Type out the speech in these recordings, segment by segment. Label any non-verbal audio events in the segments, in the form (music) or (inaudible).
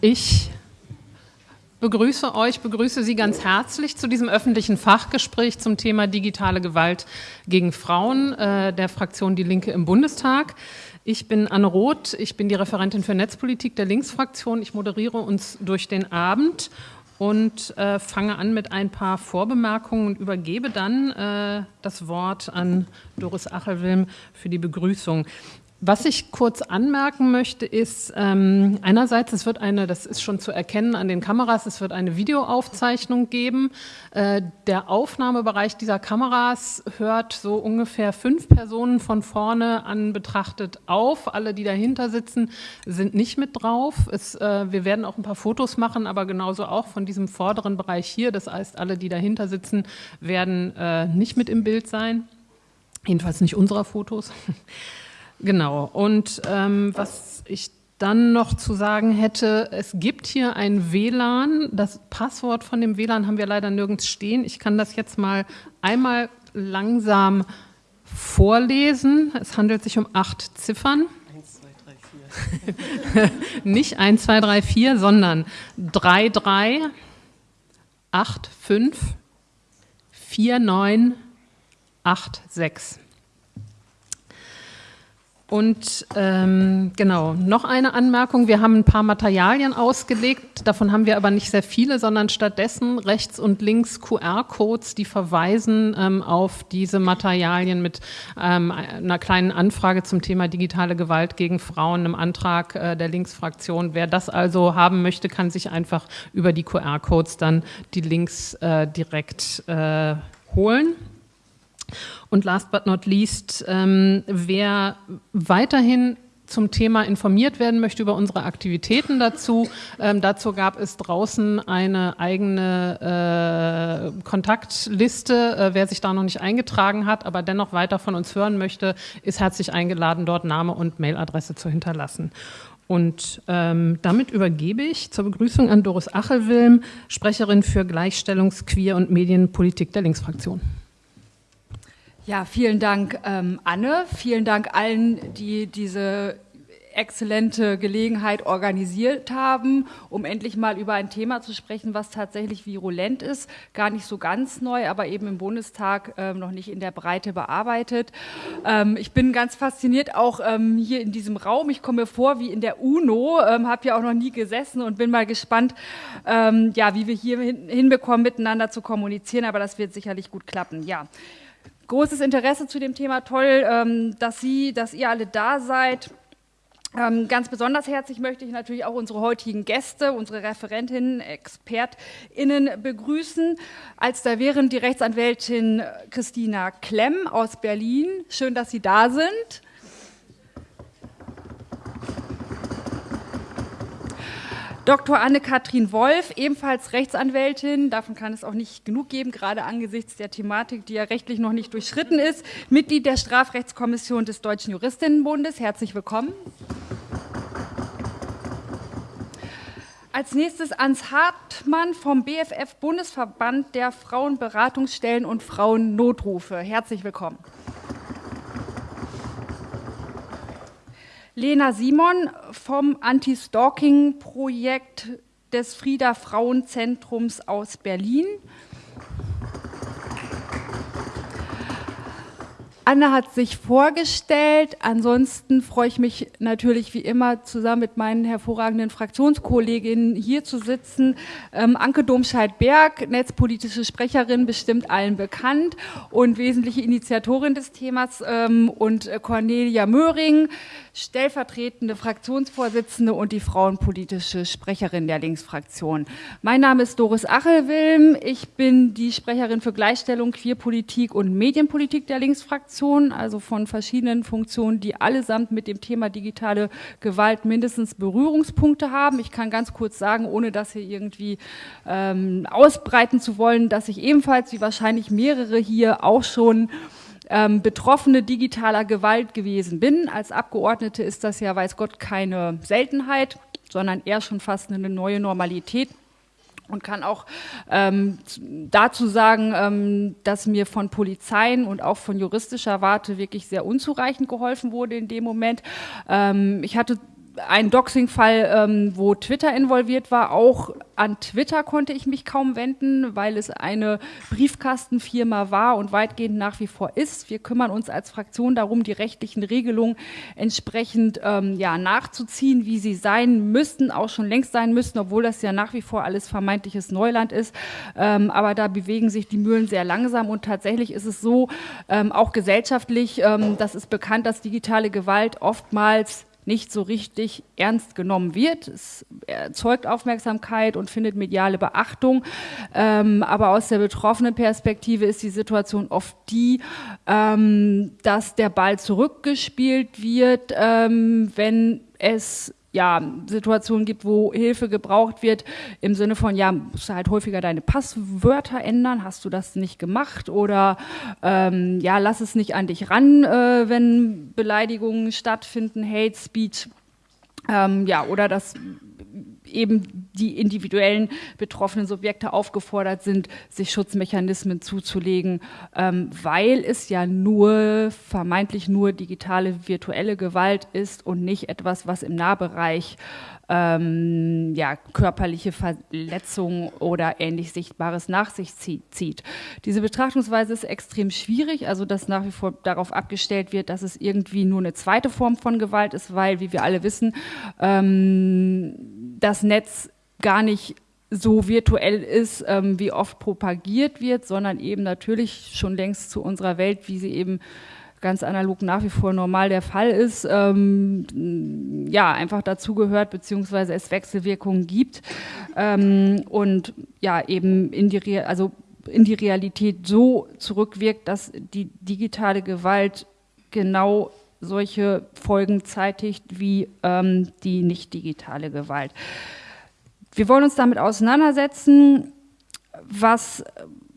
ich begrüße euch, begrüße Sie ganz herzlich zu diesem öffentlichen Fachgespräch zum Thema digitale Gewalt gegen Frauen äh, der Fraktion Die Linke im Bundestag. Ich bin Anne Roth, ich bin die Referentin für Netzpolitik der Linksfraktion. Ich moderiere uns durch den Abend und äh, fange an mit ein paar Vorbemerkungen und übergebe dann äh, das Wort an Doris Achelwilm für die Begrüßung. Was ich kurz anmerken möchte, ist ähm, einerseits, es wird eine, das ist schon zu erkennen an den Kameras, es wird eine Videoaufzeichnung geben. Äh, der Aufnahmebereich dieser Kameras hört so ungefähr fünf Personen von vorne an betrachtet auf. Alle, die dahinter sitzen, sind nicht mit drauf. Es, äh, wir werden auch ein paar Fotos machen, aber genauso auch von diesem vorderen Bereich hier. Das heißt, alle, die dahinter sitzen, werden äh, nicht mit im Bild sein. Jedenfalls nicht unserer Fotos. (laughs) Genau. Und ähm, was ich dann noch zu sagen hätte, es gibt hier ein WLAN. Das Passwort von dem WLAN haben wir leider nirgends stehen. Ich kann das jetzt mal einmal langsam vorlesen. Es handelt sich um acht Ziffern. 1, 2, 3, 4. Nicht 1, 2, 3, 4, sondern 3, 3, 8, 5, 4, 9, 8, 6. Und ähm, genau, noch eine Anmerkung. Wir haben ein paar Materialien ausgelegt, davon haben wir aber nicht sehr viele, sondern stattdessen rechts und links QR-Codes, die verweisen ähm, auf diese Materialien mit ähm, einer kleinen Anfrage zum Thema digitale Gewalt gegen Frauen, einem Antrag äh, der Linksfraktion. Wer das also haben möchte, kann sich einfach über die QR-Codes dann die Links äh, direkt äh, holen. Und last but not least, ähm, wer weiterhin zum Thema informiert werden möchte über unsere Aktivitäten dazu. Ähm, dazu gab es draußen eine eigene äh, Kontaktliste. Äh, wer sich da noch nicht eingetragen hat, aber dennoch weiter von uns hören möchte, ist herzlich eingeladen, dort Name und Mailadresse zu hinterlassen. Und ähm, damit übergebe ich zur Begrüßung an Doris Achelwilm, Sprecherin für Gleichstellungs-, Queer- und Medienpolitik der Linksfraktion. Ja, vielen Dank, ähm, Anne. Vielen Dank allen, die diese exzellente Gelegenheit organisiert haben, um endlich mal über ein Thema zu sprechen, was tatsächlich virulent ist, gar nicht so ganz neu, aber eben im Bundestag äh, noch nicht in der Breite bearbeitet. Ähm, ich bin ganz fasziniert auch ähm, hier in diesem Raum. Ich komme mir vor wie in der UNO, ähm, habe ja auch noch nie gesessen und bin mal gespannt, ähm, ja, wie wir hier hin hinbekommen, miteinander zu kommunizieren, aber das wird sicherlich gut klappen. Ja großes Interesse zu dem Thema. Toll, ähm, dass Sie, dass ihr alle da seid. Ähm, ganz besonders herzlich möchte ich natürlich auch unsere heutigen Gäste, unsere Referentinnen, ExpertInnen begrüßen. Als da wären die Rechtsanwältin Christina Klemm aus Berlin. Schön, dass Sie da sind. Dr. Anne-Kathrin Wolf, ebenfalls Rechtsanwältin, davon kann es auch nicht genug geben, gerade angesichts der Thematik, die ja rechtlich noch nicht durchschritten ist, Mitglied der Strafrechtskommission des Deutschen Juristinnenbundes. Herzlich willkommen. Als nächstes Ans Hartmann vom BFF Bundesverband der Frauenberatungsstellen und Frauennotrufe. Herzlich willkommen. Lena Simon vom Anti-Stalking-Projekt des Frieda Frauenzentrums aus Berlin. Anne hat sich vorgestellt. Ansonsten freue ich mich natürlich wie immer zusammen mit meinen hervorragenden Fraktionskolleginnen hier zu sitzen. Ähm, Anke Domscheit-Berg, netzpolitische Sprecherin, bestimmt allen bekannt und wesentliche Initiatorin des Themas ähm, und äh, Cornelia Möhring, stellvertretende Fraktionsvorsitzende und die frauenpolitische Sprecherin der Linksfraktion. Mein Name ist Doris Achelwilm. Ich bin die Sprecherin für Gleichstellung, Queerpolitik und Medienpolitik der Linksfraktion, also von verschiedenen Funktionen, die allesamt mit dem Thema digitale Gewalt mindestens Berührungspunkte haben. Ich kann ganz kurz sagen, ohne das hier irgendwie ähm, ausbreiten zu wollen, dass ich ebenfalls, wie wahrscheinlich mehrere hier, auch schon ähm, Betroffene digitaler Gewalt gewesen bin. Als Abgeordnete ist das ja, weiß Gott, keine Seltenheit, sondern eher schon fast eine neue Normalität und kann auch ähm, dazu sagen, ähm, dass mir von Polizeien und auch von juristischer Warte wirklich sehr unzureichend geholfen wurde in dem Moment. Ähm, ich hatte ein Doxing-Fall, ähm, wo Twitter involviert war. Auch an Twitter konnte ich mich kaum wenden, weil es eine Briefkastenfirma war und weitgehend nach wie vor ist. Wir kümmern uns als Fraktion darum, die rechtlichen Regelungen entsprechend ähm, ja, nachzuziehen, wie sie sein müssten, auch schon längst sein müssten, obwohl das ja nach wie vor alles vermeintliches Neuland ist. Ähm, aber da bewegen sich die Mühlen sehr langsam und tatsächlich ist es so, ähm, auch gesellschaftlich, ähm, das ist bekannt, dass digitale Gewalt oftmals nicht so richtig ernst genommen wird. Es erzeugt Aufmerksamkeit und findet mediale Beachtung. Ähm, aber aus der betroffenen Perspektive ist die Situation oft die, ähm, dass der Ball zurückgespielt wird, ähm, wenn es ja, Situationen gibt, wo Hilfe gebraucht wird, im Sinne von, ja, musst du halt häufiger deine Passwörter ändern, hast du das nicht gemacht? Oder ähm, ja, lass es nicht an dich ran, äh, wenn Beleidigungen stattfinden, Hate Speech, ähm, ja, oder dass eben die individuellen betroffenen Subjekte aufgefordert sind, sich Schutzmechanismen zuzulegen, ähm, weil es ja nur, vermeintlich nur digitale virtuelle Gewalt ist und nicht etwas, was im Nahbereich ähm, ja, körperliche Verletzungen oder ähnlich Sichtbares nach sich zieht. Diese Betrachtungsweise ist extrem schwierig, also dass nach wie vor darauf abgestellt wird, dass es irgendwie nur eine zweite Form von Gewalt ist, weil, wie wir alle wissen, ähm, das Netz gar nicht so virtuell ist, ähm, wie oft propagiert wird, sondern eben natürlich schon längst zu unserer Welt, wie sie eben ganz analog nach wie vor normal der Fall ist, ähm, ja, einfach dazugehört, beziehungsweise es Wechselwirkungen gibt ähm, und ja, eben in die, Re also in die Realität so zurückwirkt, dass die digitale Gewalt genau solche Folgen zeitigt wie ähm, die nicht digitale Gewalt. Wir wollen uns damit auseinandersetzen, was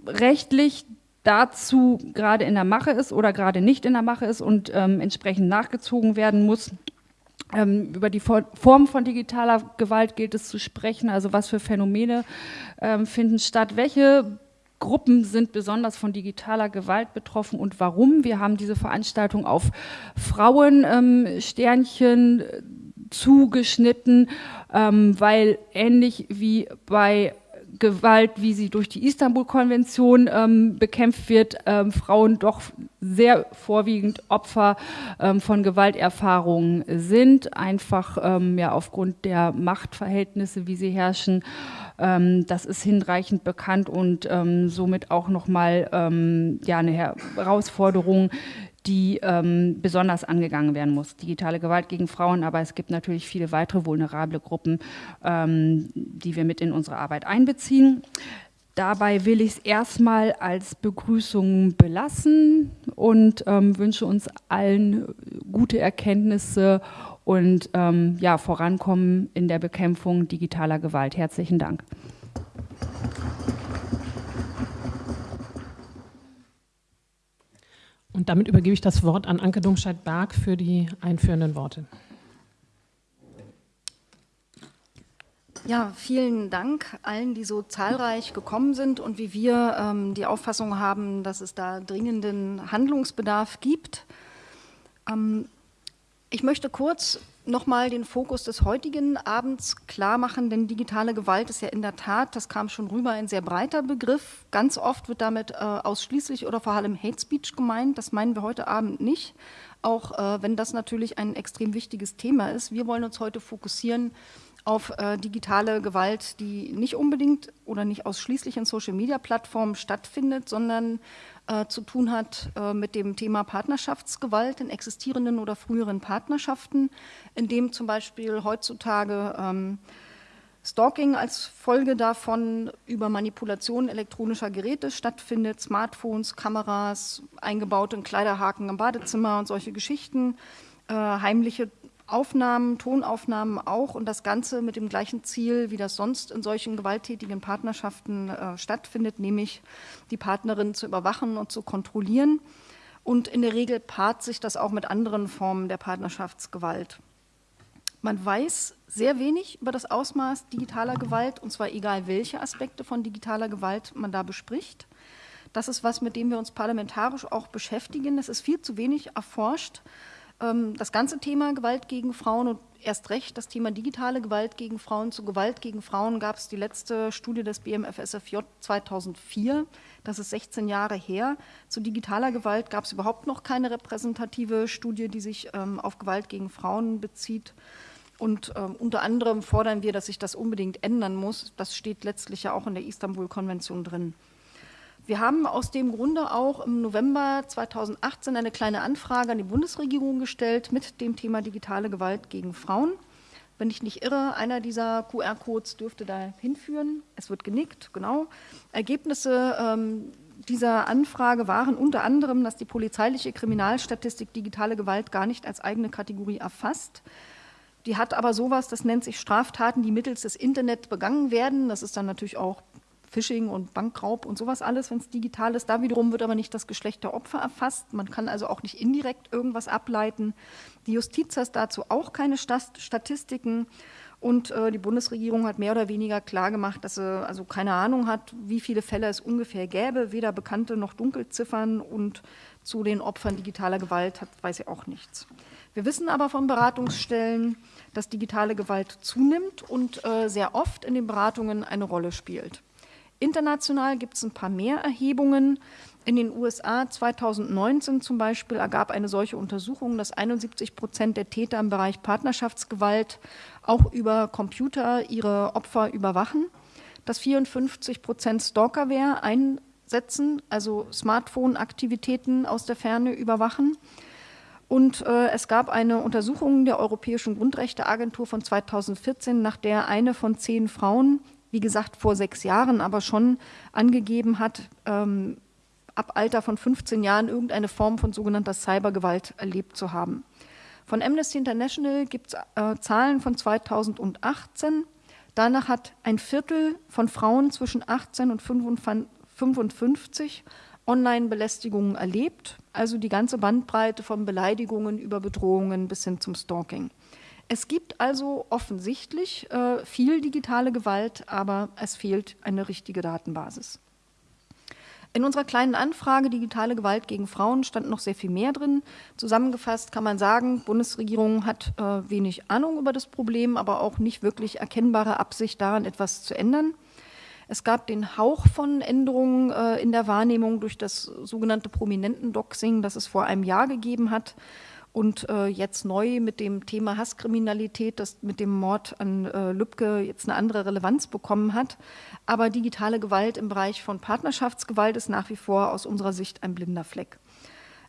rechtlich dazu gerade in der Mache ist oder gerade nicht in der Mache ist und ähm, entsprechend nachgezogen werden muss. Ähm, über die Form von digitaler Gewalt gilt es zu sprechen, also was für Phänomene ähm, finden statt, welche Gruppen sind besonders von digitaler Gewalt betroffen und warum. Wir haben diese Veranstaltung auf Frauensternchen ähm, zugeschnitten, ähm, weil ähnlich wie bei Gewalt, wie sie durch die Istanbul-Konvention ähm, bekämpft wird, ähm, Frauen doch sehr vorwiegend Opfer ähm, von Gewalterfahrungen sind, einfach ähm, ja aufgrund der Machtverhältnisse, wie sie herrschen. Ähm, das ist hinreichend bekannt und ähm, somit auch nochmal ja eine Herausforderung, die ähm, besonders angegangen werden muss. Digitale Gewalt gegen Frauen, aber es gibt natürlich viele weitere vulnerable Gruppen, ähm, die wir mit in unsere Arbeit einbeziehen. Dabei will ich es erstmal als Begrüßung belassen und ähm, wünsche uns allen gute Erkenntnisse und ähm, ja, Vorankommen in der Bekämpfung digitaler Gewalt. Herzlichen Dank. Und damit übergebe ich das Wort an Anke Domscheit-Berg für die einführenden Worte. Ja, vielen Dank allen, die so zahlreich gekommen sind und wie wir ähm, die Auffassung haben, dass es da dringenden Handlungsbedarf gibt. Ähm, ich möchte kurz nochmal den Fokus des heutigen Abends klar machen, denn digitale Gewalt ist ja in der Tat, das kam schon rüber, ein sehr breiter Begriff. Ganz oft wird damit äh, ausschließlich oder vor allem Hate Speech gemeint. Das meinen wir heute Abend nicht, auch äh, wenn das natürlich ein extrem wichtiges Thema ist. Wir wollen uns heute fokussieren auf äh, digitale Gewalt, die nicht unbedingt oder nicht ausschließlich in Social-Media-Plattformen stattfindet, sondern äh, zu tun hat äh, mit dem Thema Partnerschaftsgewalt in existierenden oder früheren Partnerschaften, in dem zum Beispiel heutzutage ähm, Stalking als Folge davon über Manipulation elektronischer Geräte stattfindet, Smartphones, Kameras, eingebaute Kleiderhaken im Badezimmer und solche Geschichten, äh, heimliche Aufnahmen, Tonaufnahmen auch und das Ganze mit dem gleichen Ziel, wie das sonst in solchen gewalttätigen Partnerschaften äh, stattfindet, nämlich die Partnerin zu überwachen und zu kontrollieren. Und in der Regel paart sich das auch mit anderen Formen der Partnerschaftsgewalt. Man weiß sehr wenig über das Ausmaß digitaler Gewalt, und zwar egal, welche Aspekte von digitaler Gewalt man da bespricht. Das ist was, mit dem wir uns parlamentarisch auch beschäftigen. Es ist viel zu wenig erforscht das ganze Thema Gewalt gegen Frauen und erst recht das Thema digitale Gewalt gegen Frauen. Zu Gewalt gegen Frauen gab es die letzte Studie des BMFSFJ 2004. Das ist 16 Jahre her. Zu digitaler Gewalt gab es überhaupt noch keine repräsentative Studie, die sich ähm, auf Gewalt gegen Frauen bezieht. Und ähm, unter anderem fordern wir, dass sich das unbedingt ändern muss. Das steht letztlich ja auch in der Istanbul-Konvention drin. Wir haben aus dem Grunde auch im November 2018 eine kleine Anfrage an die Bundesregierung gestellt mit dem Thema digitale Gewalt gegen Frauen. Wenn ich nicht irre, einer dieser QR-Codes dürfte da hinführen. Es wird genickt, genau. Ergebnisse ähm, dieser Anfrage waren unter anderem, dass die polizeiliche Kriminalstatistik digitale Gewalt gar nicht als eigene Kategorie erfasst. Die hat aber sowas, das nennt sich Straftaten, die mittels des Internet begangen werden. Das ist dann natürlich auch Phishing und Bankraub und sowas alles, wenn es digital ist. Da wiederum wird aber nicht das Geschlecht der Opfer erfasst. Man kann also auch nicht indirekt irgendwas ableiten. Die Justiz hat dazu auch keine Statistiken. Und äh, die Bundesregierung hat mehr oder weniger klargemacht, dass sie also keine Ahnung hat, wie viele Fälle es ungefähr gäbe, weder bekannte noch Dunkelziffern. Und zu den Opfern digitaler Gewalt hat, weiß sie auch nichts. Wir wissen aber von Beratungsstellen, dass digitale Gewalt zunimmt und äh, sehr oft in den Beratungen eine Rolle spielt. International gibt es ein paar mehr Erhebungen. In den USA 2019 zum Beispiel ergab eine solche Untersuchung, dass 71 Prozent der Täter im Bereich Partnerschaftsgewalt auch über Computer ihre Opfer überwachen, dass 54 Prozent Stalkerware einsetzen, also Smartphone-Aktivitäten aus der Ferne überwachen. Und äh, es gab eine Untersuchung der Europäischen Grundrechteagentur von 2014, nach der eine von zehn Frauen wie gesagt, vor sechs Jahren, aber schon angegeben hat, ähm, ab Alter von 15 Jahren irgendeine Form von sogenannter Cybergewalt erlebt zu haben. Von Amnesty International gibt es äh, Zahlen von 2018. Danach hat ein Viertel von Frauen zwischen 18 und 55 Online-Belästigungen erlebt, also die ganze Bandbreite von Beleidigungen über Bedrohungen bis hin zum Stalking. Es gibt also offensichtlich äh, viel digitale Gewalt, aber es fehlt eine richtige Datenbasis. In unserer kleinen Anfrage Digitale Gewalt gegen Frauen stand noch sehr viel mehr drin. Zusammengefasst kann man sagen, Bundesregierung hat äh, wenig Ahnung über das Problem, aber auch nicht wirklich erkennbare Absicht daran, etwas zu ändern. Es gab den Hauch von Änderungen äh, in der Wahrnehmung durch das sogenannte Prominenten-Doxing, das es vor einem Jahr gegeben hat und äh, jetzt neu mit dem Thema Hasskriminalität, das mit dem Mord an äh, Lübcke jetzt eine andere Relevanz bekommen hat. Aber digitale Gewalt im Bereich von Partnerschaftsgewalt ist nach wie vor aus unserer Sicht ein blinder Fleck.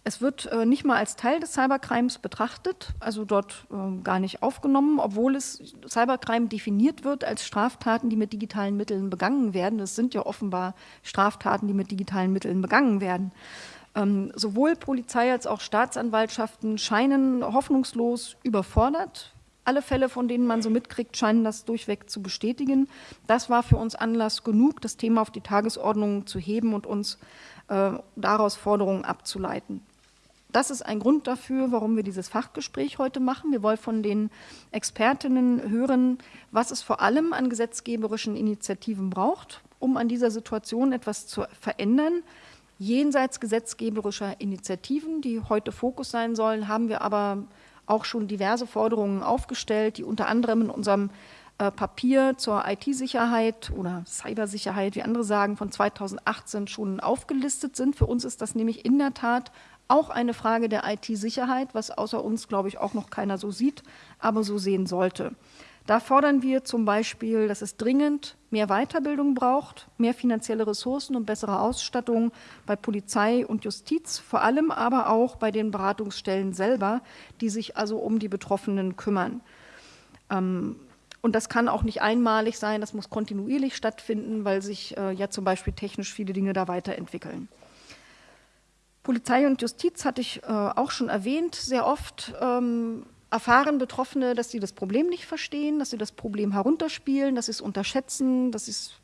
Es wird äh, nicht mal als Teil des Cybercrimes betrachtet, also dort äh, gar nicht aufgenommen, obwohl es Cybercrime definiert wird als Straftaten, die mit digitalen Mitteln begangen werden. Es sind ja offenbar Straftaten, die mit digitalen Mitteln begangen werden. Ähm, sowohl Polizei als auch Staatsanwaltschaften scheinen hoffnungslos überfordert. Alle Fälle, von denen man so mitkriegt, scheinen das durchweg zu bestätigen. Das war für uns Anlass genug, das Thema auf die Tagesordnung zu heben und uns äh, daraus Forderungen abzuleiten. Das ist ein Grund dafür, warum wir dieses Fachgespräch heute machen. Wir wollen von den Expertinnen hören, was es vor allem an gesetzgeberischen Initiativen braucht, um an dieser Situation etwas zu verändern. Jenseits gesetzgeberischer Initiativen, die heute Fokus sein sollen, haben wir aber auch schon diverse Forderungen aufgestellt, die unter anderem in unserem äh, Papier zur IT-Sicherheit oder Cybersicherheit, wie andere sagen, von 2018 schon aufgelistet sind. Für uns ist das nämlich in der Tat auch eine Frage der IT-Sicherheit, was außer uns, glaube ich, auch noch keiner so sieht, aber so sehen sollte. Da fordern wir zum Beispiel, dass es dringend mehr Weiterbildung braucht, mehr finanzielle Ressourcen und bessere Ausstattung bei Polizei und Justiz, vor allem aber auch bei den Beratungsstellen selber, die sich also um die Betroffenen kümmern. Ähm, und das kann auch nicht einmalig sein, das muss kontinuierlich stattfinden, weil sich äh, ja zum Beispiel technisch viele Dinge da weiterentwickeln. Polizei und Justiz hatte ich äh, auch schon erwähnt, sehr oft ähm, erfahren Betroffene, dass sie das Problem nicht verstehen, dass sie das Problem herunterspielen, dass sie es unterschätzen, dass sie es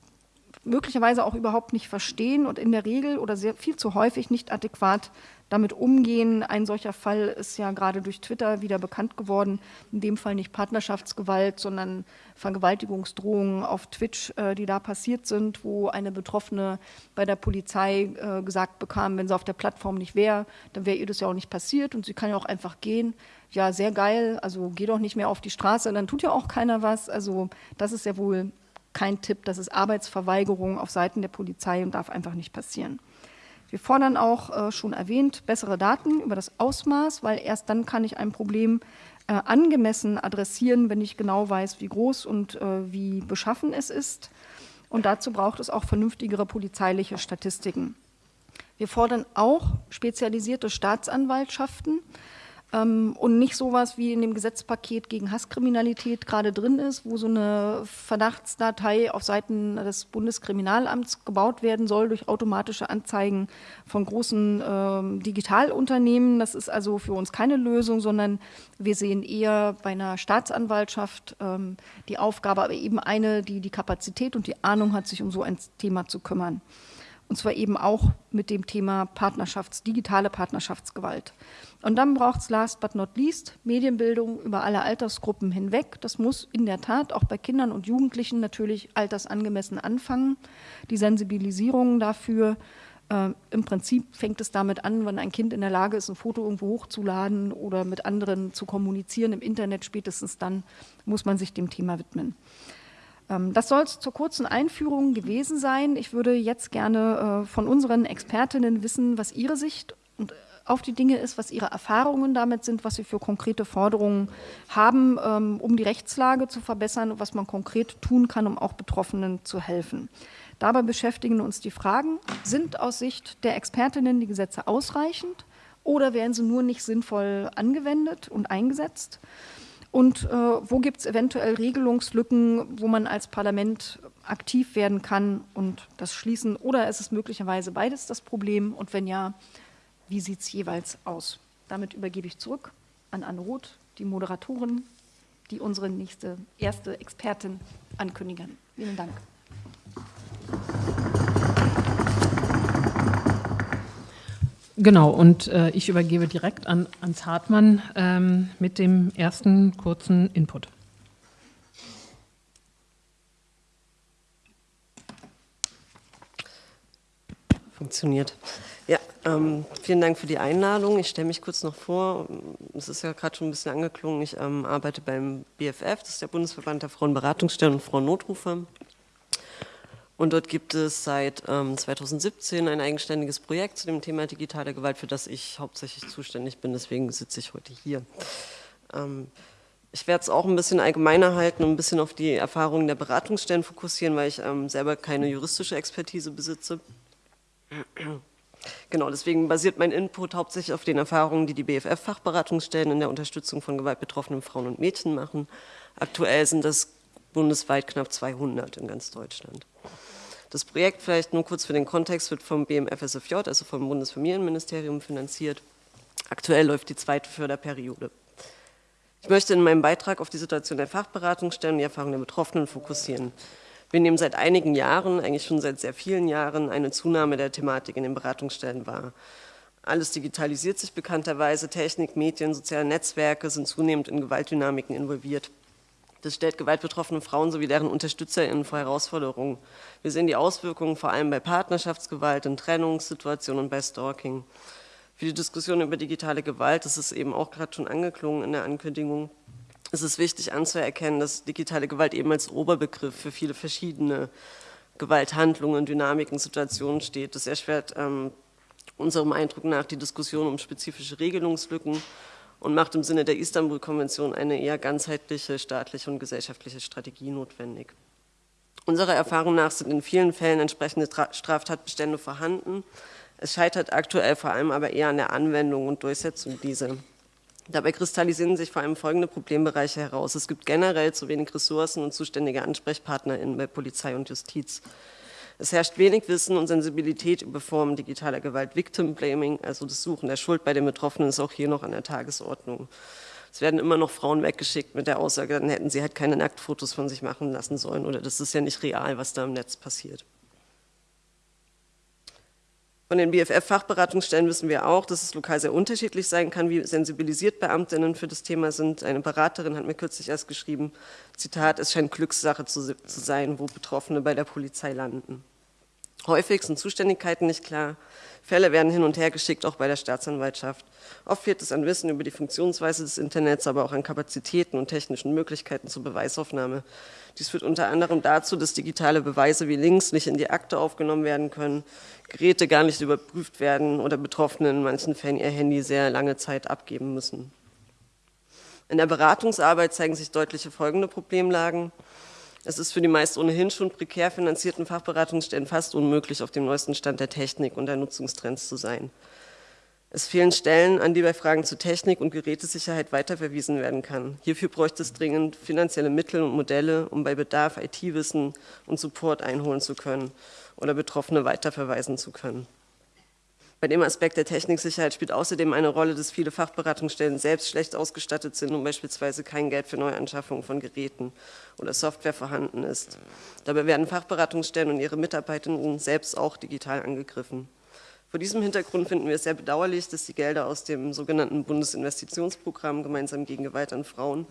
möglicherweise auch überhaupt nicht verstehen und in der Regel oder sehr viel zu häufig nicht adäquat damit umgehen. Ein solcher Fall ist ja gerade durch Twitter wieder bekannt geworden. In dem Fall nicht Partnerschaftsgewalt, sondern Vergewaltigungsdrohungen auf Twitch, äh, die da passiert sind, wo eine Betroffene bei der Polizei äh, gesagt bekam, wenn sie auf der Plattform nicht wäre, dann wäre ihr das ja auch nicht passiert und sie kann ja auch einfach gehen. Ja, sehr geil, also geh doch nicht mehr auf die Straße, dann tut ja auch keiner was. Also das ist ja wohl kein Tipp, das ist Arbeitsverweigerung auf Seiten der Polizei und darf einfach nicht passieren. Wir fordern auch äh, schon erwähnt bessere Daten über das Ausmaß, weil erst dann kann ich ein Problem äh, angemessen adressieren, wenn ich genau weiß, wie groß und äh, wie beschaffen es ist. Und dazu braucht es auch vernünftigere polizeiliche Statistiken. Wir fordern auch spezialisierte Staatsanwaltschaften, ähm, und nicht sowas wie in dem Gesetzpaket gegen Hasskriminalität gerade drin ist, wo so eine Verdachtsdatei auf Seiten des Bundeskriminalamts gebaut werden soll durch automatische Anzeigen von großen ähm, Digitalunternehmen. Das ist also für uns keine Lösung, sondern wir sehen eher bei einer Staatsanwaltschaft ähm, die Aufgabe, aber eben eine, die die Kapazität und die Ahnung hat, sich um so ein Thema zu kümmern. Und zwar eben auch mit dem Thema Partnerschafts-, digitale Partnerschaftsgewalt. Und dann braucht es last but not least Medienbildung über alle Altersgruppen hinweg. Das muss in der Tat auch bei Kindern und Jugendlichen natürlich altersangemessen anfangen. Die Sensibilisierung dafür, äh, im Prinzip fängt es damit an, wenn ein Kind in der Lage ist, ein Foto irgendwo hochzuladen oder mit anderen zu kommunizieren im Internet. Spätestens dann muss man sich dem Thema widmen. Ähm, das soll es zur kurzen Einführung gewesen sein. Ich würde jetzt gerne äh, von unseren Expertinnen wissen, was ihre Sicht und auf die Dinge ist, was ihre Erfahrungen damit sind, was sie für konkrete Forderungen haben, ähm, um die Rechtslage zu verbessern und was man konkret tun kann, um auch Betroffenen zu helfen. Dabei beschäftigen uns die Fragen, sind aus Sicht der Expertinnen die Gesetze ausreichend oder werden sie nur nicht sinnvoll angewendet und eingesetzt? Und äh, wo gibt es eventuell Regelungslücken, wo man als Parlament aktiv werden kann und das schließen? Oder ist es möglicherweise beides das Problem? Und wenn ja, wie sieht es jeweils aus? Damit übergebe ich zurück an Anne Roth, die Moderatorin, die unsere nächste erste Expertin ankündigen. Vielen Dank. Genau, und äh, ich übergebe direkt an Ans Hartmann ähm, mit dem ersten kurzen Input. Funktioniert. Ja, ähm, vielen Dank für die Einladung. Ich stelle mich kurz noch vor. Es ist ja gerade schon ein bisschen angeklungen. Ich ähm, arbeite beim BFF, das ist der Bundesverband der Frauenberatungsstellen und Frauennotrufe. Und dort gibt es seit ähm, 2017 ein eigenständiges Projekt zu dem Thema digitale Gewalt, für das ich hauptsächlich zuständig bin. Deswegen sitze ich heute hier. Ähm, ich werde es auch ein bisschen allgemeiner halten und ein bisschen auf die Erfahrungen der Beratungsstellen fokussieren, weil ich ähm, selber keine juristische Expertise besitze. Genau, deswegen basiert mein Input hauptsächlich auf den Erfahrungen, die die BFF-Fachberatungsstellen in der Unterstützung von gewaltbetroffenen Frauen und Mädchen machen. Aktuell sind das bundesweit knapp 200 in ganz Deutschland. Das Projekt, vielleicht nur kurz für den Kontext, wird vom BMFSFJ, also vom Bundesfamilienministerium, finanziert. Aktuell läuft die zweite Förderperiode. Ich möchte in meinem Beitrag auf die Situation der Fachberatungsstellen und die Erfahrungen der Betroffenen fokussieren. Wir nehmen seit einigen Jahren, eigentlich schon seit sehr vielen Jahren, eine Zunahme der Thematik in den Beratungsstellen wahr. Alles digitalisiert sich bekannterweise, Technik, Medien, soziale Netzwerke sind zunehmend in Gewaltdynamiken involviert. Das stellt gewaltbetroffene Frauen sowie deren UnterstützerInnen vor Herausforderungen. Wir sehen die Auswirkungen vor allem bei Partnerschaftsgewalt, in Trennungssituationen und bei Stalking. Für die Diskussion über digitale Gewalt, das ist eben auch gerade schon angeklungen in der Ankündigung, es ist wichtig anzuerkennen, dass digitale Gewalt eben als Oberbegriff für viele verschiedene Gewalthandlungen, Dynamiken, Situationen steht. Das erschwert ähm, unserem Eindruck nach die Diskussion um spezifische Regelungslücken und macht im Sinne der Istanbul-Konvention eine eher ganzheitliche staatliche und gesellschaftliche Strategie notwendig. Unserer Erfahrung nach sind in vielen Fällen entsprechende Straftatbestände vorhanden. Es scheitert aktuell vor allem aber eher an der Anwendung und Durchsetzung dieser. Dabei kristallisieren sich vor allem folgende Problembereiche heraus. Es gibt generell zu wenig Ressourcen und zuständige AnsprechpartnerInnen bei Polizei und Justiz. Es herrscht wenig Wissen und Sensibilität über Formen digitaler Gewalt. Victim Blaming, also das Suchen der Schuld bei den Betroffenen, ist auch hier noch an der Tagesordnung. Es werden immer noch Frauen weggeschickt mit der Aussage, dann hätten sie halt keine Nacktfotos von sich machen lassen sollen oder das ist ja nicht real, was da im Netz passiert. Von den BFF-Fachberatungsstellen wissen wir auch, dass es lokal sehr unterschiedlich sein kann, wie sensibilisiert Beamtinnen für das Thema sind. Eine Beraterin hat mir kürzlich erst geschrieben, Zitat, es scheint Glückssache zu, zu sein, wo Betroffene bei der Polizei landen. Häufig sind Zuständigkeiten nicht klar, Fälle werden hin und her geschickt, auch bei der Staatsanwaltschaft. Oft fehlt es an Wissen über die Funktionsweise des Internets, aber auch an Kapazitäten und technischen Möglichkeiten zur Beweisaufnahme. Dies führt unter anderem dazu, dass digitale Beweise wie Links nicht in die Akte aufgenommen werden können, Geräte gar nicht überprüft werden oder Betroffene in manchen Fällen ihr Handy sehr lange Zeit abgeben müssen. In der Beratungsarbeit zeigen sich deutliche folgende Problemlagen. Es ist für die meist ohnehin schon prekär finanzierten Fachberatungsstellen fast unmöglich, auf dem neuesten Stand der Technik und der Nutzungstrends zu sein. Es fehlen Stellen, an die bei Fragen zu Technik und Gerätesicherheit weiterverwiesen werden kann. Hierfür bräuchte es dringend finanzielle Mittel und Modelle, um bei Bedarf IT-Wissen und Support einholen zu können oder Betroffene weiterverweisen zu können. Bei dem Aspekt der Techniksicherheit spielt außerdem eine Rolle, dass viele Fachberatungsstellen selbst schlecht ausgestattet sind und beispielsweise kein Geld für Neuanschaffungen von Geräten oder Software vorhanden ist. Dabei werden Fachberatungsstellen und ihre Mitarbeitenden selbst auch digital angegriffen. Vor diesem Hintergrund finden wir es sehr bedauerlich, dass die Gelder aus dem sogenannten Bundesinvestitionsprogramm Gemeinsam gegen Gewalt an Frauen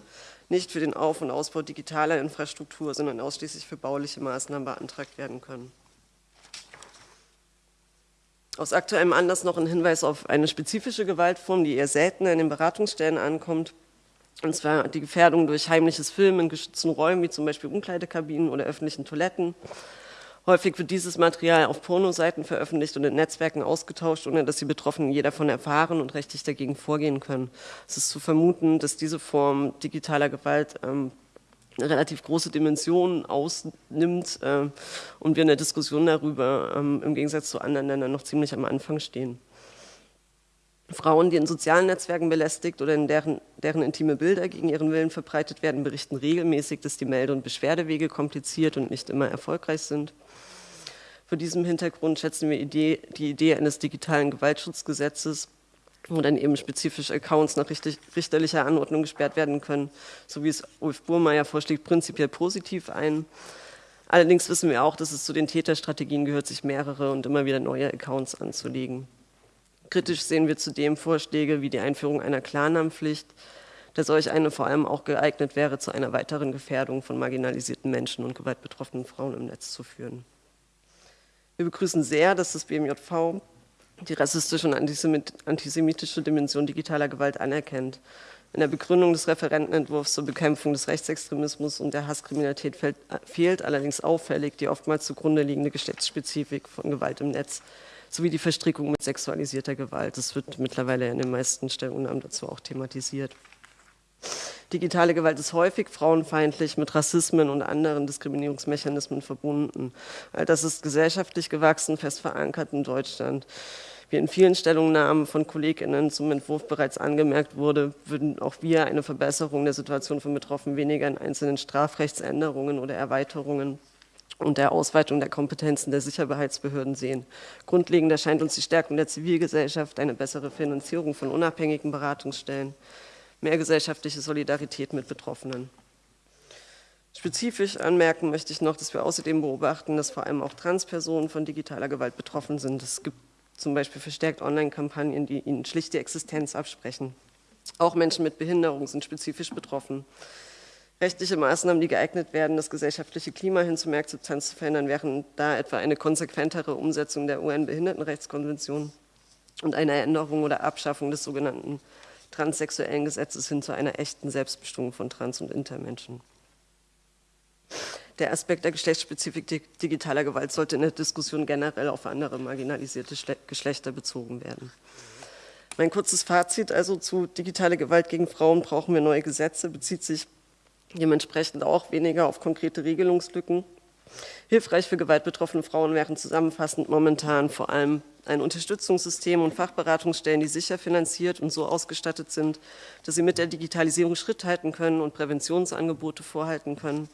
nicht für den Auf- und Ausbau digitaler Infrastruktur, sondern ausschließlich für bauliche Maßnahmen beantragt werden können. Aus aktuellem Anlass noch ein Hinweis auf eine spezifische Gewaltform, die eher seltener in den Beratungsstellen ankommt. Und zwar die Gefährdung durch heimliches Filmen in geschützten Räumen, wie zum Beispiel Umkleidekabinen oder öffentlichen Toiletten. Häufig wird dieses Material auf Pornoseiten veröffentlicht und in Netzwerken ausgetauscht, ohne dass die Betroffenen je davon erfahren und rechtlich dagegen vorgehen können. Es ist zu vermuten, dass diese Form digitaler Gewalt ähm, relativ große Dimensionen ausnimmt äh, und wir in der Diskussion darüber ähm, im Gegensatz zu anderen Ländern noch ziemlich am Anfang stehen. Frauen, die in sozialen Netzwerken belästigt oder in deren, deren intime Bilder gegen ihren Willen verbreitet werden, berichten regelmäßig, dass die Melde- und Beschwerdewege kompliziert und nicht immer erfolgreich sind. Vor diesem Hintergrund schätzen wir Idee, die Idee eines digitalen Gewaltschutzgesetzes wo dann eben spezifisch Accounts nach richterlicher Anordnung gesperrt werden können, so wie es Ulf Burmeier vorschlägt, prinzipiell positiv ein. Allerdings wissen wir auch, dass es zu den Täterstrategien gehört, sich mehrere und immer wieder neue Accounts anzulegen. Kritisch sehen wir zudem Vorschläge wie die Einführung einer Klarnamenpflicht, da solch eine vor allem auch geeignet wäre, zu einer weiteren Gefährdung von marginalisierten Menschen und gewaltbetroffenen Frauen im Netz zu führen. Wir begrüßen sehr, dass das BMJV die rassistische und antisemitische Dimension digitaler Gewalt anerkennt. In der Begründung des Referentenentwurfs zur Bekämpfung des Rechtsextremismus und der Hasskriminalität fällt, fehlt allerdings auffällig die oftmals zugrunde liegende Geschlechtsspezifik von Gewalt im Netz sowie die Verstrickung mit sexualisierter Gewalt. Das wird mittlerweile in den meisten Stellungnahmen dazu auch thematisiert. Digitale Gewalt ist häufig frauenfeindlich mit Rassismen und anderen Diskriminierungsmechanismen verbunden. All das ist gesellschaftlich gewachsen, fest verankert in Deutschland. Wie in vielen Stellungnahmen von KollegInnen zum Entwurf bereits angemerkt wurde, würden auch wir eine Verbesserung der Situation von Betroffenen weniger in einzelnen Strafrechtsänderungen oder Erweiterungen und der Ausweitung der Kompetenzen der Sicherheitsbehörden sehen. Grundlegend erscheint uns die Stärkung der Zivilgesellschaft, eine bessere Finanzierung von unabhängigen Beratungsstellen, mehr gesellschaftliche Solidarität mit Betroffenen. Spezifisch anmerken möchte ich noch, dass wir außerdem beobachten, dass vor allem auch Transpersonen von digitaler Gewalt betroffen sind. Es gibt zum Beispiel verstärkt Online-Kampagnen, die ihnen schlicht die Existenz absprechen. Auch Menschen mit Behinderung sind spezifisch betroffen. Rechtliche Maßnahmen, die geeignet werden, das gesellschaftliche Klima hin zu mehr Akzeptanz zu verändern, wären da etwa eine konsequentere Umsetzung der UN-Behindertenrechtskonvention und eine Änderung oder Abschaffung des sogenannten transsexuellen Gesetzes hin zu einer echten Selbstbestimmung von Trans- und Intermenschen. Der Aspekt der Geschlechtsspezifik digitaler Gewalt sollte in der Diskussion generell auf andere marginalisierte Geschlechter bezogen werden. Mein kurzes Fazit also zu digitaler Gewalt gegen Frauen brauchen wir neue Gesetze, bezieht sich dementsprechend auch weniger auf konkrete Regelungslücken. Hilfreich für gewaltbetroffene Frauen wären zusammenfassend momentan vor allem ein Unterstützungssystem und Fachberatungsstellen, die sicher finanziert und so ausgestattet sind, dass sie mit der Digitalisierung Schritt halten können und Präventionsangebote vorhalten können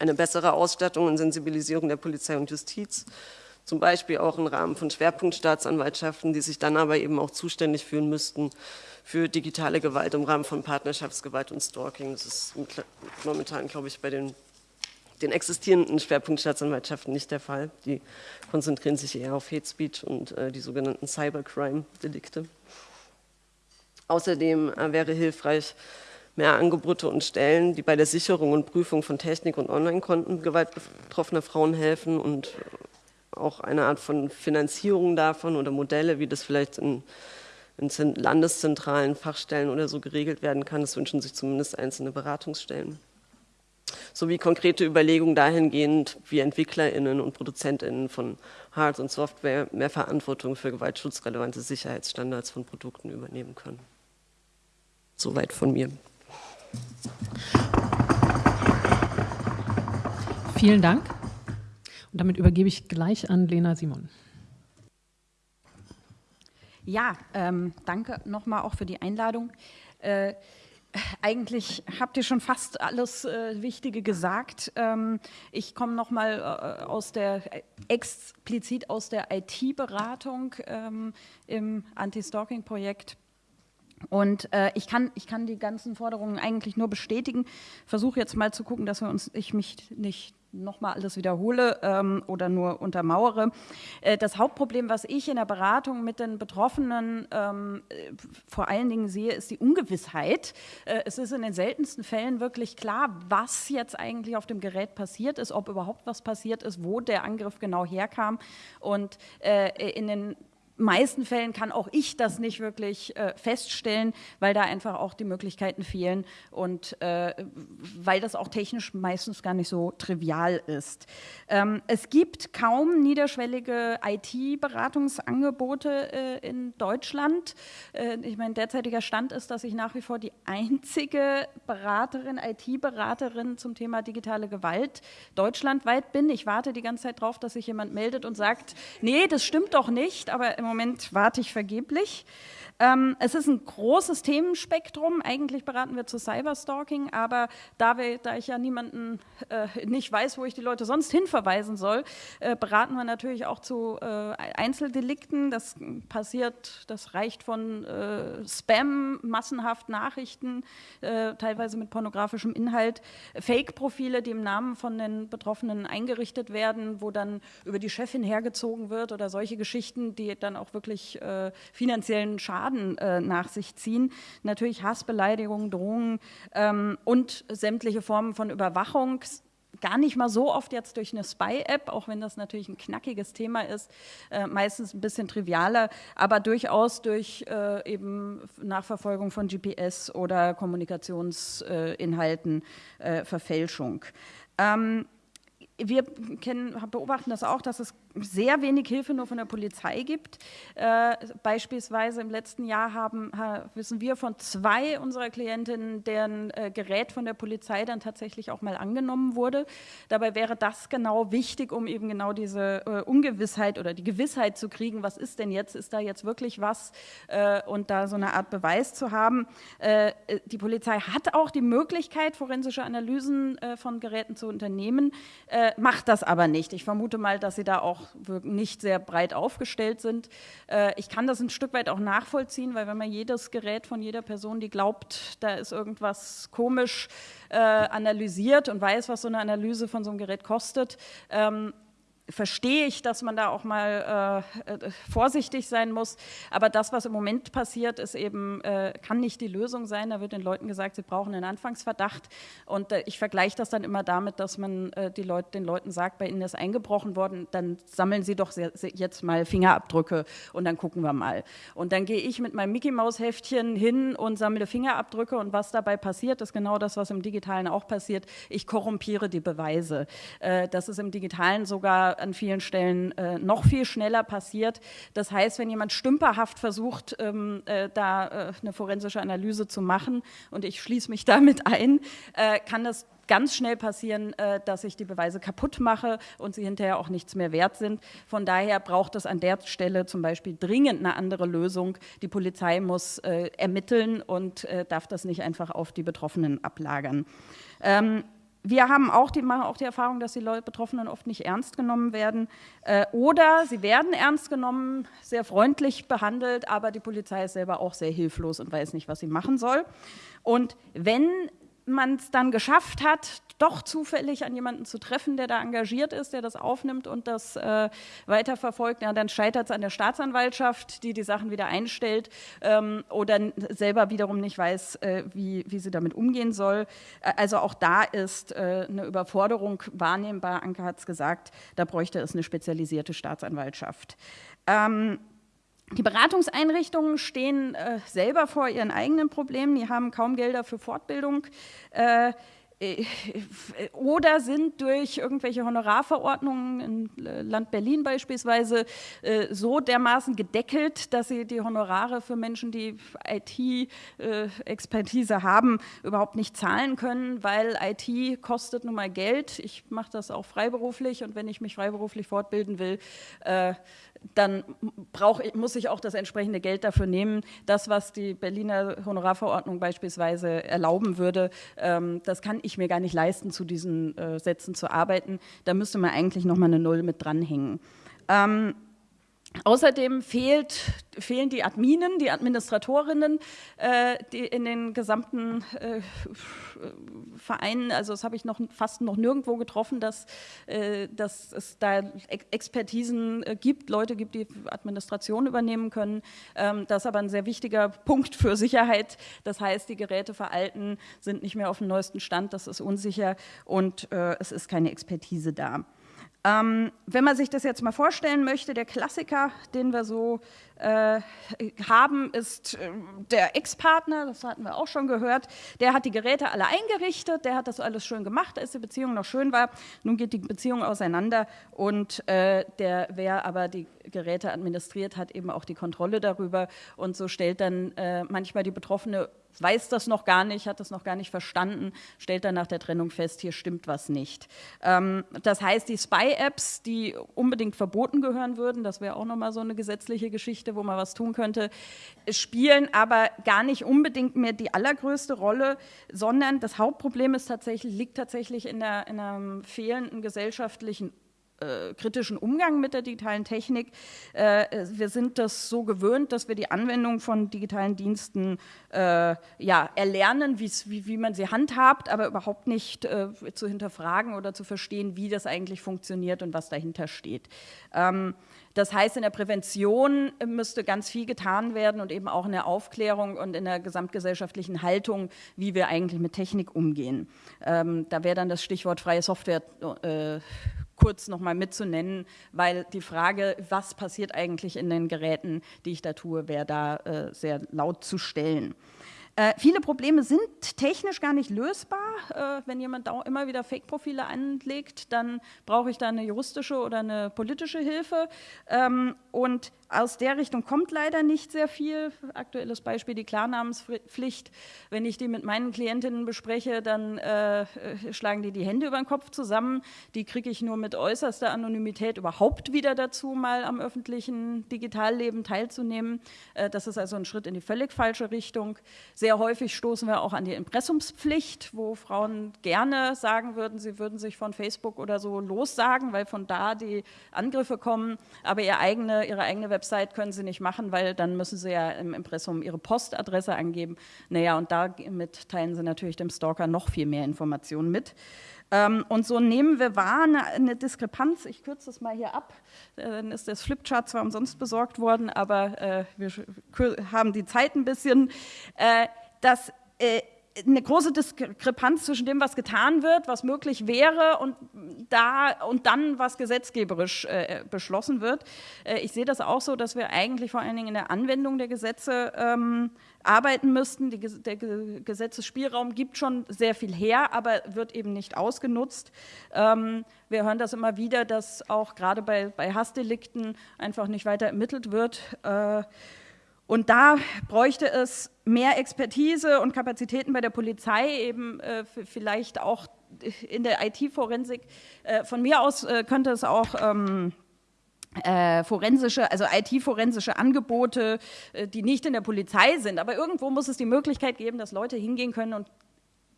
eine bessere Ausstattung und Sensibilisierung der Polizei und Justiz, zum Beispiel auch im Rahmen von Schwerpunktstaatsanwaltschaften, die sich dann aber eben auch zuständig fühlen müssten für digitale Gewalt im Rahmen von Partnerschaftsgewalt und Stalking. Das ist momentan, glaube ich, bei den den existierenden Schwerpunktstaatsanwaltschaften nicht der Fall. Die konzentrieren sich eher auf Hate Speech und äh, die sogenannten Cybercrime-Delikte. Außerdem äh, wäre hilfreich, mehr Angebote und Stellen, die bei der Sicherung und Prüfung von Technik- und Online-Konten gewaltbetroffener Frauen helfen und auch eine Art von Finanzierung davon oder Modelle, wie das vielleicht in, in landeszentralen Fachstellen oder so geregelt werden kann. Das wünschen sich zumindest einzelne Beratungsstellen. Sowie konkrete Überlegungen dahingehend, wie EntwicklerInnen und ProduzentInnen von Hard- und Software mehr Verantwortung für gewaltschutzrelevante Sicherheitsstandards von Produkten übernehmen können. Soweit von mir. Vielen Dank. Und damit übergebe ich gleich an Lena Simon. Ja, ähm, danke nochmal auch für die Einladung. Äh, eigentlich habt ihr schon fast alles äh, Wichtige gesagt. Ähm, ich komme nochmal äh, aus der explizit aus der IT-Beratung ähm, im Anti-Stalking-Projekt und äh, ich, kann, ich kann die ganzen Forderungen eigentlich nur bestätigen. Versuche jetzt mal zu gucken, dass wir uns, ich mich nicht nochmal alles wiederhole ähm, oder nur untermauere. Äh, das Hauptproblem, was ich in der Beratung mit den Betroffenen ähm, äh, vor allen Dingen sehe, ist die Ungewissheit. Äh, es ist in den seltensten Fällen wirklich klar, was jetzt eigentlich auf dem Gerät passiert ist, ob überhaupt was passiert ist, wo der Angriff genau herkam. Und äh, in den meisten Fällen kann auch ich das nicht wirklich äh, feststellen, weil da einfach auch die Möglichkeiten fehlen und äh, weil das auch technisch meistens gar nicht so trivial ist. Ähm, es gibt kaum niederschwellige IT-Beratungsangebote äh, in Deutschland. Äh, ich meine, derzeitiger Stand ist, dass ich nach wie vor die einzige Beraterin, IT-Beraterin zum Thema digitale Gewalt deutschlandweit bin. Ich warte die ganze Zeit darauf, dass sich jemand meldet und sagt, nee, das stimmt doch nicht, aber im Moment warte ich vergeblich. Ähm, es ist ein großes Themenspektrum. Eigentlich beraten wir zu Cyberstalking, aber da, wir, da ich ja niemanden äh, nicht weiß, wo ich die Leute sonst hinverweisen soll, äh, beraten wir natürlich auch zu äh, Einzeldelikten. Das passiert, das reicht von äh, Spam, massenhaft Nachrichten, äh, teilweise mit pornografischem Inhalt, Fake-Profile, die im Namen von den Betroffenen eingerichtet werden, wo dann über die Chefin hergezogen wird oder solche Geschichten, die dann auch wirklich äh, finanziellen Schaden Schaden äh, nach sich ziehen. Natürlich Hassbeleidigungen, Drohungen ähm, und sämtliche Formen von Überwachung gar nicht mal so oft jetzt durch eine Spy-App, auch wenn das natürlich ein knackiges Thema ist, äh, meistens ein bisschen trivialer, aber durchaus durch äh, eben Nachverfolgung von GPS oder Kommunikationsinhalten, äh, Verfälschung. Ähm, wir kennen, beobachten das auch, dass es sehr wenig Hilfe nur von der Polizei gibt. Äh, beispielsweise im letzten Jahr haben, wissen wir von zwei unserer Klientinnen, deren äh, Gerät von der Polizei dann tatsächlich auch mal angenommen wurde. Dabei wäre das genau wichtig, um eben genau diese äh, Ungewissheit oder die Gewissheit zu kriegen, was ist denn jetzt, ist da jetzt wirklich was äh, und da so eine Art Beweis zu haben. Äh, die Polizei hat auch die Möglichkeit, forensische Analysen äh, von Geräten zu unternehmen, macht das aber nicht. Ich vermute mal, dass sie da auch auch nicht sehr breit aufgestellt sind. Äh, ich kann das ein Stück weit auch nachvollziehen, weil wenn man jedes Gerät von jeder Person, die glaubt, da ist irgendwas komisch, äh, analysiert und weiß, was so eine Analyse von so einem Gerät kostet, ähm, verstehe ich, dass man da auch mal äh, äh, vorsichtig sein muss. Aber das, was im Moment passiert, ist eben, äh, kann nicht die Lösung sein. Da wird den Leuten gesagt, sie brauchen einen Anfangsverdacht. Und äh, ich vergleiche das dann immer damit, dass man äh, die Leute, den Leuten sagt, bei ihnen ist eingebrochen worden, dann sammeln sie doch sehr, sehr jetzt mal Fingerabdrücke und dann gucken wir mal. Und dann gehe ich mit meinem Mickey-Maus-Heftchen hin und sammle Fingerabdrücke und was dabei passiert, ist genau das, was im Digitalen auch passiert. Ich korrumpiere die Beweise. Äh, das ist im Digitalen sogar an vielen Stellen äh, noch viel schneller passiert. Das heißt, wenn jemand stümperhaft versucht, ähm, äh, da äh, eine forensische Analyse zu machen, und ich schließe mich damit ein, äh, kann das ganz schnell passieren, äh, dass ich die Beweise kaputt mache und sie hinterher auch nichts mehr wert sind. Von daher braucht es an der Stelle zum Beispiel dringend eine andere Lösung. Die Polizei muss äh, ermitteln und darf das nicht einfach auf die Betroffenen ablagern. Ähm, wir haben auch die, machen auch die Erfahrung, dass die Betroffenen oft nicht ernst genommen werden äh, oder sie werden ernst genommen, sehr freundlich behandelt, aber die Polizei ist selber auch sehr hilflos und weiß nicht, was sie machen soll. Und wenn man es dann geschafft hat, doch zufällig an jemanden zu treffen, der da engagiert ist, der das aufnimmt und das äh, weiterverfolgt, ja, dann scheitert es an der Staatsanwaltschaft, die die Sachen wieder einstellt ähm, oder selber wiederum nicht weiß, äh, wie, wie sie damit umgehen soll. Also auch da ist äh, eine Überforderung wahrnehmbar. Anke hat es gesagt, da bräuchte es eine spezialisierte Staatsanwaltschaft. Ähm, die Beratungseinrichtungen stehen äh, selber vor ihren eigenen Problemen. Die haben kaum Gelder für Fortbildung. Äh, äh, (laughs) oder sind durch irgendwelche Honorarverordnungen im Land Berlin beispielsweise äh, so dermaßen gedeckelt, dass sie die Honorare für Menschen, die IT-Expertise äh, haben, überhaupt nicht zahlen können, weil IT kostet nun mal Geld. Ich mache das auch freiberuflich und wenn ich mich freiberuflich fortbilden will, dann brauch, muss ich auch das entsprechende Geld dafür nehmen. Das, was die Berliner Honorarverordnung beispielsweise erlauben würde, ähm, das kann ich mir gar nicht leisten, zu diesen äh, Sätzen zu arbeiten. Da müsste man eigentlich noch mal eine Null mit dranhängen. Ähm, Außerdem fehlt, fehlen die Adminen, die Administratorinnen äh, die in den gesamten äh, Vereinen. Also das habe ich noch fast noch nirgendwo getroffen, dass, äh, dass es da Expertisen äh, gibt, Leute gibt, die Administration übernehmen können. Ähm, das ist aber ein sehr wichtiger Punkt für Sicherheit. Das heißt, die Geräte veralten, sind nicht mehr auf dem neuesten Stand, das ist unsicher und äh, es ist keine Expertise da. Ähm, wenn man sich das jetzt mal vorstellen möchte, der Klassiker, den wir so äh, haben, ist äh, der Ex-Partner, das hatten wir auch schon gehört, der hat die Geräte alle eingerichtet, der hat das alles schön gemacht, als die Beziehung noch schön war. Nun geht die Beziehung auseinander und äh, der, wer aber die Geräte administriert, hat eben auch die Kontrolle darüber und so stellt dann äh, manchmal die Betroffene weiß das noch gar nicht, hat das noch gar nicht verstanden, stellt dann nach der Trennung fest, hier stimmt was nicht. Ähm, das heißt, die Spy-Apps, die unbedingt verboten gehören würden, das wäre auch nochmal so eine gesetzliche Geschichte, wo man was tun könnte, spielen aber gar nicht unbedingt mehr die allergrößte Rolle, sondern das Hauptproblem ist tatsächlich, liegt tatsächlich in, der, in einem fehlenden gesellschaftlichen äh, kritischen Umgang mit der digitalen Technik. Äh, wir sind das so gewöhnt, dass wir die Anwendung von digitalen Diensten äh, ja, erlernen, wie, wie man sie handhabt, aber überhaupt nicht äh, zu hinterfragen oder zu verstehen, wie das eigentlich funktioniert und was dahinter steht. Ähm, das heißt, in der Prävention müsste ganz viel getan werden und eben auch in der Aufklärung und in der gesamtgesellschaftlichen Haltung, wie wir eigentlich mit Technik umgehen. Ähm, da wäre dann das Stichwort freie Software äh, kurz nochmal mitzunennen, weil die Frage, was passiert eigentlich in den Geräten, die ich da tue, wäre da äh, sehr laut zu stellen. Äh, viele Probleme sind technisch gar nicht lösbar. Äh, wenn jemand da immer wieder Fake-Profile anlegt, dann brauche ich da eine juristische oder eine politische Hilfe. Ähm, und aus der Richtung kommt leider nicht sehr viel. Aktuelles Beispiel die Klarnamenspflicht. Wenn ich die mit meinen Klientinnen bespreche, dann äh, schlagen die die Hände über den Kopf zusammen. Die kriege ich nur mit äußerster Anonymität überhaupt wieder dazu, mal am öffentlichen Digitalleben teilzunehmen. Äh, das ist also ein Schritt in die völlig falsche Richtung. Sehr häufig stoßen wir auch an die Impressumspflicht, wo Frauen gerne sagen würden, sie würden sich von Facebook oder so lossagen, weil von da die Angriffe kommen, aber ihre eigene, ihre eigene Website können sie nicht machen, weil dann müssen sie ja im Impressum ihre Postadresse angeben. Naja, und damit teilen sie natürlich dem Stalker noch viel mehr Informationen mit. Ähm, und so nehmen wir wahr eine, eine Diskrepanz. Ich kürze das mal hier ab. Äh, dann ist das Flipchart zwar umsonst besorgt worden, aber äh, wir haben die Zeit ein bisschen. Äh, dass eine große Diskrepanz zwischen dem, was getan wird, was möglich wäre und, da, und dann, was gesetzgeberisch äh, beschlossen wird. Äh, ich sehe das auch so, dass wir eigentlich vor allen Dingen in der Anwendung der Gesetze ähm, arbeiten müssten. Die, der Gesetzesspielraum gibt schon sehr viel her, aber wird eben nicht ausgenutzt. Ähm, wir hören das immer wieder, dass auch gerade bei, bei Hassdelikten einfach nicht weiter ermittelt wird. Äh, und da bräuchte es mehr Expertise und Kapazitäten bei der Polizei, eben äh, vielleicht auch in der IT-Forensik. Äh, von mir aus äh, könnte es auch ähm, äh, forensische, also IT-forensische Angebote, äh, die nicht in der Polizei sind. Aber irgendwo muss es die Möglichkeit geben, dass Leute hingehen können und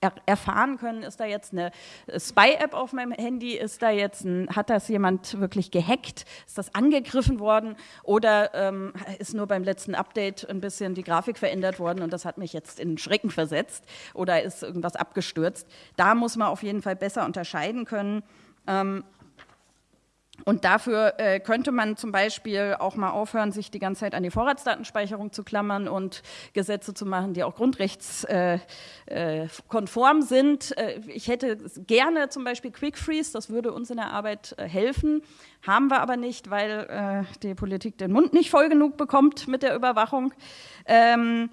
er erfahren können, ist da jetzt eine Spy-App auf meinem Handy, ist da jetzt ein, hat das jemand wirklich gehackt, ist das angegriffen worden oder ähm, ist nur beim letzten Update ein bisschen die Grafik verändert worden und das hat mich jetzt in Schrecken versetzt oder ist irgendwas abgestürzt. Da muss man auf jeden Fall besser unterscheiden können. Ähm, und dafür äh, könnte man zum Beispiel auch mal aufhören, sich die ganze Zeit an die Vorratsdatenspeicherung zu klammern und Gesetze zu machen, die auch grundrechtskonform äh, äh, sind. Äh, ich hätte gerne zum Beispiel Quick Freeze, das würde uns in der Arbeit äh, helfen, haben wir aber nicht, weil äh, die Politik den Mund nicht voll genug bekommt mit der Überwachung. Ähm, äh,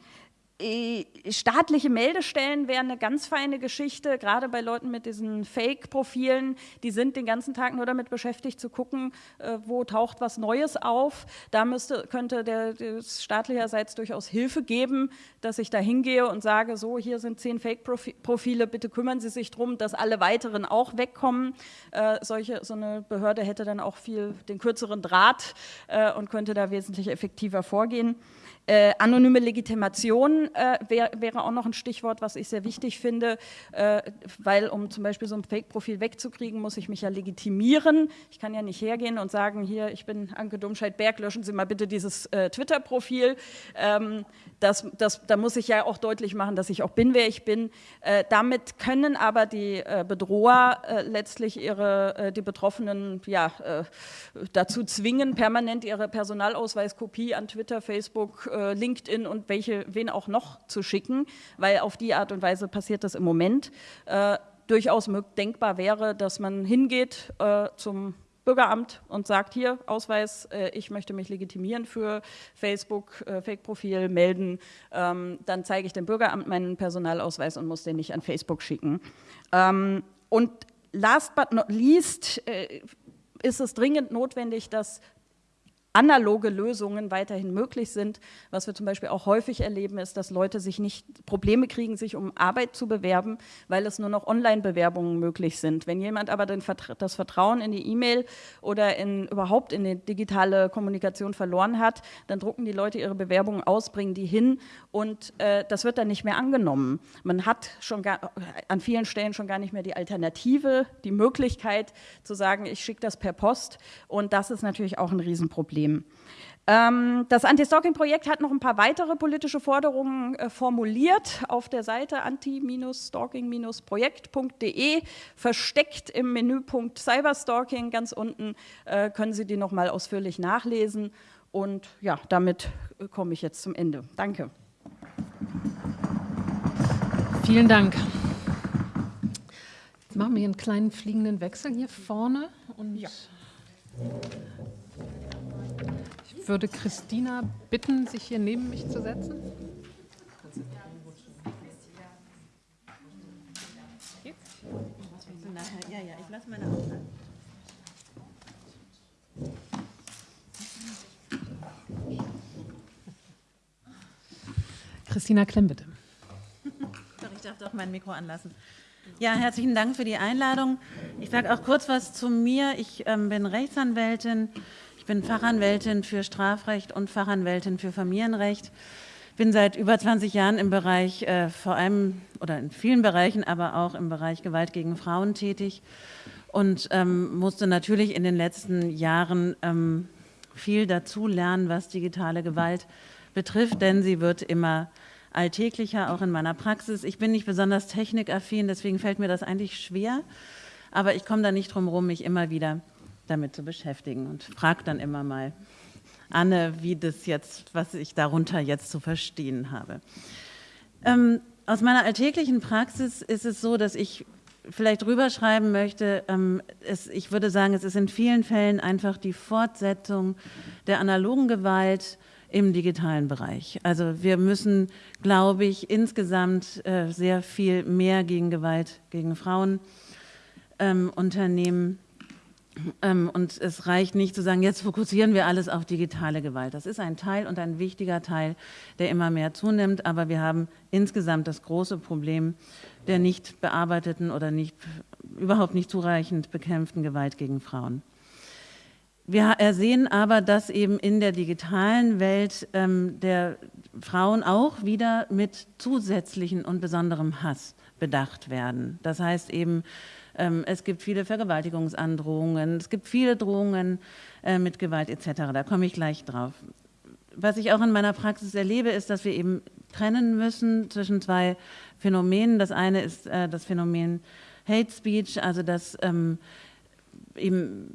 staatliche Meldestellen wären eine ganz feine Geschichte, gerade bei Leuten mit diesen Fake-Profilen. Die sind den ganzen Tag nur damit beschäftigt zu gucken, äh, wo taucht was Neues auf. Da müsste, könnte der, staatlicherseits durchaus Hilfe geben, dass ich da hingehe und sage, so, hier sind zehn Fake-Profile, bitte kümmern Sie sich darum, dass alle weiteren auch wegkommen. Äh, solche, so eine Behörde hätte dann auch viel den kürzeren Draht äh, und könnte da wesentlich effektiver vorgehen. Äh, anonyme Legitimation äh, wär, wäre auch noch ein Stichwort, was ich sehr wichtig finde, äh, weil um zum Beispiel so ein Fake-Profil wegzukriegen, muss ich mich ja legitimieren. Ich kann ja nicht hergehen und sagen, hier, ich bin Anke Domscheit-Berg, löschen Sie mal bitte dieses äh, Twitter-Profil. Ähm, das, das, da muss ich ja auch deutlich machen, dass ich auch bin, wer ich bin. Äh, damit können aber die äh, Bedroher letztlich ihre, die Betroffenen ja, dazu zwingen, permanent ihre Personalausweiskopie an Twitter, Facebook, äh, LinkedIn und welche, wen auch noch zu schicken, weil auf die Art und Weise passiert das im Moment. Äh, durchaus denkbar wäre, dass man hingeht äh, zum Bürgeramt und sagt, hier, Ausweis, äh, ich möchte mich legitimieren für Facebook, äh, Fake-Profil, melden, ähm, dann zeige ich dem Bürgeramt meinen Personalausweis und muss den nicht an Facebook schicken. Ähm, und last but not least äh, ist es dringend notwendig, dass analoge Lösungen weiterhin möglich sind. Was wir zum Beispiel auch häufig erleben, ist, dass Leute sich nicht Probleme kriegen, sich um Arbeit zu bewerben, weil es nur noch Online-Bewerbungen möglich sind. Wenn jemand aber das Vertrauen in die E-Mail oder in, überhaupt in die digitale Kommunikation verloren hat, dann drucken die Leute ihre Bewerbungen aus, bringen die hin und äh, das wird dann nicht mehr angenommen. Man hat schon gar, an vielen Stellen schon gar nicht mehr die Alternative, die Möglichkeit zu sagen, ich schicke das per Post und das ist natürlich auch ein Riesenproblem. Problem. Ähm, das Anti-Stalking-Projekt hat noch ein paar weitere politische Forderungen äh, formuliert auf der Seite anti-stalking-projekt.de. Versteckt im Menüpunkt Cyberstalking ganz unten äh, können Sie die noch mal ausführlich nachlesen. Und ja, damit äh, komme ich jetzt zum Ende. Danke. Vielen Dank. Jetzt machen wir einen kleinen fliegenden Wechsel hier vorne. Und ja würde Christina bitten, sich hier neben mich zu setzen. Christina Klemm, bitte. Doch, ich darf doch mein Mikro anlassen. Ja, herzlichen Dank für die Einladung. Ich sage auch kurz was zu mir. Ich ähm, bin Rechtsanwältin, bin Fachanwältin für Strafrecht und Fachanwältin für Familienrecht. Bin seit über 20 Jahren im Bereich, äh, vor allem oder in vielen Bereichen, aber auch im Bereich Gewalt gegen Frauen tätig und ähm, musste natürlich in den letzten Jahren ähm, viel dazu lernen, was digitale Gewalt betrifft, denn sie wird immer alltäglicher, auch in meiner Praxis. Ich bin nicht besonders technikaffin, deswegen fällt mir das eigentlich schwer, aber ich komme da nicht drum herum, mich immer wieder damit zu beschäftigen und frage dann immer mal Anne, wie das jetzt, was ich darunter jetzt zu verstehen habe. Ähm, aus meiner alltäglichen Praxis ist es so, dass ich vielleicht rüberschreiben möchte, ähm, es, ich würde sagen, es ist in vielen Fällen einfach die Fortsetzung der analogen Gewalt im digitalen Bereich. Also wir müssen, glaube ich, insgesamt äh, sehr viel mehr gegen Gewalt gegen Frauen ähm, unternehmen und es reicht nicht zu sagen, jetzt fokussieren wir alles auf digitale Gewalt. Das ist ein Teil und ein wichtiger Teil, der immer mehr zunimmt. Aber wir haben insgesamt das große Problem der nicht bearbeiteten oder nicht, überhaupt nicht zureichend bekämpften Gewalt gegen Frauen. Wir sehen aber, dass eben in der digitalen Welt ähm, der Frauen auch wieder mit zusätzlichen und besonderem Hass bedacht werden. Das heißt eben, ähm, es gibt viele Vergewaltigungsandrohungen, es gibt viele Drohungen äh, mit Gewalt etc. Da komme ich gleich drauf. Was ich auch in meiner Praxis erlebe, ist, dass wir eben trennen müssen zwischen zwei Phänomenen. Das eine ist äh, das Phänomen Hate Speech, also das ähm, im,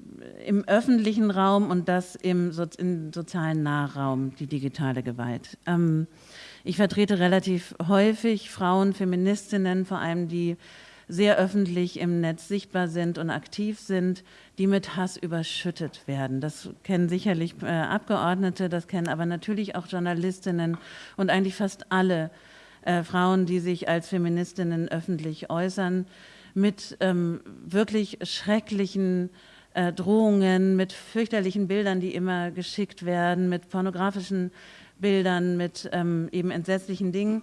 im, öffentlichen Raum und das im, so, im sozialen Nahraum, die digitale Gewalt. Ähm, ich vertrete relativ häufig Frauen, Feministinnen, vor allem die sehr öffentlich im Netz sichtbar sind und aktiv sind, die mit Hass überschüttet werden. Das kennen sicherlich äh, Abgeordnete, das kennen aber natürlich auch Journalistinnen und eigentlich fast alle äh, Frauen, die sich als Feministinnen öffentlich äußern, mit ähm, wirklich schrecklichen äh, Drohungen, mit fürchterlichen Bildern, die immer geschickt werden, mit pornografischen Bildern, mit ähm, eben entsetzlichen Dingen.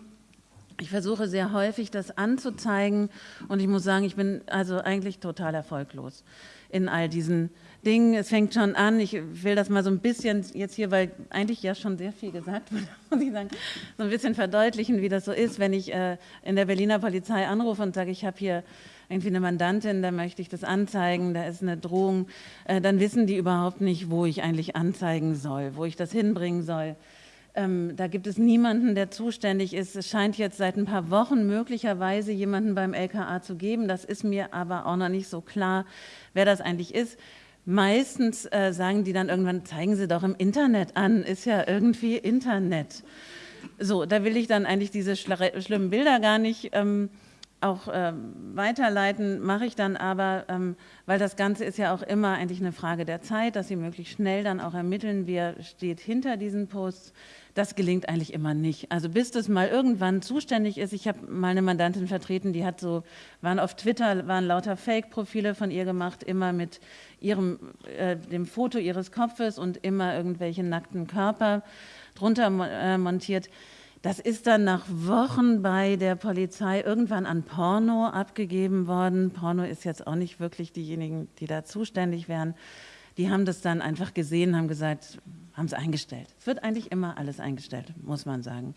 Ich versuche sehr häufig, das anzuzeigen und ich muss sagen, ich bin also eigentlich total erfolglos in all diesen Dingen. Es fängt schon an, ich will das mal so ein bisschen jetzt hier, weil eigentlich ja schon sehr viel gesagt wurde, (laughs) muss ich sagen, so ein bisschen verdeutlichen, wie das so ist, wenn ich äh, in der Berliner Polizei anrufe und sage, ich habe hier irgendwie eine Mandantin, da möchte ich das anzeigen, da ist eine Drohung, äh, dann wissen die überhaupt nicht, wo ich eigentlich anzeigen soll, wo ich das hinbringen soll. Ähm, da gibt es niemanden, der zuständig ist. Es scheint jetzt seit ein paar Wochen möglicherweise jemanden beim LKA zu geben. Das ist mir aber auch noch nicht so klar, wer das eigentlich ist. Meistens äh, sagen die dann irgendwann, zeigen Sie doch im Internet an, ist ja irgendwie Internet. So, da will ich dann eigentlich diese schlimmen Bilder gar nicht ähm, auch äh, weiterleiten, mache ich dann aber, ähm, weil das Ganze ist ja auch immer eigentlich eine Frage der Zeit, dass Sie möglichst schnell dann auch ermitteln, wer steht hinter diesen Posts. Das gelingt eigentlich immer nicht. Also bis das mal irgendwann zuständig ist. Ich habe mal eine Mandantin vertreten, die hat so, waren auf Twitter, waren lauter Fake-Profile von ihr gemacht, immer mit ihrem, äh, dem Foto ihres Kopfes und immer irgendwelche nackten Körper drunter äh, montiert. Das ist dann nach Wochen bei der Polizei irgendwann an Porno abgegeben worden. Porno ist jetzt auch nicht wirklich diejenigen, die da zuständig wären. Die haben das dann einfach gesehen, haben gesagt, haben es eingestellt. Es wird eigentlich immer alles eingestellt, muss man sagen.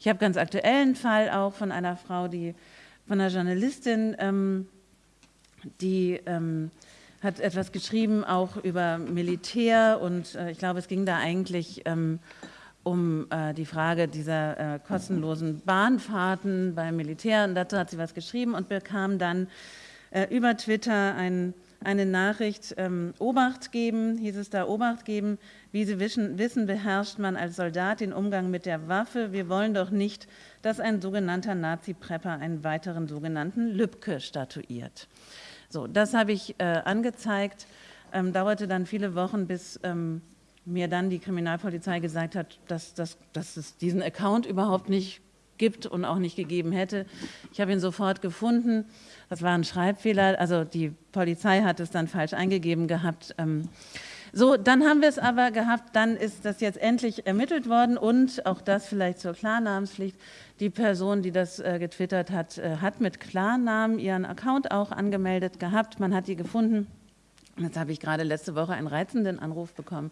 Ich habe ganz aktuellen Fall auch von einer Frau, die von einer Journalistin, ähm, die ähm, hat etwas geschrieben, auch über Militär und äh, ich glaube, es ging da eigentlich ähm, um äh, die Frage dieser äh, kostenlosen Bahnfahrten beim Militär. Und dazu hat sie was geschrieben und bekam dann äh, über Twitter ein, eine Nachricht, ähm, Obacht geben, hieß es da, Obacht geben, wie Sie wissen, wissen, beherrscht man als Soldat den Umgang mit der Waffe. Wir wollen doch nicht, dass ein sogenannter Nazi-Prepper einen weiteren sogenannten Lübcke statuiert. So, das habe ich äh, angezeigt, ähm, dauerte dann viele Wochen, bis ähm, mir dann die Kriminalpolizei gesagt hat, dass, dass, dass es diesen Account überhaupt nicht gibt und auch nicht gegeben hätte. Ich habe ihn sofort gefunden. Das war ein Schreibfehler. Also die Polizei hat es dann falsch eingegeben gehabt. Ähm, so, dann haben wir es aber gehabt, dann ist das jetzt endlich ermittelt worden und auch das vielleicht zur Klarnamenspflicht. Die Person, die das äh, getwittert hat, äh, hat mit Klarnamen ihren Account auch angemeldet gehabt. Man hat die gefunden. Jetzt habe ich gerade letzte Woche einen reizenden Anruf bekommen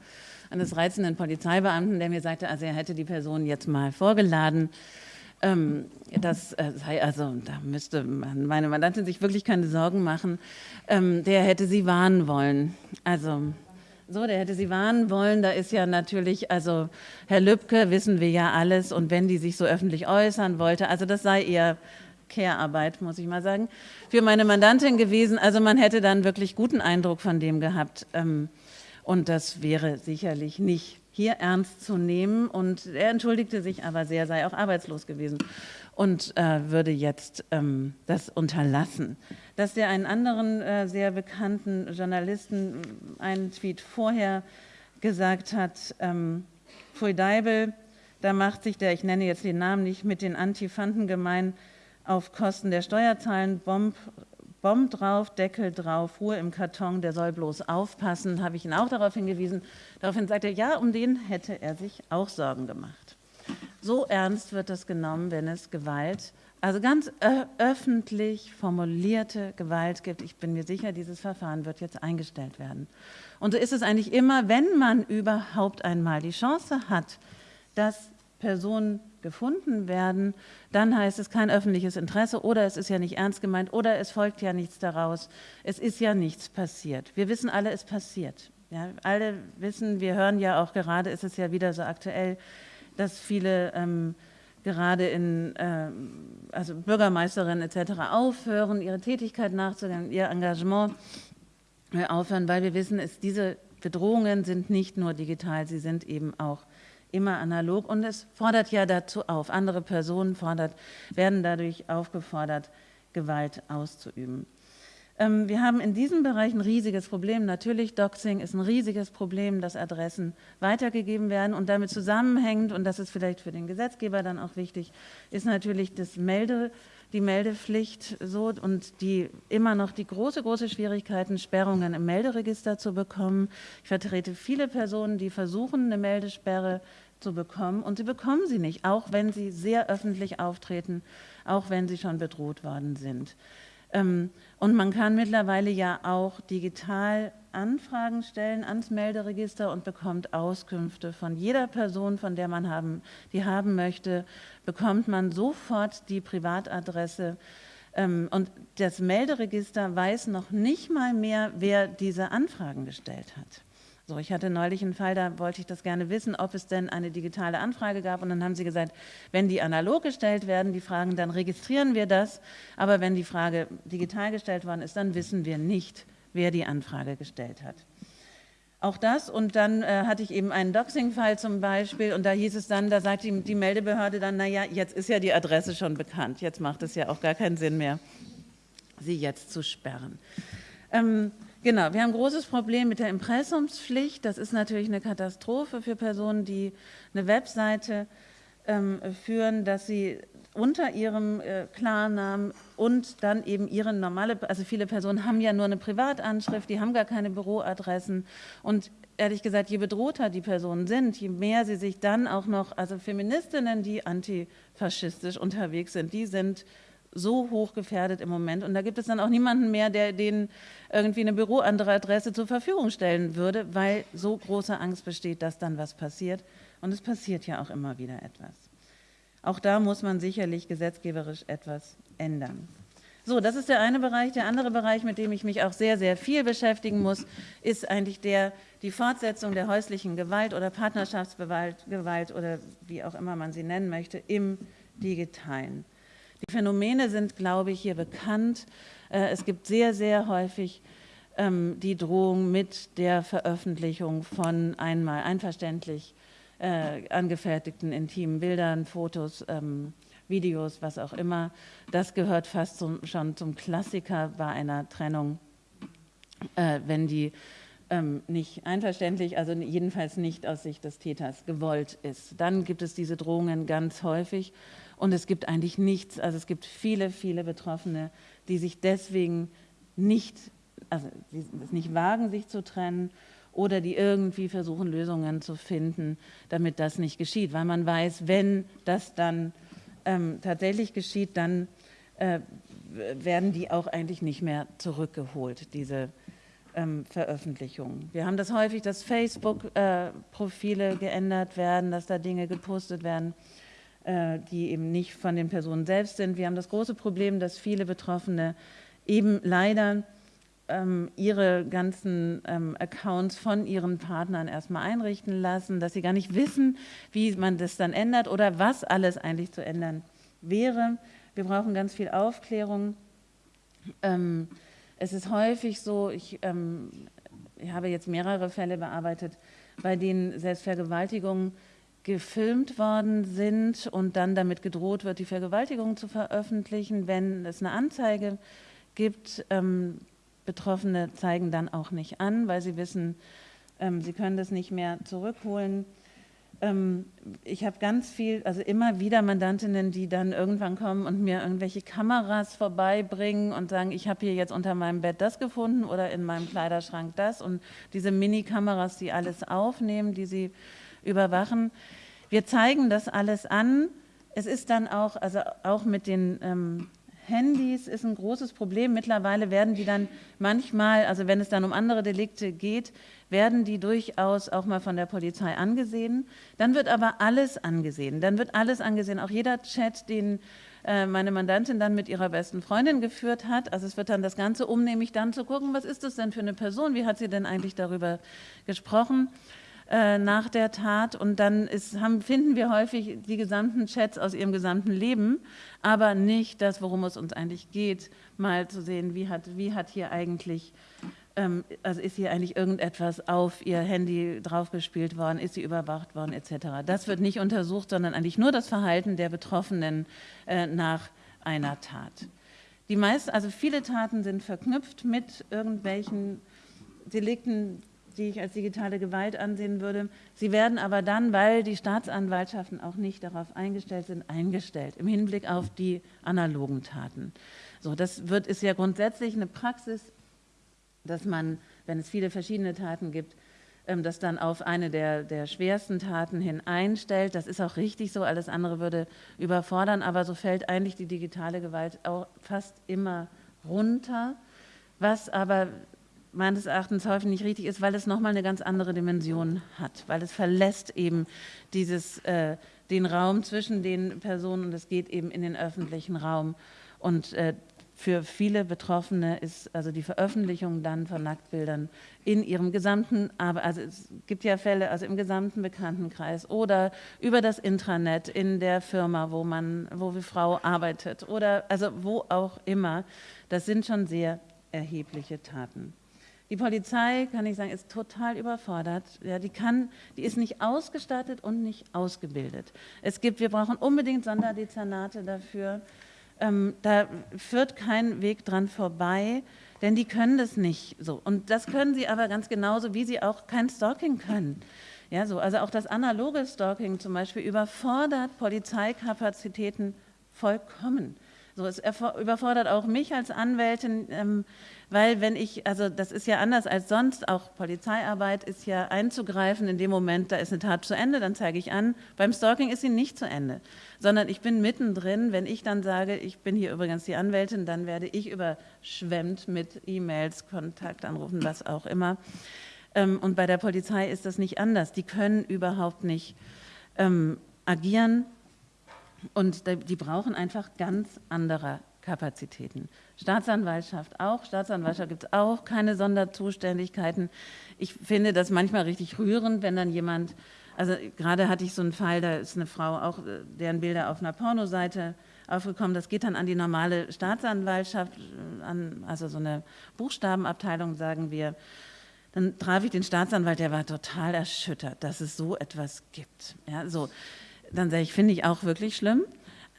eines reizenden Polizeibeamten, der mir sagte, also er hätte die Person jetzt mal vorgeladen. Ähm, das äh, sei also, da müsste meine Mandantin sich wirklich keine Sorgen machen. Ähm, der hätte sie warnen wollen. Also so, der hätte sie warnen wollen. Da ist ja natürlich, also Herr Lübcke, wissen wir ja alles. Und wenn die sich so öffentlich äußern wollte, also das sei eher Care-Arbeit, muss ich mal sagen, für meine Mandantin gewesen. Also man hätte dann wirklich guten Eindruck von dem gehabt. Ähm, und das wäre sicherlich nicht hier ernst zu nehmen. Und er entschuldigte sich aber sehr, sei auch arbeitslos gewesen und äh, würde jetzt ähm, das unterlassen. Dass der einen anderen äh, sehr bekannten Journalisten einen Tweet vorher gesagt hat, ähm, Pfui Deibel, da macht sich der, ich nenne jetzt den Namen nicht, mit den Antifanten gemein auf Kosten der Steuerzahlen Bomb Bomb drauf, Deckel drauf, Ruhe im Karton, der soll bloß aufpassen, habe ich ihn auch darauf hingewiesen. Daraufhin sagte er, ja, um den hätte er sich auch Sorgen gemacht. So ernst wird das genommen, wenn es Gewalt, also ganz öffentlich formulierte Gewalt gibt. Ich bin mir sicher, dieses Verfahren wird jetzt eingestellt werden. Und so ist es eigentlich immer, wenn man überhaupt einmal die Chance hat, dass Personen gefunden werden, dann heißt es kein öffentliches Interesse oder es ist ja nicht ernst gemeint oder es folgt ja nichts daraus. Es ist ja nichts passiert. Wir wissen alle, es passiert. Ja, alle wissen, wir hören ja auch gerade, ist es ja wieder so aktuell, dass viele ähm, gerade in, äh, also Bürgermeisterinnen etc. aufhören, ihre Tätigkeit nachzugehen, ihr Engagement äh, aufhören, weil wir wissen, es, diese Bedrohungen sind nicht nur digital, sie sind eben auch immer analog und es fordert ja dazu auf. Andere Personen fordert, werden dadurch aufgefordert, Gewalt auszuüben. Ähm, wir haben in diesem Bereich ein riesiges Problem. Natürlich, Doxing ist ein riesiges Problem, dass Adressen weitergegeben werden und damit zusammenhängt, und das ist vielleicht für den Gesetzgeber dann auch wichtig, ist natürlich das Melde, die Meldepflicht so und die immer noch die große, große Schwierigkeiten, Sperrungen im Melderegister zu bekommen. Ich vertrete viele Personen, die versuchen, eine Meldesperre zu bekommen und sie bekommen sie nicht, auch wenn sie sehr öffentlich auftreten, auch wenn sie schon bedroht worden sind. Ähm, und man kann mittlerweile ja auch digital Anfragen stellen ans Melderegister und bekommt Auskünfte von jeder Person, von der man haben, die haben möchte, bekommt man sofort die Privatadresse. Ähm, und das Melderegister weiß noch nicht mal mehr, wer diese Anfragen gestellt hat. So, ich hatte neulich einen Fall, da wollte ich das gerne wissen, ob es denn eine digitale Anfrage gab. Und dann haben sie gesagt, wenn die analog gestellt werden, die Fragen, dann registrieren wir das. Aber wenn die Frage digital gestellt worden ist, dann wissen wir nicht, wer die Anfrage gestellt hat. Auch das und dann äh, hatte ich eben einen Doxing-Fall zum Beispiel und da hieß es dann, da sagt die, die Meldebehörde dann, naja, jetzt ist ja die Adresse schon bekannt, jetzt macht es ja auch gar keinen Sinn mehr, sie jetzt zu sperren. Ähm, Genau, wir haben ein großes Problem mit der Impressumspflicht. Das ist natürlich eine Katastrophe für Personen, die eine Webseite ähm, führen, dass sie unter ihrem äh, Klarnamen und dann eben ihre normale, also viele Personen haben ja nur eine Privatanschrift, die haben gar keine Büroadressen und ehrlich gesagt, je bedrohter die Personen sind, je mehr sie sich dann auch noch, also Feministinnen, die antifaschistisch unterwegs sind, die sind so hoch gefährdet im Moment. Und da gibt es dann auch niemanden mehr, der denen irgendwie eine Büroadresse zur Verfügung stellen würde, weil so große Angst besteht, dass dann was passiert. Und es passiert ja auch immer wieder etwas. Auch da muss man sicherlich gesetzgeberisch etwas ändern. So, das ist der eine Bereich. Der andere Bereich, mit dem ich mich auch sehr, sehr viel beschäftigen muss, ist eigentlich der, die Fortsetzung der häuslichen Gewalt oder Partnerschaftsgewalt Gewalt oder wie auch immer man sie nennen möchte, im Digitalen. Die Phänomene sind, glaube ich, hier bekannt. Äh, es gibt sehr, sehr häufig ähm, die Drohung mit der Veröffentlichung von einmal einverständlich äh, angefertigten intimen Bildern, Fotos, ähm, Videos, was auch immer. Das gehört fast zum, schon zum Klassiker bei einer Trennung, äh, wenn die ähm, nicht einverständlich, also jedenfalls nicht aus Sicht des Täters gewollt ist. Dann gibt es diese Drohungen ganz häufig und es gibt eigentlich nichts, also es gibt viele, viele Betroffene, die sich deswegen nicht, also die nicht wagen, sich zu trennen oder die irgendwie versuchen, Lösungen zu finden, damit das nicht geschieht. Weil man weiß, wenn das dann ähm, tatsächlich geschieht, dann äh, werden die auch eigentlich nicht mehr zurückgeholt, diese ähm, Veröffentlichungen. Wir haben das häufig, dass Facebook-Profile äh, geändert werden, dass da Dinge gepostet werden. Äh, die eben nicht von den Personen selbst sind. Wir haben das große Problem, dass viele Betroffene eben leider ähm, ihre ganzen ähm, Accounts von ihren Partnern erstmal einrichten lassen, dass sie gar nicht wissen, wie man das dann ändert oder was alles eigentlich zu ändern wäre. Wir brauchen ganz viel Aufklärung. Ähm, es ist häufig so, ich, ähm, ich habe jetzt mehrere Fälle bearbeitet, bei denen Selbstvergewaltigungen gefilmt worden sind und dann damit gedroht wird, die Vergewaltigung zu veröffentlichen, wenn es eine Anzeige gibt. Ähm, Betroffene zeigen dann auch nicht an, weil sie wissen, ähm, sie können das nicht mehr zurückholen. Ähm, ich habe ganz viel, also immer wieder Mandantinnen, die dann irgendwann kommen und mir irgendwelche Kameras vorbeibringen und sagen, ich habe hier jetzt unter meinem Bett das gefunden oder in meinem Kleiderschrank das und diese Mini-Kameras, die alles aufnehmen, die sie überwachen. Wir zeigen das alles an. Es ist dann auch, also auch mit den ähm, Handys ist ein großes Problem. Mittlerweile werden die dann manchmal, also wenn es dann um andere Delikte geht, werden die durchaus auch mal von der Polizei angesehen. Dann wird aber alles angesehen. Dann wird alles angesehen, auch jeder Chat, den äh, meine Mandantin dann mit ihrer besten Freundin geführt hat. Also es wird dann das Ganze um, nämlich dann zu gucken, was ist das denn für eine Person, wie hat sie denn eigentlich darüber gesprochen äh, nach der Tat. Und dann ist, haben, finden wir häufig die gesamten Chats aus ihrem gesamten Leben, aber nicht das, worum es uns eigentlich geht, mal zu sehen, wie hat, wie hat hier eigentlich ähm, also ist hier eigentlich irgendetwas auf ihr Handy draufgespielt worden, ist sie überwacht worden etc. Das wird nicht untersucht, sondern eigentlich nur das Verhalten der Betroffenen äh, nach einer Tat. Die meisten, also viele Taten sind verknüpft mit irgendwelchen Delikten, die ich als digitale Gewalt ansehen würde. Sie werden aber dann, weil die Staatsanwaltschaften auch nicht darauf eingestellt sind, eingestellt im Hinblick auf die analogen Taten. So, das wird, ist ja grundsätzlich eine Praxis dass man, wenn es viele verschiedene Taten gibt, ähm, das dann auf eine der, der schwersten Taten hin einstellt. Das ist auch richtig so, alles andere würde überfordern, aber so fällt eigentlich die digitale Gewalt auch fast immer runter, was aber meines Erachtens häufig nicht richtig ist, weil es nochmal eine ganz andere Dimension hat, weil es verlässt eben dieses, äh, den Raum zwischen den Personen und es geht eben in den öffentlichen Raum. Und äh, für viele Betroffene ist also die Veröffentlichung dann von Nacktbildern in ihrem gesamten, aber also es gibt ja Fälle, also im gesamten Bekanntenkreis oder über das Intranet in der Firma, wo man, wo die Frau arbeitet oder also wo auch immer. Das sind schon sehr erhebliche Taten. Die Polizei, kann ich sagen, ist total überfordert. Ja, die, kann, die ist nicht ausgestattet und nicht ausgebildet. Es gibt, wir brauchen unbedingt Sonderdezernate dafür. Ähm, da führt kein Weg dran vorbei, denn die können das nicht so. Und das können sie aber ganz genauso, wie sie auch kein Stalking können. Ja, so, also auch das analoge Stalking zum Beispiel überfordert Polizeikapazitäten vollkommen. So, es überfordert auch mich als Anwältin, ähm, weil wenn ich, also das ist ja anders als sonst, auch Polizeiarbeit ist ja einzugreifen in dem Moment, da ist eine Tat zu Ende, dann zeige ich an. Beim Stalking ist sie nicht zu Ende, sondern ich bin mittendrin. Wenn ich dann sage, ich bin hier übrigens die Anwältin, dann werde ich überschwemmt mit E-Mails, Kontaktanrufen, was auch immer. Ähm, und bei der Polizei ist das nicht anders. Die können überhaupt nicht ähm, agieren und die brauchen einfach ganz andere Kapazitäten. Staatsanwaltschaft auch. Staatsanwaltschaft gibt es auch keine Sonderzuständigkeiten. Ich finde das manchmal richtig rührend, wenn dann jemand, also gerade hatte ich so einen Fall, da ist eine Frau auch, deren Bilder auf einer Pornoseite aufgekommen. Das geht dann an die normale Staatsanwaltschaft, äh, an, also so eine Buchstabenabteilung, sagen wir. Dann traf ich den Staatsanwalt, der war total erschüttert, dass es so etwas gibt. Ja, so dann sage ich, finde ich auch wirklich schlimm.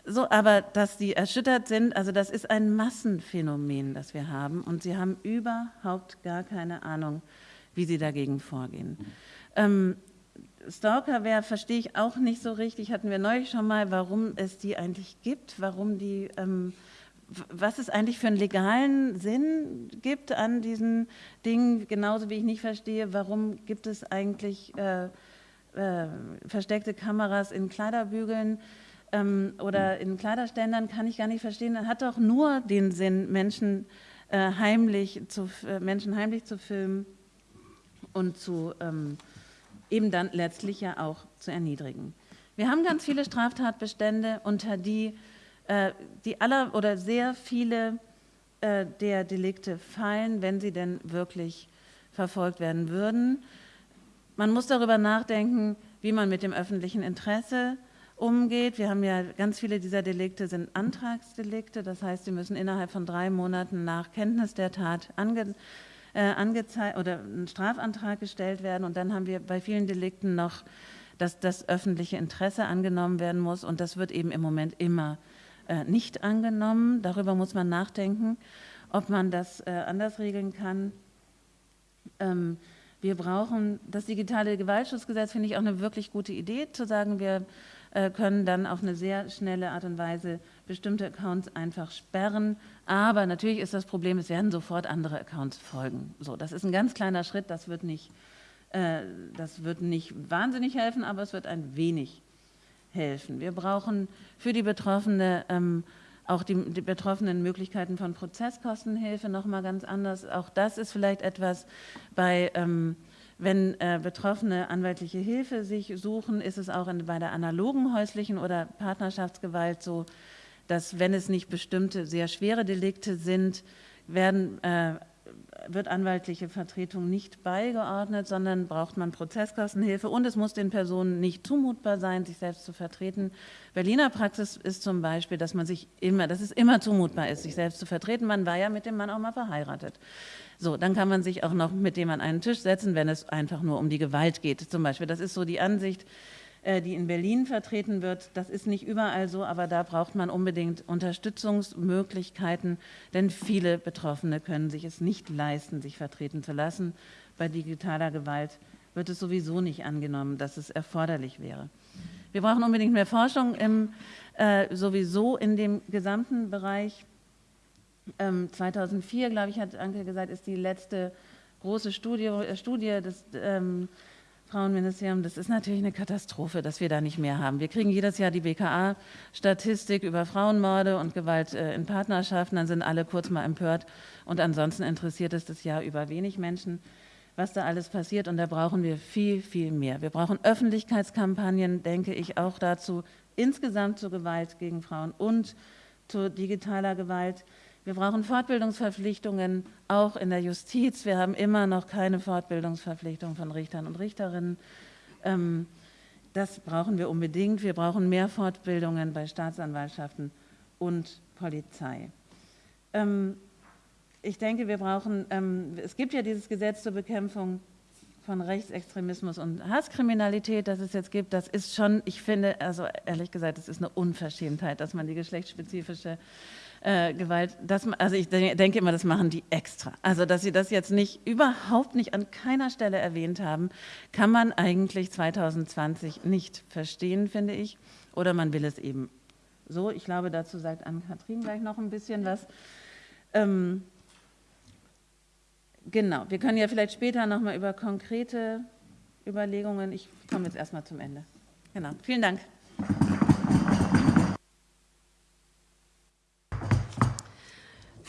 So, aber dass die erschüttert sind, also das ist ein Massenphänomen, das wir haben und sie haben überhaupt gar keine Ahnung, wie sie dagegen vorgehen. Ähm, Stalkerware verstehe ich auch nicht so richtig, hatten wir neulich schon mal, warum es die eigentlich gibt, warum die, ähm, was es eigentlich für einen legalen Sinn gibt an diesen Dingen, genauso wie ich nicht verstehe, warum gibt es eigentlich äh, äh, versteckte Kameras in Kleiderbügeln ähm, oder in Kleiderständern, kann ich gar nicht verstehen. Das hat doch nur den Sinn, Menschen, äh, heimlich, zu, äh, Menschen heimlich zu filmen und zu ähm, eben dann letztlich ja auch zu erniedrigen. Wir haben ganz viele Straftatbestände, unter die äh, die aller oder sehr viele äh, der Delikte fallen, wenn sie denn wirklich verfolgt werden würden. Man muss darüber nachdenken, wie man mit dem öffentlichen Interesse umgeht. Wir haben ja ganz viele dieser Delikte sind Antragsdelikte, das heißt, sie müssen innerhalb von drei Monaten nach Kenntnis der Tat ange, äh, angezeigt oder ein Strafantrag gestellt werden. Und dann haben wir bei vielen Delikten noch, dass das öffentliche Interesse angenommen werden muss. Und das wird eben im Moment immer äh, nicht angenommen. Darüber muss man nachdenken, ob man das äh, anders regeln kann. Ähm, wir brauchen das digitale Gewaltschutzgesetz, finde ich auch eine wirklich gute Idee, zu sagen, wir äh, können dann auf eine sehr schnelle Art und Weise bestimmte Accounts einfach sperren. Aber natürlich ist das Problem, es werden sofort andere Accounts folgen. So, das ist ein ganz kleiner Schritt, das wird nicht, äh, das wird nicht wahnsinnig helfen, aber es wird ein wenig helfen. Wir brauchen für die Betroffene ähm, auch die, die, betroffenen Möglichkeiten von Prozesskostenhilfe nochmal ganz anders. Auch das ist vielleicht etwas bei, ähm, wenn äh, Betroffene anwaltliche Hilfe sich suchen, ist es auch in, bei der analogen häuslichen oder Partnerschaftsgewalt so, dass wenn es nicht bestimmte sehr schwere Delikte sind, werden äh, wird anwaltliche Vertretung nicht beigeordnet, sondern braucht man Prozesskostenhilfe und es muss den Personen nicht zumutbar sein, sich selbst zu vertreten. Berliner Praxis ist zum Beispiel, dass man sich immer, dass es immer zumutbar ist, sich selbst zu vertreten. Man war ja mit dem Mann auch mal verheiratet. So, dann kann man sich auch noch mit dem an einen Tisch setzen, wenn es einfach nur um die Gewalt geht, zum Beispiel. Das ist so die Ansicht, die in Berlin vertreten wird. Das ist nicht überall so, aber da braucht man unbedingt Unterstützungsmöglichkeiten, denn viele Betroffene können sich es nicht leisten, sich vertreten zu lassen. Bei digitaler Gewalt wird es sowieso nicht angenommen, dass es erforderlich wäre. Wir brauchen unbedingt mehr Forschung im, äh, sowieso in dem gesamten Bereich. Ähm, 2004, glaube ich, hat Anke gesagt, ist die letzte große Studie, äh, Studie des ähm, Frauenministerium, das ist natürlich eine Katastrophe, dass wir da nicht mehr haben. Wir kriegen jedes Jahr die BKA-Statistik über Frauenmorde und Gewalt äh, in Partnerschaften, dann sind alle kurz mal empört und ansonsten interessiert es das Jahr über wenig Menschen, was da alles passiert und da brauchen wir viel, viel mehr. Wir brauchen Öffentlichkeitskampagnen, denke ich, auch dazu, insgesamt zur Gewalt gegen Frauen und zu digitaler Gewalt. Wir brauchen Fortbildungsverpflichtungen, auch in der Justiz. Wir haben immer noch keine Fortbildungsverpflichtung von Richtern und Richterinnen. Ähm, das brauchen wir unbedingt. Wir brauchen mehr Fortbildungen bei Staatsanwaltschaften und Polizei. Ähm, ich denke, wir brauchen, ähm, es gibt ja dieses Gesetz zur Bekämpfung von Rechtsextremismus und Hasskriminalität, das es jetzt gibt, das ist schon, ich finde, also ehrlich gesagt, es ist eine Unverschämtheit, dass man die geschlechtsspezifische äh, Gewalt, das, also ich denke immer, das machen die extra. Also, dass sie das jetzt nicht, überhaupt nicht an keiner Stelle erwähnt haben, kann man eigentlich 2020 nicht verstehen, finde ich. Oder man will es eben so. Ich glaube, dazu sagt Ann-Kathrin gleich noch ein bisschen was. Ähm, genau, wir können ja vielleicht später nochmal über konkrete Überlegungen, ich komme jetzt erstmal zum Ende. Genau, vielen Dank.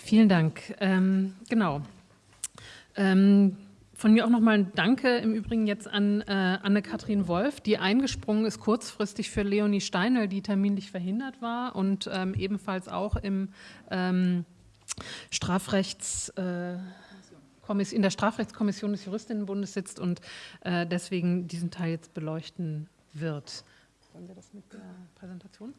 Vielen Dank. Ähm, genau. Ähm, von mir auch nochmal ein Danke im Übrigen jetzt an äh, Anne-Kathrin Wolf, die eingesprungen ist kurzfristig für Leonie Steinel, die terminlich verhindert war und ähm, ebenfalls auch im ähm, Strafrechts... Äh, in der Strafrechtskommission des Juristinnenbundes sitzt und äh, deswegen diesen Teil jetzt beleuchten wird. Wollen wir das mit der Präsentation?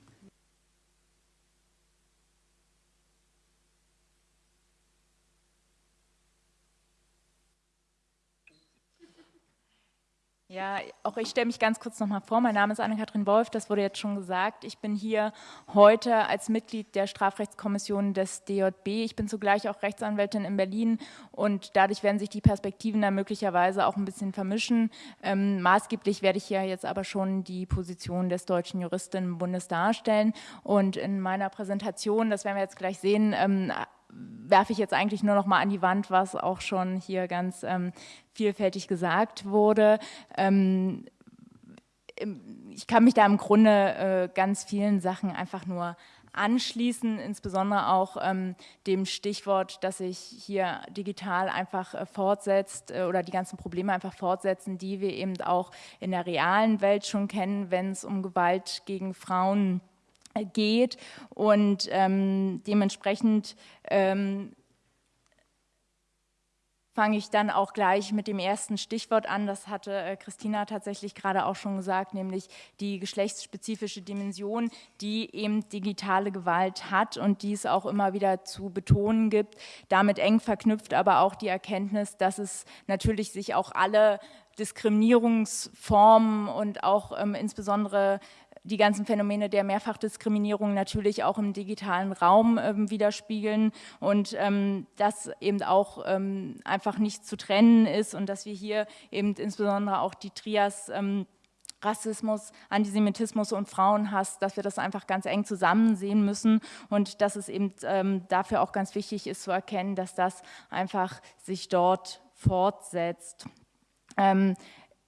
Ja, auch ich stelle mich ganz kurz noch mal vor. Mein Name ist Anne-Kathrin Wolf, das wurde jetzt schon gesagt. Ich bin hier heute als Mitglied der Strafrechtskommission des DJB. Ich bin zugleich auch Rechtsanwältin in Berlin und dadurch werden sich die Perspektiven da möglicherweise auch ein bisschen vermischen. Ähm, maßgeblich werde ich hier jetzt aber schon die Position des Deutschen Juristinnenbundes darstellen. Und in meiner Präsentation, das werden wir jetzt gleich sehen, ähm, werfe ich jetzt eigentlich nur noch mal an die Wand, was auch schon hier ganz ähm, vielfältig gesagt wurde. Ähm, ich kann mich da im Grunde äh, ganz vielen Sachen einfach nur anschließen, insbesondere auch ähm, dem Stichwort, dass sich hier digital einfach äh, fortsetzt äh, oder die ganzen Probleme einfach fortsetzen, die wir eben auch in der realen Welt schon kennen, wenn es um Gewalt gegen Frauen geht und ähm, dementsprechend ähm, fange ich dann auch gleich mit dem ersten Stichwort an. Das hatte äh, Christina tatsächlich gerade auch schon gesagt, nämlich die geschlechtsspezifische Dimension, die eben digitale Gewalt hat und die es auch immer wieder zu betonen gibt. Damit eng verknüpft aber auch die Erkenntnis, dass es natürlich sich auch alle Diskriminierungsformen und auch ähm, insbesondere die ganzen Phänomene der Mehrfachdiskriminierung natürlich auch im digitalen Raum ähm, widerspiegeln und ähm, das eben auch ähm, einfach nicht zu trennen ist und dass wir hier eben insbesondere auch die Trias ähm, Rassismus, Antisemitismus und Frauenhass, dass wir das einfach ganz eng zusammen sehen müssen und dass es eben ähm, dafür auch ganz wichtig ist zu erkennen, dass das einfach sich dort fortsetzt.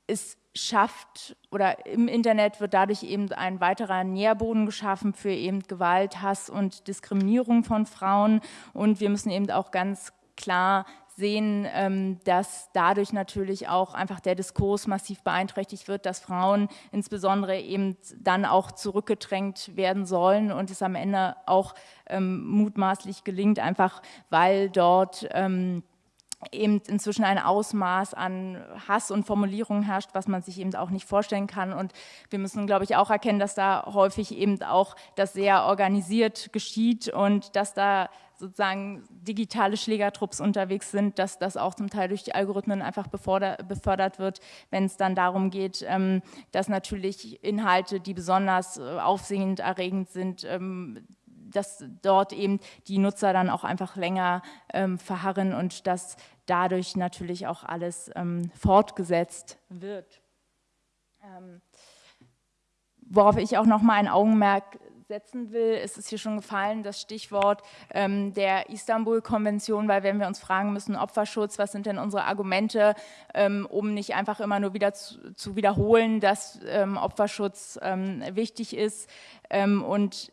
Es schafft oder im Internet wird dadurch eben ein weiterer Nährboden geschaffen für eben Gewalt, Hass und Diskriminierung von Frauen. Und wir müssen eben auch ganz klar sehen, ähm, dass dadurch natürlich auch einfach der Diskurs massiv beeinträchtigt wird, dass Frauen insbesondere eben dann auch zurückgedrängt werden sollen und es am Ende auch ähm, mutmaßlich gelingt, einfach weil dort ähm, eben inzwischen ein Ausmaß an Hass und Formulierungen herrscht, was man sich eben auch nicht vorstellen kann. Und wir müssen, glaube ich, auch erkennen, dass da häufig eben auch das sehr organisiert geschieht und dass da sozusagen digitale Schlägertrupps unterwegs sind, dass das auch zum Teil durch die Algorithmen einfach befördert wird, wenn es dann darum geht, ähm, dass natürlich Inhalte, die besonders äh, aufsehend erregend sind, ähm, dass dort eben die Nutzer dann auch einfach länger ähm, verharren und dass dadurch natürlich auch alles ähm, fortgesetzt wird. Ähm, worauf ich auch noch mal ein Augenmerk setzen will, ist es hier schon gefallen, das Stichwort ähm, der Istanbul-Konvention, weil wenn wir uns fragen müssen, Opferschutz, was sind denn unsere Argumente, ähm, um nicht einfach immer nur wieder zu, zu wiederholen, dass ähm, Opferschutz ähm, wichtig ist, und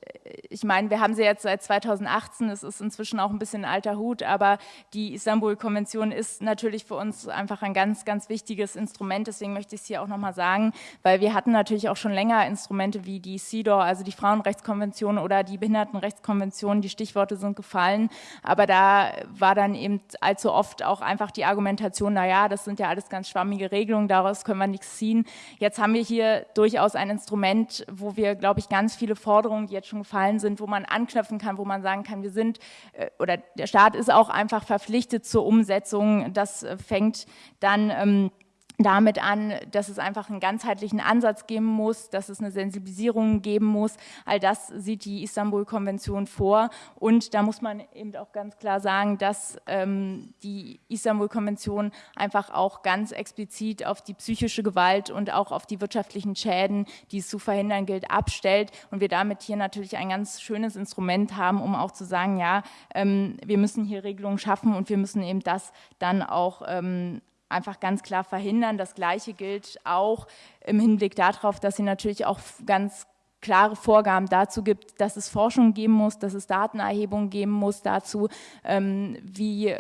ich meine, wir haben sie jetzt seit 2018, es ist inzwischen auch ein bisschen alter Hut, aber die Istanbul-Konvention ist natürlich für uns einfach ein ganz, ganz wichtiges Instrument. Deswegen möchte ich es hier auch nochmal sagen, weil wir hatten natürlich auch schon länger Instrumente wie die CEDAW, also die Frauenrechtskonvention oder die Behindertenrechtskonvention, die Stichworte sind gefallen, aber da war dann eben allzu oft auch einfach die Argumentation, naja, das sind ja alles ganz schwammige Regelungen, daraus können wir nichts ziehen. Jetzt haben wir hier durchaus ein Instrument, wo wir, glaube ich, ganz viel viele Forderungen, die jetzt schon gefallen sind, wo man anknüpfen kann, wo man sagen kann, wir sind äh, oder der Staat ist auch einfach verpflichtet zur Umsetzung. Das äh, fängt dann ähm, damit an, dass es einfach einen ganzheitlichen Ansatz geben muss, dass es eine Sensibilisierung geben muss. All das sieht die Istanbul-Konvention vor. Und da muss man eben auch ganz klar sagen, dass ähm, die Istanbul-Konvention einfach auch ganz explizit auf die psychische Gewalt und auch auf die wirtschaftlichen Schäden, die es zu verhindern gilt, abstellt. Und wir damit hier natürlich ein ganz schönes Instrument haben, um auch zu sagen, ja, ähm, wir müssen hier Regelungen schaffen und wir müssen eben das dann auch ähm, einfach ganz klar verhindern. Das Gleiche gilt auch im Hinblick darauf, dass sie natürlich auch ganz klare Vorgaben dazu gibt, dass es Forschung geben muss, dass es Datenerhebung geben muss dazu, ähm, wie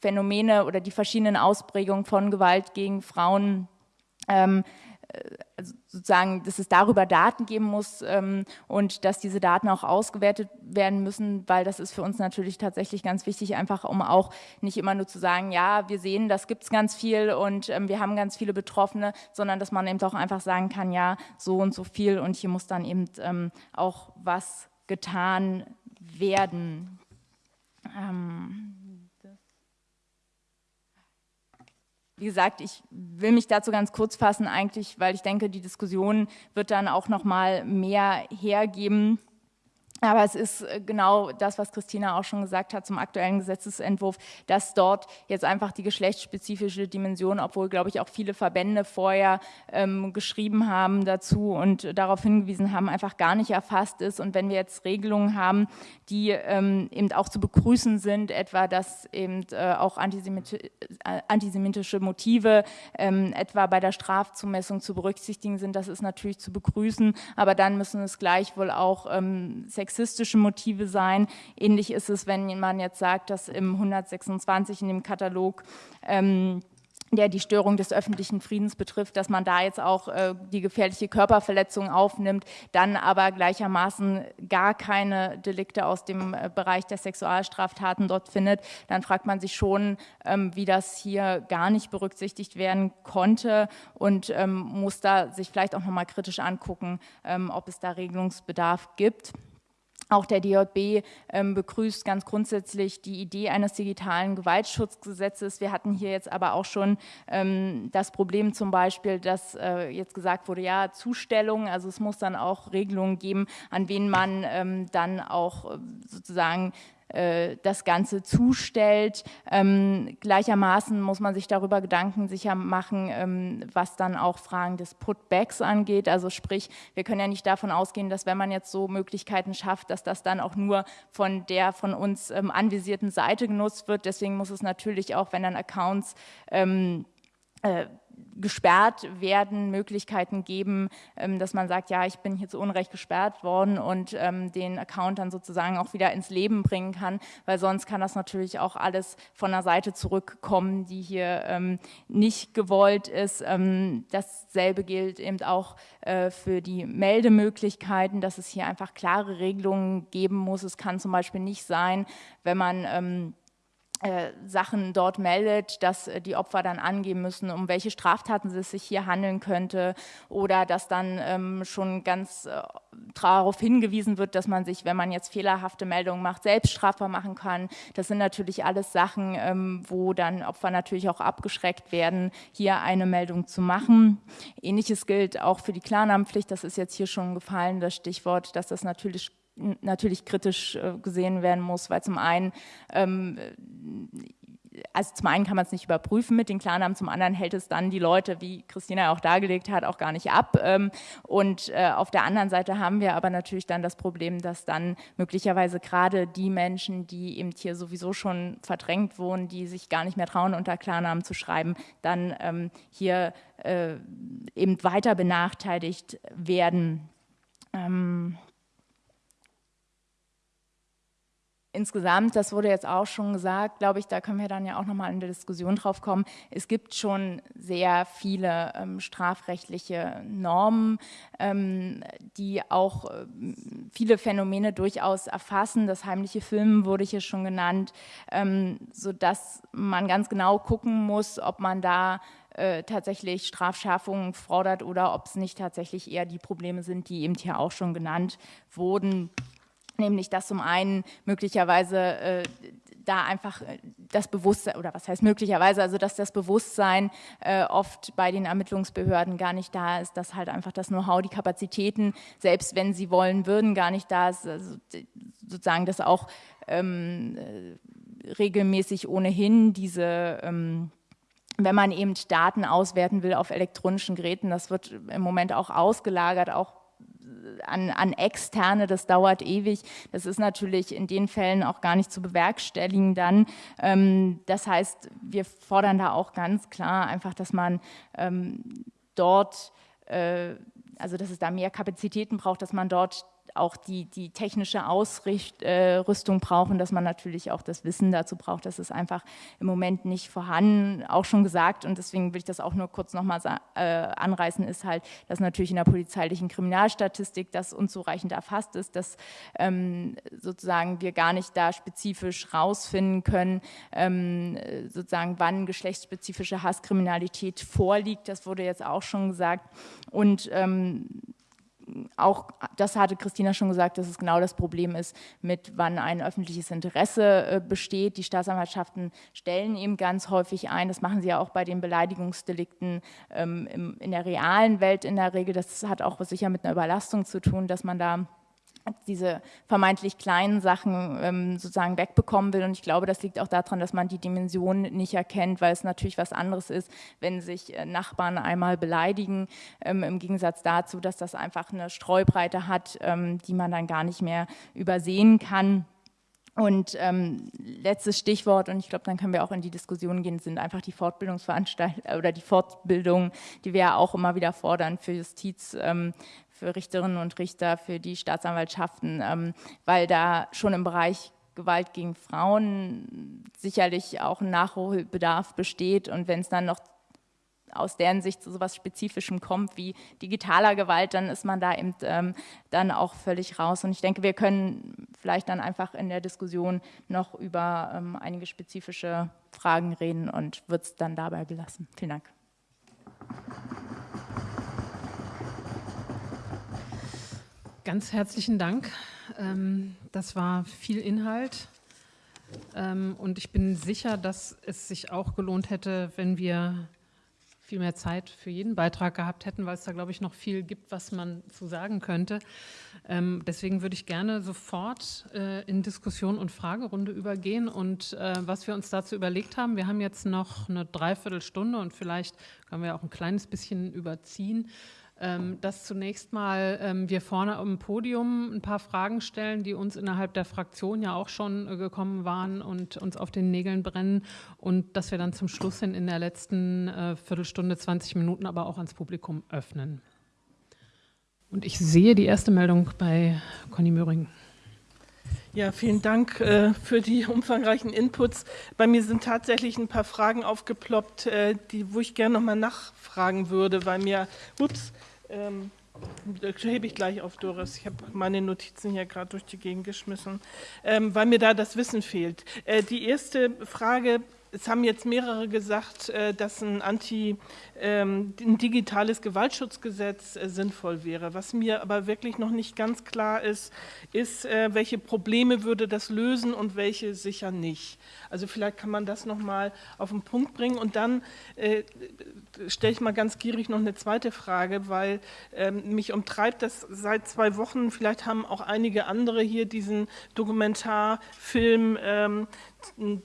Phänomene oder die verschiedenen Ausprägungen von Gewalt gegen Frauen ähm, also sozusagen, dass es darüber Daten geben muss ähm, und dass diese Daten auch ausgewertet werden müssen, weil das ist für uns natürlich tatsächlich ganz wichtig, einfach um auch nicht immer nur zu sagen, ja, wir sehen, das gibt es ganz viel und ähm, wir haben ganz viele Betroffene, sondern dass man eben auch einfach sagen kann, ja, so und so viel und hier muss dann eben ähm, auch was getan werden. Ähm, Wie gesagt, ich will mich dazu ganz kurz fassen eigentlich, weil ich denke, die Diskussion wird dann auch noch mal mehr hergeben. Aber es ist äh, genau das, was Christina auch schon gesagt hat zum aktuellen Gesetzesentwurf, dass dort jetzt einfach die geschlechtsspezifische Dimension, obwohl, glaube ich, auch viele Verbände vorher ähm, geschrieben haben dazu und darauf hingewiesen haben, einfach gar nicht erfasst ist. Und wenn wir jetzt Regelungen haben, die ähm, eben auch zu begrüßen sind, etwa, dass eben äh, auch antisemiti äh, antisemitische Motive ähm, etwa bei der Strafzumessung zu berücksichtigen sind, das ist natürlich zu begrüßen. Aber dann müssen es gleichwohl auch ähm, sexistische Motive sein. Ähnlich ist es, wenn man jetzt sagt, dass im 126 in dem Katalog ähm, der die Störung des öffentlichen Friedens betrifft, dass man da jetzt auch äh, die gefährliche Körperverletzung aufnimmt, dann aber gleichermaßen gar keine Delikte aus dem äh, Bereich der Sexualstraftaten dort findet, dann fragt man sich schon, ähm, wie das hier gar nicht berücksichtigt werden konnte und ähm, muss da sich vielleicht auch nochmal kritisch angucken, ähm, ob es da Regelungsbedarf gibt. Auch der DJB ähm, begrüßt ganz grundsätzlich die Idee eines digitalen Gewaltschutzgesetzes. Wir hatten hier jetzt aber auch schon ähm, das Problem zum Beispiel, dass äh, jetzt gesagt wurde, ja, Zustellung, also es muss dann auch Regelungen geben, an wen man ähm, dann auch äh, sozusagen das Ganze zustellt. Ähm, gleichermaßen muss man sich darüber Gedanken sicher machen, ähm, was dann auch Fragen des Putbacks angeht. Also sprich, wir können ja nicht davon ausgehen, dass wenn man jetzt so Möglichkeiten schafft, dass das dann auch nur von der von uns ähm, anvisierten Seite genutzt wird. Deswegen muss es natürlich auch, wenn dann Accounts ähm, äh, gesperrt werden, Möglichkeiten geben, ähm, dass man sagt, ja, ich bin hier zu Unrecht gesperrt worden und ähm, den Account dann sozusagen auch wieder ins Leben bringen kann, weil sonst kann das natürlich auch alles von der Seite zurückkommen, die hier ähm, nicht gewollt ist. Dasselbe gilt eben auch äh, für die Meldemöglichkeiten, dass es hier einfach klare Regelungen geben muss. Es kann zum Beispiel nicht sein, wenn man Sachen dort meldet, dass äh, die Opfer dann angeben müssen, um welche Straftaten es sich hier handeln könnte oder dass dann ähm, schon ganz äh, darauf hingewiesen wird, dass man sich, wenn man jetzt fehlerhafte Meldungen macht, selbst strafbar machen kann. Das sind natürlich alles Sachen, ähm, wo dann Opfer natürlich auch abgeschreckt werden, hier eine Meldung zu machen. Ähnliches gilt auch für die Klarnamenpflicht, das ist jetzt hier schon gefallen, das Stichwort, dass das natürlich natürlich kritisch äh, gesehen werden muss, weil zum einen ähm, also zum einen kann man es nicht überprüfen mit den Klarnamen, zum anderen hält es dann die Leute, wie Christina auch dargelegt hat, auch gar nicht ab. Ähm, und äh, auf der anderen Seite haben wir aber natürlich dann das Problem, dass dann möglicherweise gerade die Menschen, die eben hier sowieso schon verdrängt wohnen, die sich gar nicht mehr trauen, unter Klarnamen zu schreiben, dann ähm, hier äh, eben weiter benachteiligt werden. Ähm, insgesamt, das wurde jetzt auch schon gesagt, glaube ich, da können wir dann ja auch nochmal in der Diskussion drauf kommen, es gibt schon sehr viele ähm, strafrechtliche Normen, ähm, die auch äh, viele Phänomene durchaus erfassen. Das heimliche Filmen wurde hier schon genannt, ähm, sodass man ganz genau gucken muss, ob man da äh, tatsächlich Strafschärfungen fordert oder ob es nicht tatsächlich eher die Probleme sind, die eben hier auch schon genannt wurden nämlich dass zum einen möglicherweise äh, da einfach äh, das Bewusstsein, oder was heißt möglicherweise, also dass das Bewusstsein äh, oft bei den Ermittlungsbehörden gar nicht da ist, dass halt einfach das Know-how, die Kapazitäten, selbst wenn sie wollen würden, gar nicht da ist, also sozusagen das auch ähm, äh, regelmäßig ohnehin diese ähm, wenn man eben Daten auswerten will auf elektronischen Geräten, das wird im Moment auch ausgelagert, auch an, an Externe, das dauert ewig. Das ist natürlich in den Fällen auch gar nicht zu bewerkstelligen dann. Ähm, das heißt, wir fordern da auch ganz klar einfach, dass man ähm, dort, äh, also dass es da mehr Kapazitäten braucht, dass man dort auch die, die technische Ausrüstung äh, brauchen, dass man natürlich auch das Wissen dazu braucht. Das ist einfach im Moment nicht vorhanden, auch schon gesagt. Und deswegen will ich das auch nur kurz nochmal äh, anreißen, ist halt, dass natürlich in der polizeilichen Kriminalstatistik das unzureichend erfasst ist, dass ähm, sozusagen wir gar nicht da spezifisch rausfinden können, ähm, sozusagen wann geschlechtsspezifische Hasskriminalität vorliegt. Das wurde jetzt auch schon gesagt. Und ähm, auch das hatte Christina schon gesagt, dass es genau das Problem ist, mit wann ein öffentliches Interesse äh, besteht. Die Staatsanwaltschaften stellen eben ganz häufig ein, das machen sie ja auch bei den Beleidigungsdelikten ähm, in der realen Welt in der Regel. Das hat auch sicher mit einer Überlastung zu tun, dass man da diese vermeintlich kleinen Sachen ähm, sozusagen wegbekommen will. Und ich glaube, das liegt auch daran, dass man die Dimension nicht erkennt, weil es natürlich was anderes ist, wenn sich äh, Nachbarn einmal beleidigen, ähm, im Gegensatz dazu, dass das einfach eine Streubreite hat, ähm, die man dann gar nicht mehr übersehen kann. Und ähm, letztes Stichwort, und ich glaube, dann können wir auch in die Diskussion gehen, sind einfach die Fortbildungsveranstaltungen oder die Fortbildungen, die wir ja auch immer wieder fordern für Justiz, ähm, für Richterinnen und Richter, für die Staatsanwaltschaften, ähm, weil da schon im Bereich Gewalt gegen Frauen sicherlich auch ein Nachholbedarf besteht. Und wenn es dann noch aus deren Sicht zu so etwas Spezifischem kommt wie digitaler Gewalt, dann ist man da eben ähm, dann auch völlig raus. Und ich denke, wir können vielleicht dann einfach in der Diskussion noch über ähm, einige spezifische Fragen reden und wird es dann dabei belassen. Vielen Dank. Ganz herzlichen Dank. Ähm, das war viel Inhalt. Ähm, und ich bin sicher, dass es sich auch gelohnt hätte, wenn wir viel mehr Zeit für jeden Beitrag gehabt hätten, weil es da, glaube ich, noch viel gibt, was man zu sagen könnte. Ähm, deswegen würde ich gerne sofort äh, in Diskussion und Fragerunde übergehen. Und äh, was wir uns dazu überlegt haben, wir haben jetzt noch eine Dreiviertelstunde und vielleicht können wir auch ein kleines bisschen überziehen ähm, dass zunächst mal ähm, wir vorne am Podium ein paar Fragen stellen, die uns innerhalb der Fraktion ja auch schon äh, gekommen waren und uns auf den Nägeln brennen und dass wir dann zum Schluss hin in der letzten äh, Viertelstunde, 20 Minuten aber auch ans Publikum öffnen. Und ich sehe die erste Meldung bei Conny Möhring. Ja, vielen Dank äh, für die umfangreichen Inputs. Bei mir sind tatsächlich ein paar Fragen aufgeploppt, äh, die, wo ich gerne nochmal nachfragen würde, weil mir, ups, ähm, hebe ich gleich auf, Doris. Ich habe meine Notizen hier gerade durch die Gegend geschmissen, ähm, weil mir da das Wissen fehlt. Äh, die erste Frage es haben jetzt mehrere gesagt, äh, dass ein, Anti, ähm, ein digitales Gewaltschutzgesetz äh, sinnvoll wäre. Was mir aber wirklich noch nicht ganz klar ist, ist, äh, welche Probleme würde das lösen und welche sicher nicht. Also vielleicht kann man das noch mal auf den Punkt bringen. Und dann stelle ich mal ganz gierig noch eine zweite Frage, weil ähm, mich umtreibt das seit zwei Wochen, vielleicht haben auch einige andere hier diesen Dokumentarfilm ähm,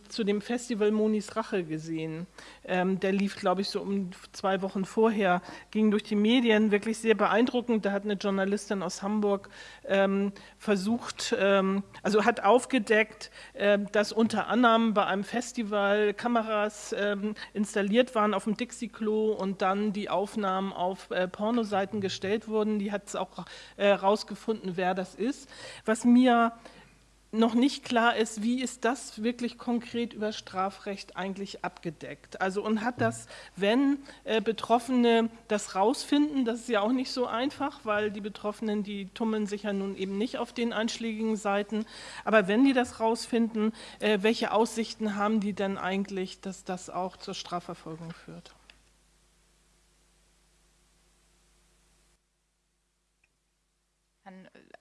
zu dem Festival Monis Rache gesehen. Ähm, der lief, glaube ich, so um zwei Wochen vorher, ging durch die Medien, wirklich sehr beeindruckend. Da hat eine Journalistin aus Hamburg ähm, versucht, ähm, also hat aufgedeckt, äh, dass unter anderem bei einem Festival Kameras ähm, installiert waren auf dem Dixie-Klo und dann die Aufnahmen auf äh, Pornoseiten gestellt wurden. Die hat es auch äh, wer das ist. Was mir noch nicht klar ist, wie ist das wirklich konkret über Strafrecht eigentlich abgedeckt. Also und hat das, wenn äh, Betroffene das rausfinden, das ist ja auch nicht so einfach, weil die Betroffenen, die tummeln sich ja nun eben nicht auf den einschlägigen Seiten, aber wenn die das rausfinden, äh, welche Aussichten haben die denn eigentlich, dass das auch zur Strafverfolgung führt?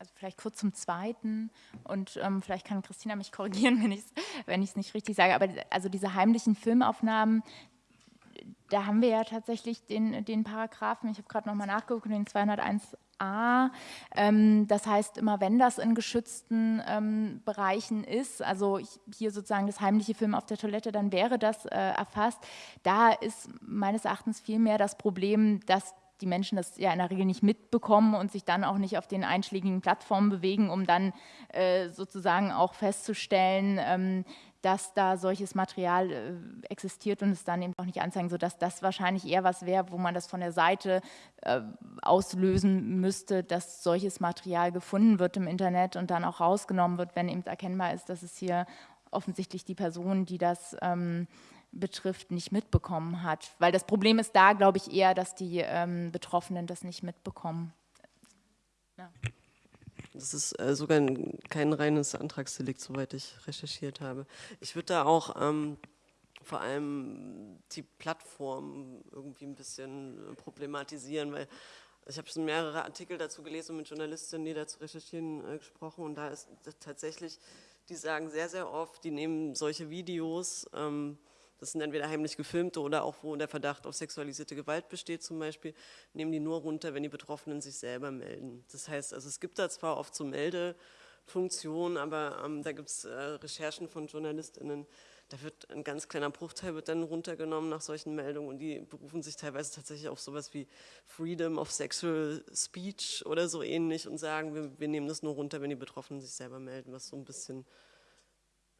Also vielleicht kurz zum Zweiten und ähm, vielleicht kann Christina mich (laughs) korrigieren, wenn ich es wenn nicht richtig sage, aber also diese heimlichen Filmaufnahmen, da haben wir ja tatsächlich den, den Paragraphen, ich habe gerade nochmal nachgeguckt, den 201a. Ähm, das heißt, immer wenn das in geschützten ähm, Bereichen ist, also hier sozusagen das heimliche Film auf der Toilette, dann wäre das äh, erfasst. Da ist meines Erachtens vielmehr das Problem, dass die Menschen das ja in der Regel nicht mitbekommen und sich dann auch nicht auf den einschlägigen Plattformen bewegen, um dann äh, sozusagen auch festzustellen, ähm, dass da solches Material äh, existiert und es dann eben auch nicht anzeigen, sodass das wahrscheinlich eher was wäre, wo man das von der Seite äh, auslösen müsste, dass solches Material gefunden wird im Internet und dann auch rausgenommen wird, wenn eben erkennbar ist, dass es hier offensichtlich die Person, die das ähm, betrifft, nicht mitbekommen hat. Weil das Problem ist da, glaube ich, eher, dass die ähm, Betroffenen das nicht mitbekommen. Ja. Das ist äh, sogar ein, kein reines Antragsdelikt, soweit ich recherchiert habe. Ich würde da auch ähm, vor allem die Plattform irgendwie ein bisschen problematisieren, weil ich habe schon mehrere Artikel dazu gelesen und mit Journalistinnen, die dazu recherchieren, äh, gesprochen und da ist tatsächlich, die sagen sehr, sehr oft, die nehmen solche Videos, ähm, das sind entweder heimlich gefilmte oder auch wo der Verdacht auf sexualisierte Gewalt besteht zum Beispiel, nehmen die nur runter, wenn die Betroffenen sich selber melden. Das heißt, also es gibt da zwar oft so Meldefunktionen, aber ähm, da gibt es äh, Recherchen von JournalistInnen, da wird ein ganz kleiner Bruchteil wird dann runtergenommen nach solchen Meldungen und die berufen sich teilweise tatsächlich auf sowas wie Freedom of Sexual Speech oder so ähnlich und sagen, wir, wir nehmen das nur runter, wenn die Betroffenen sich selber melden, was so ein bisschen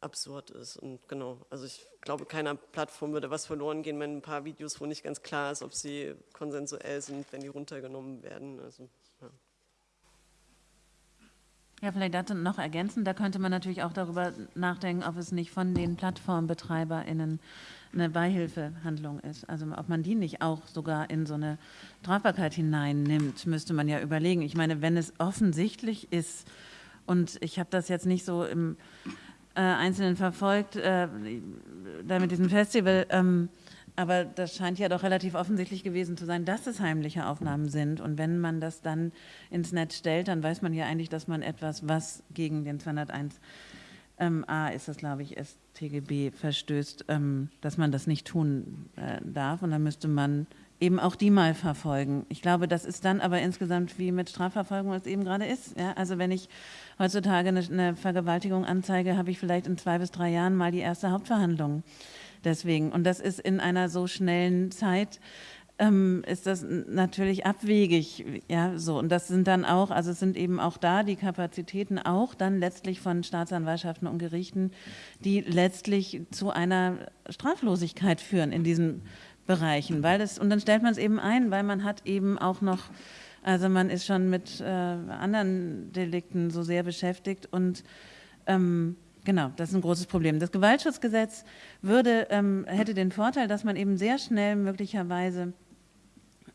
absurd ist. Und genau, also ich glaube, keiner Plattform würde was verloren gehen, wenn ein paar Videos, wo nicht ganz klar ist, ob sie konsensuell sind, wenn die runtergenommen werden. Also, ja. Ja, vielleicht dazu noch ergänzen, da könnte man natürlich auch darüber nachdenken, ob es nicht von den PlattformbetreiberInnen eine Beihilfehandlung ist. Also ob man die nicht auch sogar in so eine Strafbarkeit hineinnimmt, müsste man ja überlegen. Ich meine, wenn es offensichtlich ist, und ich habe das jetzt nicht so im äh, Einzelnen verfolgt, äh, da mit diesem Festival. Ähm, aber das scheint ja doch relativ offensichtlich gewesen zu sein, dass es heimliche Aufnahmen sind. Und wenn man das dann ins Netz stellt, dann weiß man ja eigentlich, dass man etwas, was gegen den 201 ähm, A ist das, glaube ich, StGB verstößt, ähm, dass man das nicht tun äh, darf. Und dann müsste man eben auch die mal verfolgen. Ich glaube, das ist dann aber insgesamt wie mit Strafverfolgung, was es eben gerade ist. Ja? Also wenn ich heutzutage eine, eine Vergewaltigung anzeige, habe ich vielleicht in zwei bis drei Jahren mal die erste Hauptverhandlung. Deswegen. Und das ist in einer so schnellen Zeit ähm, ist das natürlich abwegig. Ja, so. Und das sind dann auch, also es sind eben auch da die Kapazitäten auch dann letztlich von Staatsanwaltschaften und Gerichten, die letztlich zu einer Straflosigkeit führen in diesen Bereichen. Weil das, und dann stellt man es eben ein, weil man hat eben auch noch, also man ist schon mit äh, anderen Delikten so sehr beschäftigt und ähm, Genau, das ist ein großes Problem. Das Gewaltschutzgesetz würde, ähm, hätte den Vorteil, dass man eben sehr schnell möglicherweise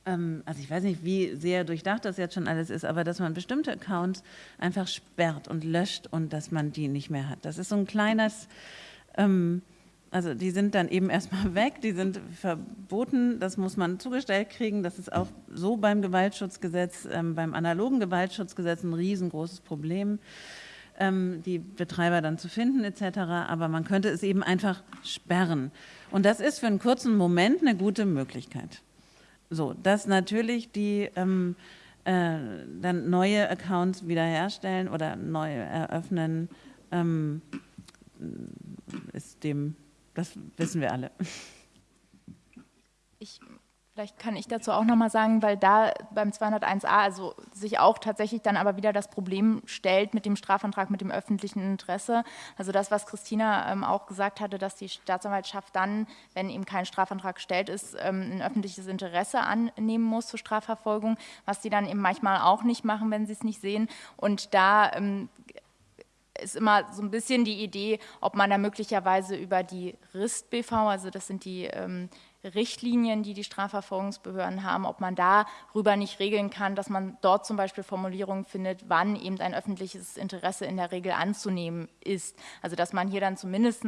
ähm, also ich weiß nicht, wie sehr durchdacht das jetzt schon alles ist, aber dass man bestimmte Accounts einfach sperrt und löscht und dass man die nicht mehr hat. Das ist so ein kleines, ähm, also die sind dann eben erstmal (laughs) weg, die sind verboten, das muss man zugestellt kriegen. Das ist auch so beim Gewaltschutzgesetz, ähm, beim analogen Gewaltschutzgesetz ein riesengroßes Problem ähm, die Betreiber dann zu finden etc. Aber man könnte es eben einfach sperren. Und das ist für einen kurzen Moment eine gute Möglichkeit. So, dass natürlich die ähm, äh, dann neue Accounts wiederherstellen oder neu eröffnen, ähm, ist dem, das wissen wir alle. Ich Vielleicht kann ich dazu auch nochmal sagen, weil da beim 201a also sich auch tatsächlich dann aber wieder das Problem stellt mit dem Strafantrag, mit dem öffentlichen Interesse. Also das, was Christina ähm, auch gesagt hatte, dass die Staatsanwaltschaft dann, wenn eben kein Strafantrag gestellt ist, ähm, ein öffentliches Interesse annehmen muss zur Strafverfolgung, was die dann eben manchmal auch nicht machen, wenn sie es nicht sehen. Und da ähm, ist immer so ein bisschen die Idee, ob man da möglicherweise über die RIST-BV, also das sind die ähm, Richtlinien, die die Strafverfolgungsbehörden haben, ob man darüber nicht regeln kann, dass man dort zum Beispiel Formulierungen findet, wann eben ein öffentliches Interesse in der Regel anzunehmen ist. Also dass man hier dann zumindest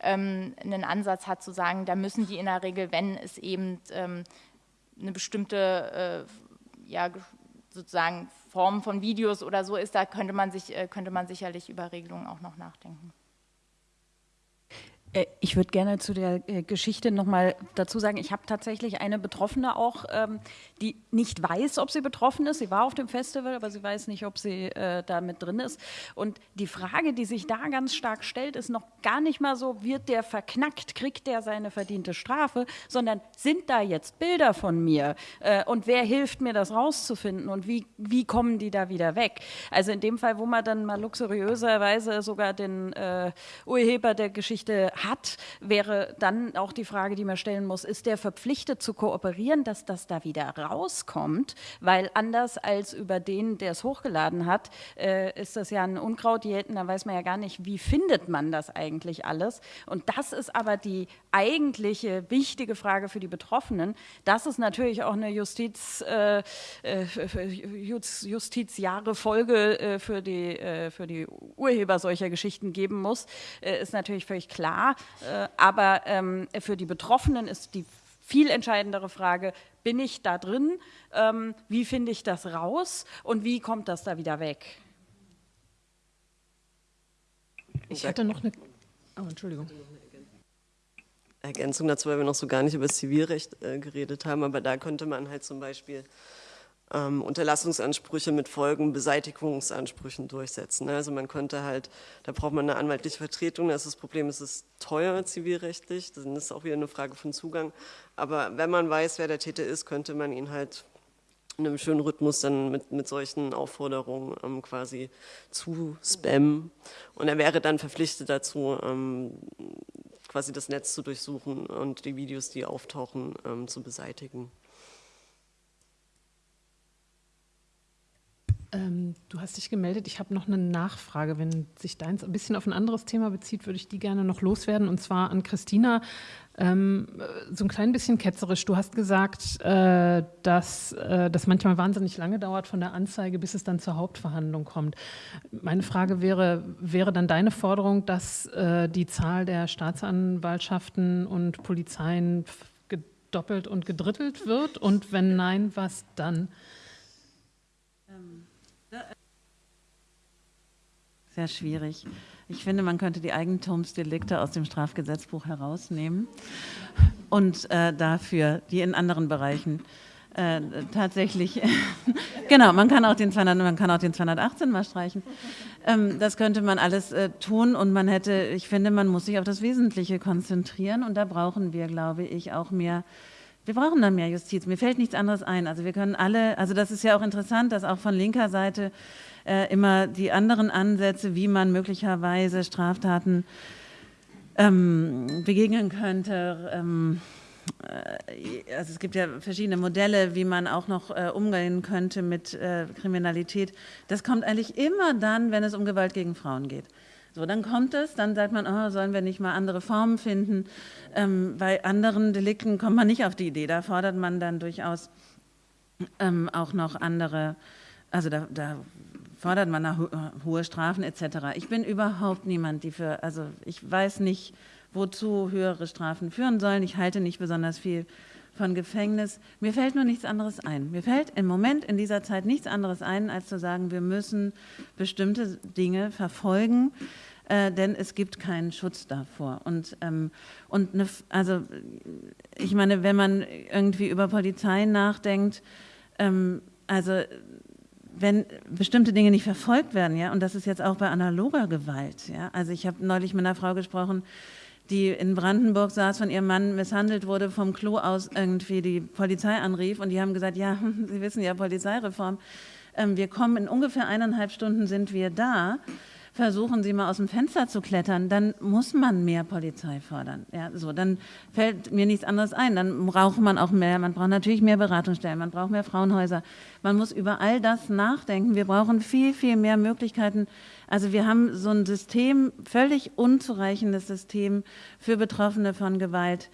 ähm, einen Ansatz hat zu sagen, da müssen die in der Regel, wenn es eben ähm, eine bestimmte äh, ja, sozusagen Form von Videos oder so ist, da könnte man, sich, äh, könnte man sicherlich über Regelungen auch noch nachdenken. Äh, ich würde gerne zu der äh, Geschichte noch mal dazu sagen, ich habe tatsächlich eine Betroffene auch, ähm, die nicht weiß, ob sie betroffen ist. Sie war auf dem Festival, aber sie weiß nicht, ob sie äh, da mit drin ist. Und die Frage, die sich da ganz stark stellt, ist noch gar nicht mal so, wird der verknackt, kriegt der seine verdiente Strafe, sondern sind da jetzt Bilder von mir? Und wer hilft mir, das rauszufinden? Und wie, wie kommen die da wieder weg? Also in dem Fall, wo man dann mal luxuriöserweise sogar den Urheber der Geschichte hat, wäre dann auch die Frage, die man stellen muss, ist der verpflichtet zu kooperieren, dass das da wieder rauskommt? Weil anders als über den, der es hochgeladen hat, äh, ist das ja ein Unkraut jäten, da weiß man ja gar nicht, wie findet man das eigentlich alles? Und das ist aber die eigentliche wichtige Frage für die Betroffenen. Das ist natürlich auch eine Justiz, äh, äh Justizjahre Folge äh, für, die, äh, für die Urheber solcher Geschichten geben muss, äh, ist natürlich völlig klar. Äh, aber ähm, für die Betroffenen ist die viel entscheidendere Frage, bin ich da drin, ähm, wie finde ich das raus und wie kommt das da wieder weg? Ich hatte noch eine, oh, Entschuldigung. Ergänzung dazu, weil wir noch so gar nicht über das Zivilrecht äh, geredet haben, aber da könnte man halt zum Beispiel ähm, Unterlassungsansprüche mit Folgenbeseitigungsansprüchen durchsetzen. Also man könnte halt, da braucht man eine anwaltliche Vertretung, das, ist das Problem es ist teuer zivilrechtlich, dann ist auch wieder eine Frage von Zugang. Aber wenn man weiß, wer der Täter ist, könnte man ihn halt in einem schönen Rhythmus dann mit, mit solchen Aufforderungen ähm, quasi zu spammen. Und er wäre dann verpflichtet dazu, ähm, quasi das Netz zu durchsuchen und die Videos, die auftauchen, ähm, zu beseitigen. Ähm, du hast dich gemeldet. Ich habe noch eine Nachfrage. Wenn sich deins ein bisschen auf ein anderes Thema bezieht, würde ich die gerne noch loswerden. Und zwar an Christina. Ähm, so ein klein bisschen ketzerisch. Du hast gesagt, äh, dass äh, das manchmal wahnsinnig lange dauert von der Anzeige, bis es dann zur Hauptverhandlung kommt. Meine Frage wäre, wäre dann deine Forderung, dass äh, die Zahl der Staatsanwaltschaften und Polizeien gedoppelt und gedrittelt wird? Und wenn nein, was dann? Sehr schwierig. Ich finde, man könnte die Eigentumsdelikte aus dem Strafgesetzbuch herausnehmen und äh, dafür die in anderen Bereichen äh, tatsächlich, (laughs) genau, man kann, auch den 200, man kann auch den 218 mal streichen. Ähm, das könnte man alles äh, tun und man hätte, ich finde, man muss sich auf das Wesentliche konzentrieren und da brauchen wir, glaube ich, auch mehr wir brauchen dann mehr Justiz. Mir fällt nichts anderes ein. Also wir können alle, also das ist ja auch interessant, dass auch von linker Seite äh, immer die anderen Ansätze, wie man möglicherweise Straftaten ähm, begegnen könnte. Ähm, äh, also es gibt ja verschiedene Modelle, wie man auch noch äh, umgehen könnte mit äh, Kriminalität. Das kommt eigentlich immer dann, wenn es um Gewalt gegen Frauen geht. So, dann kommt es, dann sagt man, oh, sollen wir nicht mal andere Formen finden? Ähm, bei anderen Delikten kommt man nicht auf die Idee. Da fordert man dann durchaus ähm, auch noch andere, also da, da fordert man nach hohe Strafen etc. Ich bin überhaupt niemand, die für, also ich weiß nicht, wozu höhere Strafen führen sollen. Ich halte nicht besonders viel von Gefängnis. Mir fällt nur nichts anderes ein. Mir fällt im Moment in dieser Zeit nichts anderes ein, als zu sagen, wir müssen bestimmte Dinge verfolgen, äh, denn es gibt keinen Schutz davor. Und, ähm, und eine, also ich meine, wenn man irgendwie über Polizei nachdenkt, ähm, also wenn bestimmte Dinge nicht verfolgt werden, ja, und das ist jetzt auch bei analoger Gewalt, ja, also ich habe neulich mit einer Frau gesprochen, die in Brandenburg saß, von ihrem Mann misshandelt wurde, vom Klo aus irgendwie die Polizei anrief und die haben gesagt, ja, (laughs) Sie wissen ja, Polizeireform, ähm, wir kommen in ungefähr eineinhalb Stunden sind wir da versuchen Sie mal aus dem Fenster zu klettern, dann muss man mehr Polizei fordern. Ja, so, dann fällt mir nichts anderes ein. Dann braucht man auch mehr, man braucht natürlich mehr Beratungsstellen, man braucht mehr Frauenhäuser. Man muss über all das nachdenken. Wir brauchen viel, viel mehr Möglichkeiten. Also wir haben so ein System, völlig unzureichendes System für Betroffene von Gewalt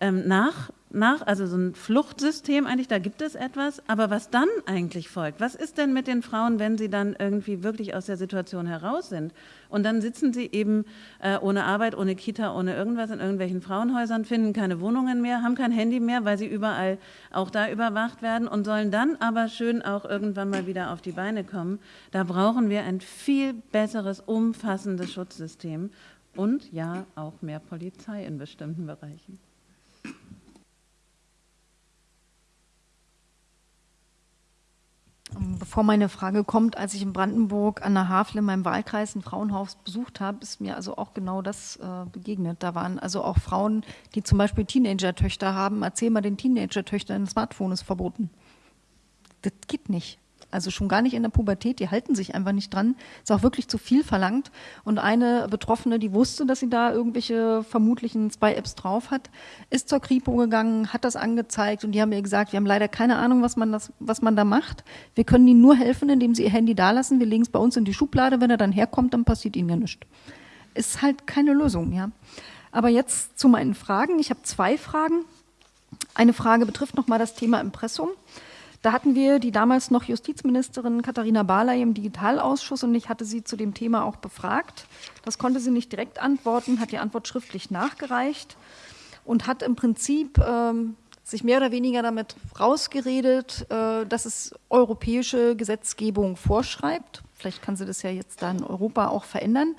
ähm, nach nach, also so ein Fluchtsystem eigentlich, da gibt es etwas, aber was dann eigentlich folgt, was ist denn mit den Frauen, wenn sie dann irgendwie wirklich aus der Situation heraus sind und dann sitzen sie eben äh, ohne Arbeit, ohne Kita, ohne irgendwas in irgendwelchen Frauenhäusern, finden keine Wohnungen mehr, haben kein Handy mehr, weil sie überall auch da überwacht werden und sollen dann aber schön auch irgendwann mal wieder auf die Beine kommen. Da brauchen wir ein viel besseres, umfassendes Schutzsystem und ja auch mehr Polizei in bestimmten Bereichen. Bevor meine Frage kommt, als ich in Brandenburg an der Havel in meinem Wahlkreis ein Frauenhaus besucht habe, ist mir also auch genau das äh, begegnet. Da waren also auch Frauen, die zum Beispiel Teenager-Töchter haben. Erzähl mal den Teenager-Töchtern, ein Smartphone ist verboten. Das geht nicht. Also schon gar nicht in der Pubertät, die halten sich einfach nicht dran. Ist auch wirklich zu viel verlangt. Und eine Betroffene, die wusste, dass sie da irgendwelche vermutlichen Spy-Apps drauf hat, ist zur Kripo gegangen, hat das angezeigt und die haben ihr gesagt, wir haben leider keine Ahnung, was man, das, was man da macht. Wir können ihnen nur helfen, indem sie ihr Handy da lassen. Wir legen es bei uns in die Schublade. Wenn er dann herkommt, dann passiert ihnen ja nichts. Ist halt keine Lösung, ja. Aber jetzt zu meinen Fragen. Ich habe zwei Fragen. Eine Frage betrifft nochmal das Thema Impressum. Da hatten wir die damals noch Justizministerin Katharina Barley im Digitalausschuss und ich hatte sie zu dem Thema auch befragt. Das konnte sie nicht direkt antworten, hat die Antwort schriftlich nachgereicht und hat im Prinzip ähm, sich mehr oder weniger damit rausgeredet, äh, dass es europäische Gesetzgebung vorschreibt. Vielleicht kann sie das ja jetzt da in Europa auch verändern.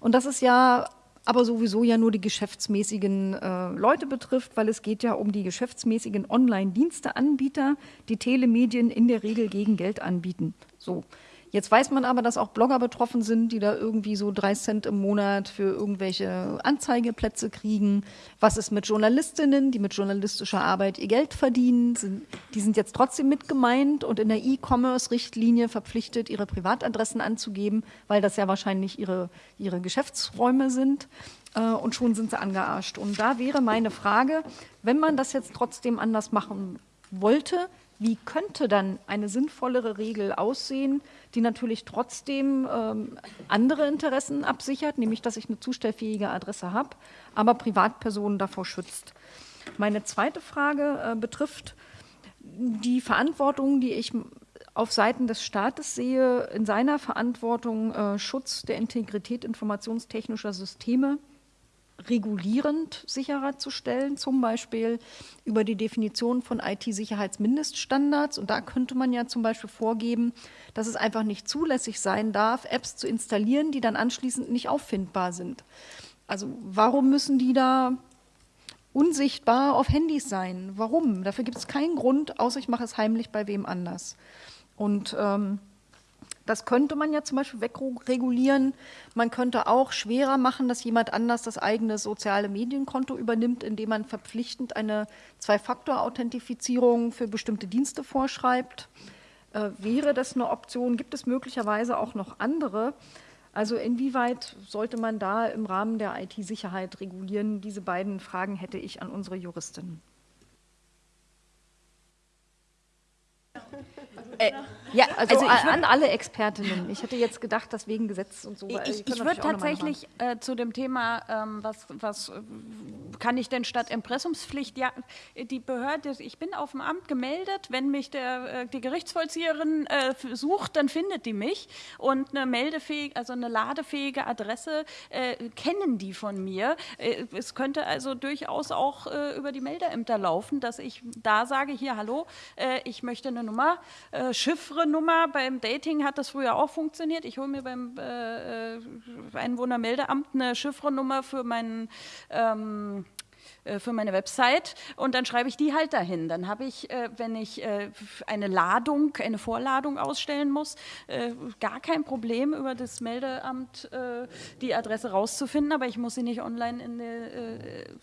Und das ist ja aber sowieso ja nur die geschäftsmäßigen äh, Leute betrifft, weil es geht ja um die geschäftsmäßigen Online-Diensteanbieter, die Telemedien in der Regel gegen Geld anbieten. So. Jetzt weiß man aber, dass auch Blogger betroffen sind, die da irgendwie so drei Cent im Monat für irgendwelche Anzeigeplätze kriegen. Was ist mit Journalistinnen, die mit journalistischer Arbeit ihr Geld verdienen? Sind, die sind jetzt trotzdem mit gemeint und in der E-Commerce-Richtlinie verpflichtet, ihre Privatadressen anzugeben, weil das ja wahrscheinlich ihre, ihre Geschäftsräume sind. Äh, und schon sind sie angearscht. Und da wäre meine Frage, wenn man das jetzt trotzdem anders machen wollte, wie könnte dann eine sinnvollere Regel aussehen, die natürlich trotzdem ähm, andere Interessen absichert, nämlich dass ich eine zustellfähige Adresse habe, aber Privatpersonen davor schützt. Meine zweite Frage äh, betrifft die Verantwortung, die ich auf Seiten des Staates sehe, in seiner Verantwortung äh, Schutz der Integrität informationstechnischer Systeme regulierend sicherer zu stellen, zum Beispiel über die Definition von IT-Sicherheitsmindeststandards. Und da könnte man ja zum Beispiel vorgeben, dass es einfach nicht zulässig sein darf, Apps zu installieren, die dann anschließend nicht auffindbar sind. Also warum müssen die da unsichtbar auf Handys sein? Warum? Dafür gibt es keinen Grund, außer ich mache es heimlich bei wem anders. Und ähm, Das könnte man ja zum Beispiel wegregulieren. Man könnte auch schwerer machen, dass jemand anders das eigene soziale Medienkonto übernimmt, indem man verpflichtend eine Zwei-Faktor-Authentifizierung für bestimmte Dienste vorschreibt. Äh, wäre das eine Option? Gibt es möglicherweise auch noch andere? Also inwieweit sollte man da im Rahmen der IT-Sicherheit regulieren? Diese beiden Fragen hätte ich an unsere Juristin. Äh, ja, also, also würd, an alle Expertinnen. Ich hätte jetzt gedacht, dass wegen Gesetz und so. Ich, ich würde tatsächlich äh, zu dem Thema, ähm, was, was äh, kann ich denn statt Impressumspflicht, ja, die Behörde, ich bin auf dem Amt gemeldet, wenn mich der, äh, die Gerichtsvollzieherin äh, sucht, dann findet die mich und eine meldefähige, also eine ladefähige Adresse äh, kennen die von mir. es könnte also durchaus auch über die Meldeämter laufen, dass ich da sage, hier, hallo, ich möchte eine Nummer, Chiffre Nummer. Beim Dating hat das früher auch funktioniert. Ich hole mir beim äh, äh Einwohnermeldeamt eine Chiffrenummer für meinen ähm, äh, für meine Website und dann schreibe ich die halt dahin. Dann habe ich, äh, wenn ich eine Ladung, eine Vorladung ausstellen muss, gar kein Problem über das Meldeamt die Adresse rauszufinden, aber ich muss sie nicht online in eine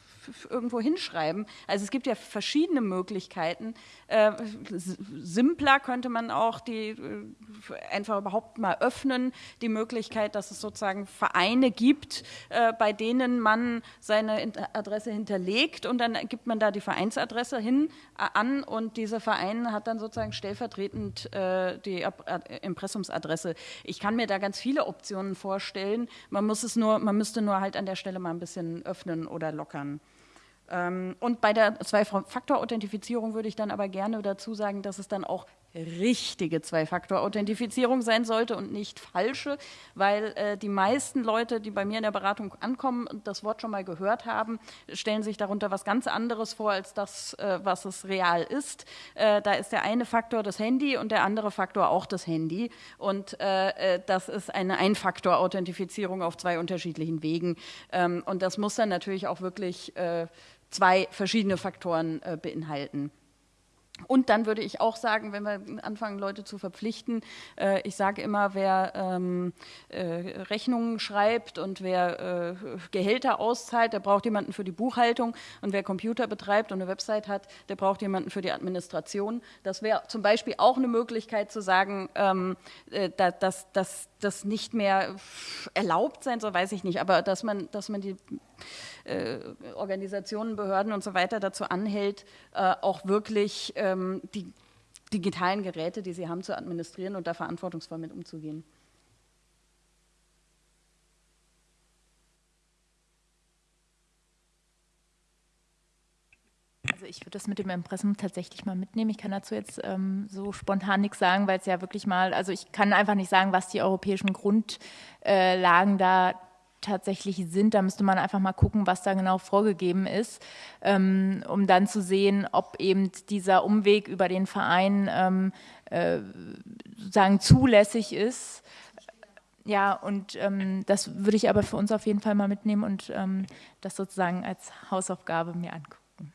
irgendwo hinschreiben. Also es gibt ja verschiedene Möglichkeiten. Äh, simpler könnte man auch die äh, einfach überhaupt mal öffnen, die Möglichkeit, dass es sozusagen Vereine gibt, äh, bei denen man seine Adresse hinterlegt und dann gibt man da die Vereinsadresse hin äh, an und dieser Verein hat dann sozusagen stellvertretend äh, die Impressumsadresse. Ich kann mir da ganz viele Optionen vorstellen. Man muss es nur, man müsste nur halt an der Stelle mal ein bisschen öffnen oder lockern. Ähm, und bei der Zwei-Faktor-Authentifizierung würde ich dann aber gerne dazu sagen, dass es dann auch richtige Zwei-Faktor-Authentifizierung sein sollte und nicht falsche, weil äh, die meisten Leute, die bei mir in der Beratung ankommen und das Wort schon mal gehört haben, stellen sich darunter was ganz anderes vor als das, äh, was es real ist. Äh, da ist der eine Faktor das Handy und der andere Faktor auch das Handy und äh, äh, das ist eine Ein-Faktor-Authentifizierung auf zwei unterschiedlichen Wegen ähm, und das muss dann natürlich auch wirklich äh, zwei verschiedene Faktoren äh, beinhalten. Und dann würde ich auch sagen, wenn wir anfangen, Leute zu verpflichten, äh, ich sage immer, wer ähm, äh, Rechnungen schreibt und wer äh, Gehälter auszahlt, der braucht jemanden für die Buchhaltung und wer Computer betreibt und eine Website hat, der braucht jemanden für die Administration. Das wäre zum Beispiel auch eine Möglichkeit zu sagen, ähm, äh, dass das nicht mehr erlaubt sein soll, weiß ich nicht, aber dass man, dass man die äh, Organisationen, Behörden und so weiter dazu anhält, äh, auch wirklich ähm, die digitalen Geräte, die sie haben, zu administrieren und da verantwortungsvoll mit umzugehen. Also ich würde das mit dem Impressum tatsächlich mal mitnehmen. Ich kann dazu jetzt ähm, so spontan nichts sagen, weil es ja wirklich mal, also ich kann einfach nicht sagen, was die europäischen Grundlagen da tatsächlich sind. Da müsste man einfach mal gucken, was da genau vorgegeben ist, ähm, um dann zu sehen, ob eben dieser Umweg über den Verein ähm, äh, sozusagen zulässig ist. Ja, und ähm, das würde ich aber für uns auf jeden Fall mal mitnehmen und ähm, das sozusagen als Hausaufgabe mir angucken.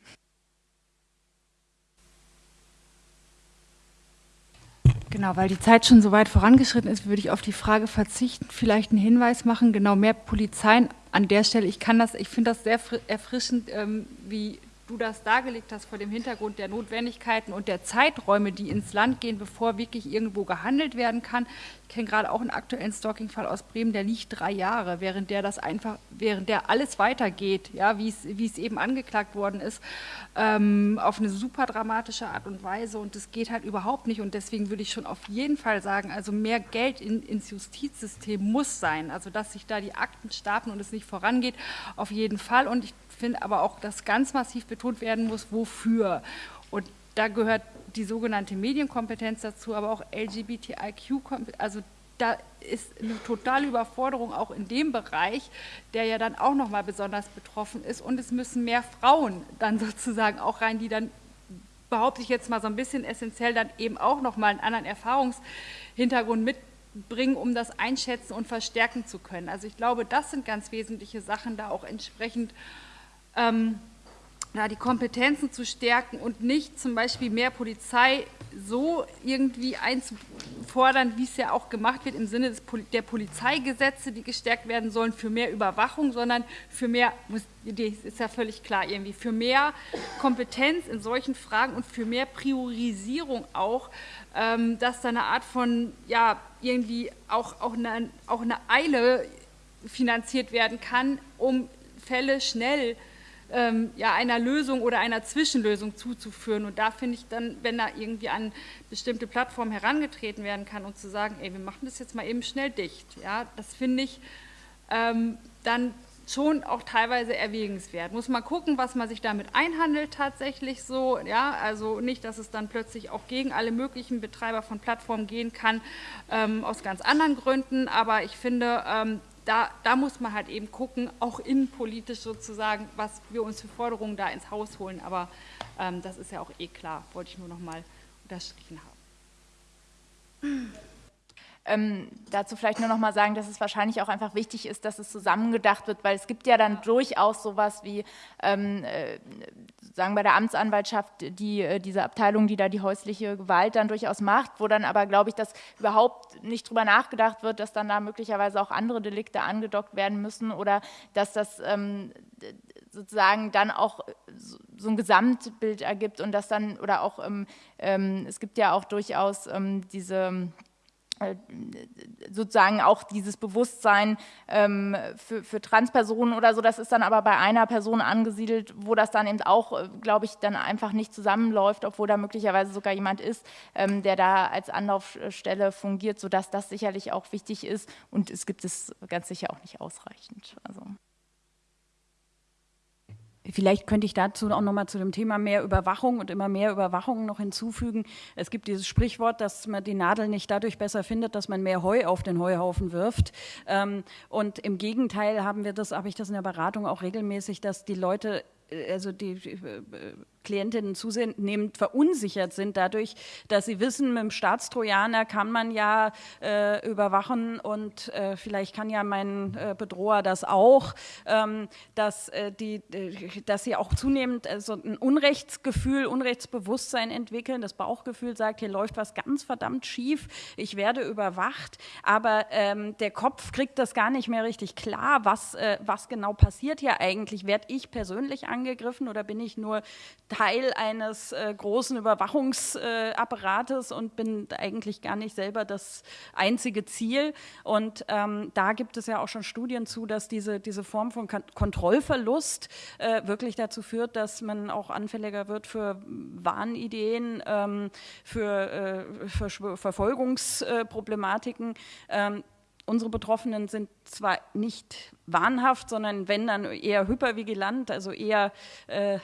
Genau, weil die Zeit schon so weit vorangeschritten ist, würde ich auf die Frage verzichten, vielleicht einen Hinweis machen, genau mehr Polizeien an der Stelle. Ich kann das, ich finde das sehr erfrischend, ähm, wie du das dargelegt hast vor dem Hintergrund der Notwendigkeiten und der Zeiträume, die ins Land gehen, bevor wirklich irgendwo gehandelt werden kann. Kenne gerade auch einen aktuellen Stalking-Fall aus Bremen, der liegt drei Jahre, während der das einfach, während der alles weitergeht, ja, wie es, eben angeklagt worden ist, ähm, auf eine super dramatische Art und Weise. Und das geht halt überhaupt nicht. Und deswegen würde ich schon auf jeden Fall sagen, also mehr Geld in, ins Justizsystem muss sein, also dass sich da die Akten stapeln und es nicht vorangeht, auf jeden Fall. Und ich finde aber auch, dass ganz massiv betont werden muss, wofür. Da gehört die sogenannte Medienkompetenz dazu, aber auch LGBTIQ, also da ist eine totale Überforderung auch in dem Bereich, der ja dann auch nochmal besonders betroffen ist. Und es müssen mehr Frauen dann sozusagen auch rein, die dann, behaupte ich jetzt mal so ein bisschen essentiell, dann eben auch nochmal einen anderen Erfahrungshintergrund mitbringen, um das einschätzen und verstärken zu können. Also ich glaube, das sind ganz wesentliche Sachen, da auch entsprechend ähm, ja, die Kompetenzen zu stärken und nicht zum Beispiel mehr Polizei so irgendwie einzufordern, wie es ja auch gemacht wird im Sinne der Polizeigesetze, die gestärkt werden sollen für mehr Überwachung, sondern für mehr, ist ja völlig klar irgendwie, für mehr Kompetenz in solchen Fragen und für mehr Priorisierung auch, ähm, dass da eine Art von, ja, irgendwie auch, auch, eine, auch eine Eile finanziert werden kann, um Fälle schnell zu ähm, ja, einer Lösung oder einer Zwischenlösung zuzuführen. Und da finde ich dann, wenn da irgendwie an bestimmte Plattformen herangetreten werden kann und zu sagen, ey, wir machen das jetzt mal eben schnell dicht, ja, das finde ich ähm, dann schon auch teilweise erwägenswert. Muss man gucken, was man sich damit einhandelt tatsächlich so, ja, also nicht, dass es dann plötzlich auch gegen alle möglichen Betreiber von Plattformen gehen kann, ähm, aus ganz anderen Gründen, aber ich finde, ähm, da, da, muss man halt eben gucken, auch innenpolitisch sozusagen, was wir uns für Forderungen da ins Haus holen. Aber ähm, das ist ja auch eh klar, wollte ich nur noch mal unterstrichen haben. Ähm, dazu vielleicht nur noch mal sagen, dass es wahrscheinlich auch einfach wichtig ist, dass es zusammengedacht wird, weil es gibt ja dann durchaus sowas wie, ähm, äh, sagen bei der Amtsanwaltschaft, die, äh, diese Abteilung, die da die häusliche Gewalt dann durchaus macht, wo dann aber, glaube ich, dass überhaupt nicht drüber nachgedacht wird, dass dann da möglicherweise auch andere Delikte angedockt werden müssen oder dass das ähm, sozusagen dann auch so ein Gesamtbild ergibt und das dann, oder auch, ähm, ähm, es gibt ja auch durchaus ähm, diese sozusagen auch dieses Bewusstsein ähm, für, für, Transpersonen oder so, das ist dann aber bei einer Person angesiedelt, wo das dann eben auch, äh, glaube ich, dann einfach nicht zusammenläuft, obwohl da möglicherweise sogar jemand ist, ähm, der da als Anlaufstelle fungiert, sodass das sicherlich auch wichtig ist und es gibt es ganz sicher auch nicht ausreichend. Also. Vielleicht könnte ich dazu auch noch mal zu dem Thema mehr Überwachung und immer mehr Überwachung noch hinzufügen. Es gibt dieses Sprichwort, dass man die Nadel nicht dadurch besser findet, dass man mehr Heu auf den Heuhaufen wirft. Ähm, und im Gegenteil haben wir das, habe ich das in der Beratung auch regelmäßig, dass die Leute äh, also die äh, Klientinnen zunehmend verunsichert sind dadurch, dass sie wissen, mit dem Staatstrojaner kann man ja äh, überwachen und äh, vielleicht kann ja mein äh, Bedroher das auch, ähm, dass, äh, die, äh, dass sie auch zunehmend so ein Unrechtsgefühl, Unrechtsbewusstsein entwickeln. Das Bauchgefühl sagt, hier läuft was ganz verdammt schief, ich werde überwacht, aber ähm, der Kopf kriegt das gar nicht mehr richtig klar, was, äh, was genau passiert hier eigentlich. Werde ich persönlich angegriffen oder bin ich nur Teil eines äh, großen Überwachungsapparates äh, und bin eigentlich gar nicht selber das einzige Ziel. Und ähm, da gibt es ja auch schon Studien zu, dass diese, diese Form von Kon Kontrollverlust äh, wirklich dazu führt, dass man auch anfälliger wird für Wahnideen, ähm, für, äh, für Verfolgungsproblematiken. Ähm, unsere Betroffenen sind zwar nicht wahnhaft, sondern wenn dann eher hypervigilant, also eher äh,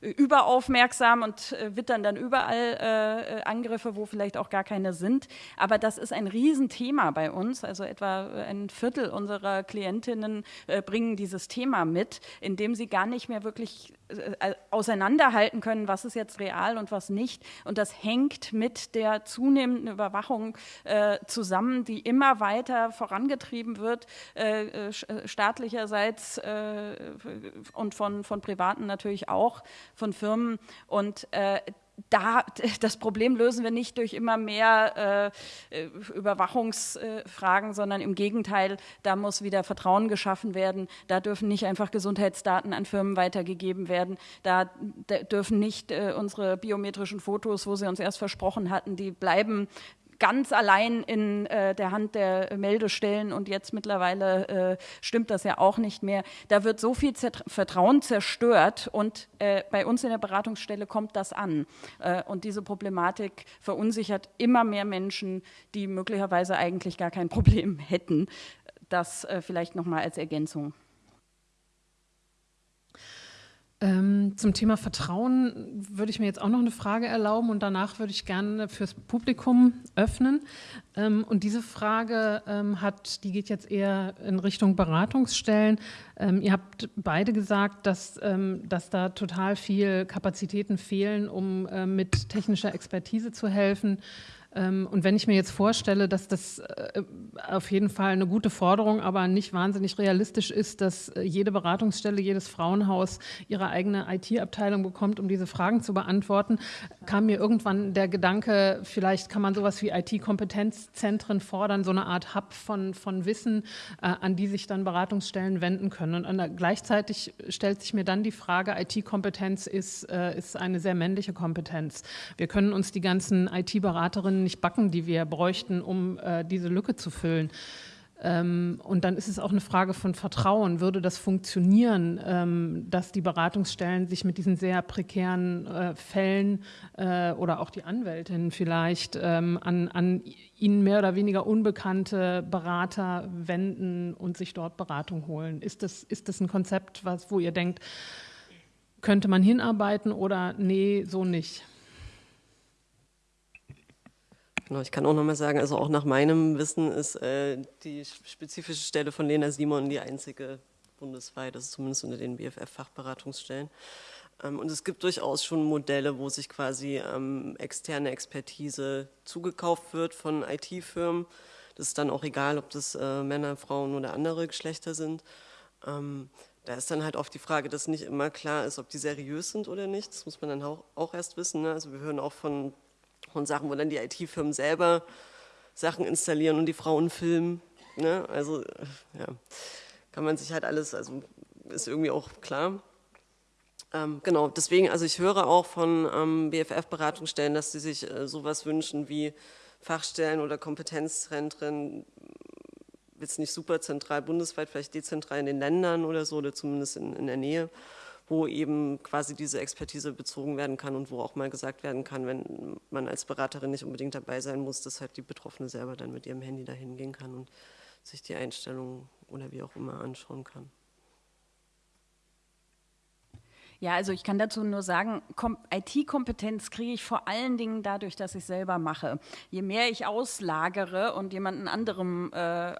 überaufmerksam und äh, wittern dann überall äh, Angriffe, wo vielleicht auch gar keine sind. Aber das ist ein Riesenthema bei uns. Also etwa ein Viertel unserer Klientinnen äh, bringen dieses Thema mit, indem sie gar nicht mehr wirklich äh, auseinanderhalten können, was ist jetzt real und was nicht. Und das hängt mit der zunehmenden Überwachung äh, zusammen, die immer weiter vorangetrieben wird. Äh, staatlicherseits äh, und von, von Privaten natürlich auch, von Firmen. Und äh, da, (laughs) das Problem lösen wir nicht durch immer mehr äh, Überwachungsfragen, sondern im Gegenteil, da muss wieder Vertrauen geschaffen werden. Da dürfen nicht einfach Gesundheitsdaten an Firmen weitergegeben werden. Da, da dürfen nicht äh, unsere biometrischen Fotos, wo sie uns erst versprochen hatten, die bleiben ganz allein in äh, der Hand der Meldestellen und jetzt mittlerweile äh, stimmt das ja auch nicht mehr. Da wird so viel Zert Vertrauen zerstört und äh, bei uns in der Beratungsstelle kommt das an. Äh, und diese Problematik verunsichert immer mehr Menschen, die möglicherweise eigentlich gar kein (laughs) Problem hätten. Das äh, vielleicht nochmal als Ergänzung. Ähm, zum Thema Vertrauen würde ich mir jetzt auch noch eine Frage erlauben und danach würde ich gerne fürs Publikum öffnen. Ähm, und diese Frage ähm, hat, die geht jetzt eher in Richtung Beratungsstellen. Ähm, ihr habt beide gesagt, dass, ähm, dass da total viel Kapazitäten fehlen, um äh, mit technischer Expertise zu helfen. Ähm, und wenn ich mir jetzt vorstelle, dass das äh, auf jeden Fall eine gute Forderung, aber nicht wahnsinnig realistisch ist, dass äh, jede Beratungsstelle, jedes Frauenhaus ihre eigene IT-Abteilung bekommt, um diese Fragen zu beantworten, kam mir irgendwann der Gedanke, vielleicht kann man sowas wie IT-Kompetenzzentren fordern, so eine Art Hub von, von Wissen, äh, an die sich dann Beratungsstellen wenden können. Und gleichzeitig stellt sich mir dann die Frage, IT-Kompetenz ist, ist eine sehr männliche Kompetenz. Wir können uns die ganzen IT-Beraterinnen nicht backen, die wir bräuchten, um äh, diese Lücke zu füllen. Ähm, und dann ist es auch eine Frage von Vertrauen. Würde das funktionieren, ähm, dass die Beratungsstellen sich mit diesen sehr prekären äh, Fällen äh, oder auch die Anwältinnen vielleicht ähm, an, an ihnen mehr oder weniger unbekannte Berater wenden und sich dort Beratung holen? Ist das, ist das ein Konzept, was, wo ihr denkt, könnte man hinarbeiten oder nee, so nicht? Genau, ich kann auch nochmal sagen, also auch nach meinem Wissen ist äh, die spezifische Stelle von Lena Simon die einzige bundesweit, das ist zumindest unter den BFF-Fachberatungsstellen. Ähm, und es gibt durchaus schon Modelle, wo sich quasi ähm, externe Expertise zugekauft wird von IT-Firmen. Das ist dann auch egal, ob das äh, Männer, Frauen oder andere Geschlechter sind. Ähm, da ist dann halt oft die Frage, dass nicht immer klar ist, ob die seriös sind oder nicht. Das muss man dann auch, auch erst wissen. Ne? Also wir hören auch von und Sachen, wo dann die IT-Firmen selber Sachen installieren und die Frauen filmen. Ne? Also ja, kann man sich halt alles, also ist irgendwie auch klar. Ähm, genau, deswegen, also ich höre auch von ähm, BFF-Beratungsstellen, dass sie sich äh, sowas wünschen wie Fachstellen oder Kompetenzzentren, jetzt nicht super zentral bundesweit, vielleicht dezentral in den Ländern oder so, oder zumindest in, in der Nähe wo eben quasi diese Expertise bezogen werden kann und wo auch mal gesagt werden kann, wenn man als Beraterin nicht unbedingt dabei sein muss, dass halt die Betroffene selber dann mit ihrem Handy dahin gehen kann und sich die Einstellungen oder wie auch immer anschauen kann. Ja, also ich kann dazu nur sagen, IT-Kompetenz kriege ich vor allen Dingen dadurch, dass ich selber mache. Je mehr ich auslagere und jemanden anderem äh,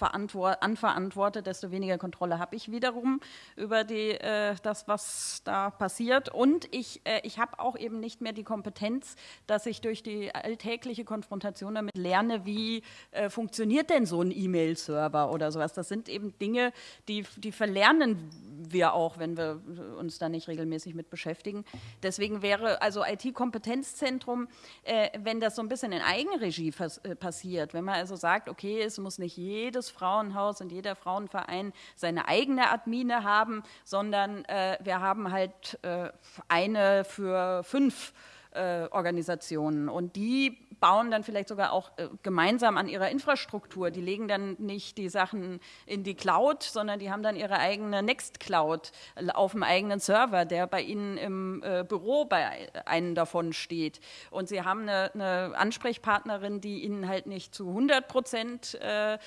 anverantworte, desto weniger Kontrolle habe ich wiederum über die, äh, das, was da passiert. Und ich, äh, ich habe auch eben nicht mehr die Kompetenz, dass ich durch die alltägliche Konfrontation damit lerne, wie äh, funktioniert denn so ein E-Mail-Server oder sowas. Das sind eben Dinge, die, die verlernen wir auch, wenn wir uns da nicht regelmäßig mit beschäftigen. Deswegen wäre also IT-Kompetenzzentrum, äh, wenn das so ein bisschen in Eigenregie äh, passiert, wenn man also sagt, okay, es muss nicht jedes Frauenhaus und jeder Frauenverein seine eigene Admine haben, sondern äh, wir haben halt äh, eine für fünf äh, Organisationen und die bauen dann vielleicht sogar auch äh, gemeinsam an ihrer Infrastruktur. Die legen dann nicht die Sachen in die Cloud, sondern die haben dann ihre eigene Nextcloud auf dem eigenen Server, der bei ihnen im äh, Büro bei einem davon steht. Und sie haben eine, eine Ansprechpartnerin, die ihnen halt nicht zu 100 Prozent äh, äh,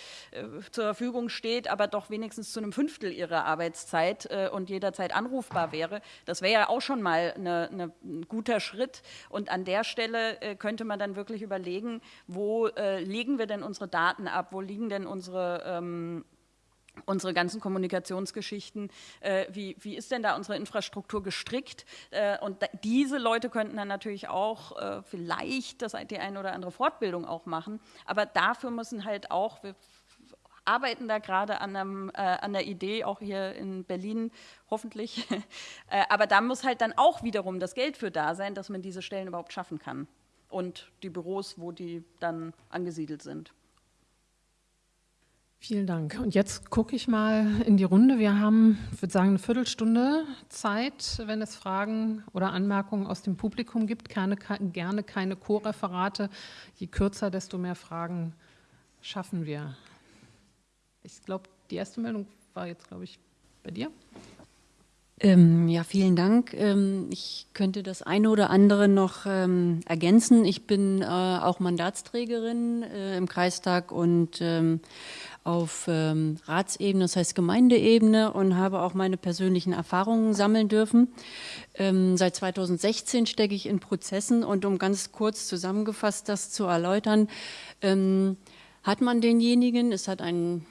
zur Verfügung steht, aber doch wenigstens zu einem Fünftel ihrer Arbeitszeit äh, und jederzeit anrufbar wäre. Das wäre ja auch schon mal eine, eine, ein guter Schritt. Und an der Stelle äh, könnte man dann wirklich überlegen, wo äh, legen wir denn unsere Daten ab, wo liegen denn unsere ähm, unsere ganzen Kommunikationsgeschichten, äh, wie, wie ist denn da unsere Infrastruktur gestrickt? Äh, und da, diese Leute könnten dann natürlich auch äh, vielleicht das, die eine oder andere Fortbildung auch machen, aber dafür müssen halt auch, wir arbeiten da gerade an, einem, äh, an der Idee, auch hier in Berlin hoffentlich, (laughs) äh, aber da muss halt dann auch wiederum das Geld für da sein, dass man diese Stellen überhaupt schaffen kann und die Büros, wo die dann angesiedelt sind. Vielen Dank. Und jetzt gucke ich mal in die Runde. Wir haben, ich würde sagen, eine Viertelstunde Zeit, wenn es Fragen oder Anmerkungen aus dem Publikum gibt. Keine, gerne keine Co-Referate. Je kürzer, desto mehr Fragen schaffen wir. Ich glaube, die erste Meldung war jetzt, glaube ich, bei dir. Ähm, ja, vielen Dank. Ähm, ich könnte das eine oder andere noch ähm, ergänzen. Ich bin äh, auch Mandatsträgerin äh, im Kreistag und ähm, auf ähm, Ratsebene, das heißt Gemeindeebene und habe auch meine persönlichen Erfahrungen sammeln dürfen. Ähm, seit 2016 stecke ich in Prozessen und um ganz kurz zusammengefasst das zu erläutern, hat man denjenigen, es hat einen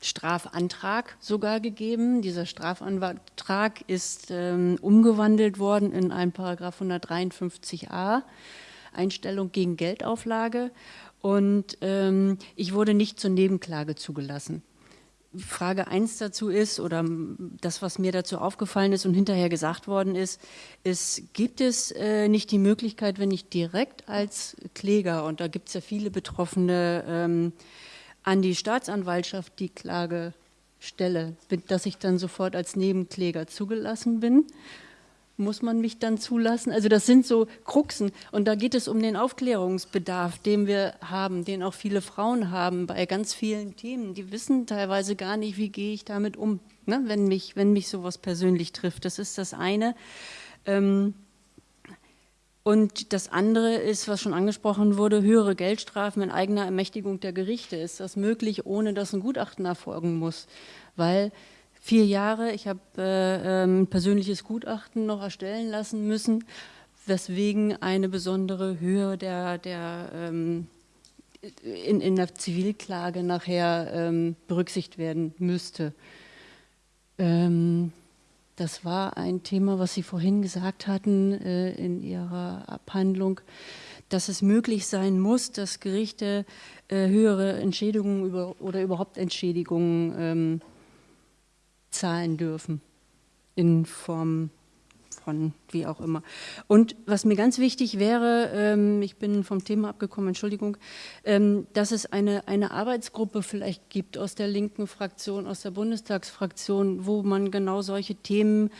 Strafantrag sogar gegeben. Dieser Strafantrag ist ähm, umgewandelt worden in einen Paragraph 153a. Einstellung gegen Geldauflage und ähm, ich wurde nicht zur Nebenklage zugelassen. Frage 1 dazu ist, oder das, was mir dazu aufgefallen ist und hinterher gesagt worden ist, ist, gibt es äh, nicht die Möglichkeit, wenn ich direkt als Kläger, und da gibt es ja viele Betroffene, ähm, an die Staatsanwaltschaft die Klage stelle, dass ich dann sofort als Nebenkläger zugelassen bin? muss man mich dann zulassen? Also das sind so Kruxen und da geht es um den Aufklärungsbedarf, den wir haben, den auch viele Frauen haben bei ganz vielen Themen. Die wissen teilweise gar nicht, wie gehe ich damit um, ne? wenn, mich, wenn mich sowas persönlich trifft. Das ist das eine. Ähm, und das andere ist, was schon angesprochen wurde, höhere Geldstrafen in eigener Ermächtigung der Gerichte. Ist das möglich, ohne dass ein Gutachten erfolgen muss? Weil vier Jahre. Ich habe äh, ein ähm, persönliches Gutachten noch erstellen lassen müssen, weswegen eine besondere Höhe der, der ähm, in, in der Zivilklage nachher ähm, berücksichtigt werden müsste. Ähm, das war ein Thema, was Sie vorhin gesagt hatten äh, in Ihrer Abhandlung, dass es möglich sein muss, dass Gerichte äh, höhere Entschädigungen über, oder überhaupt Entschädigungen ähm, zahlen dürfen in Form von wie auch immer. Und was mir ganz wichtig wäre, ähm, ich bin vom Thema abgekommen, Entschuldigung, ähm, dass es eine, eine Arbeitsgruppe vielleicht gibt aus der linken Fraktion, aus der Bundestagsfraktion, wo man genau solche Themen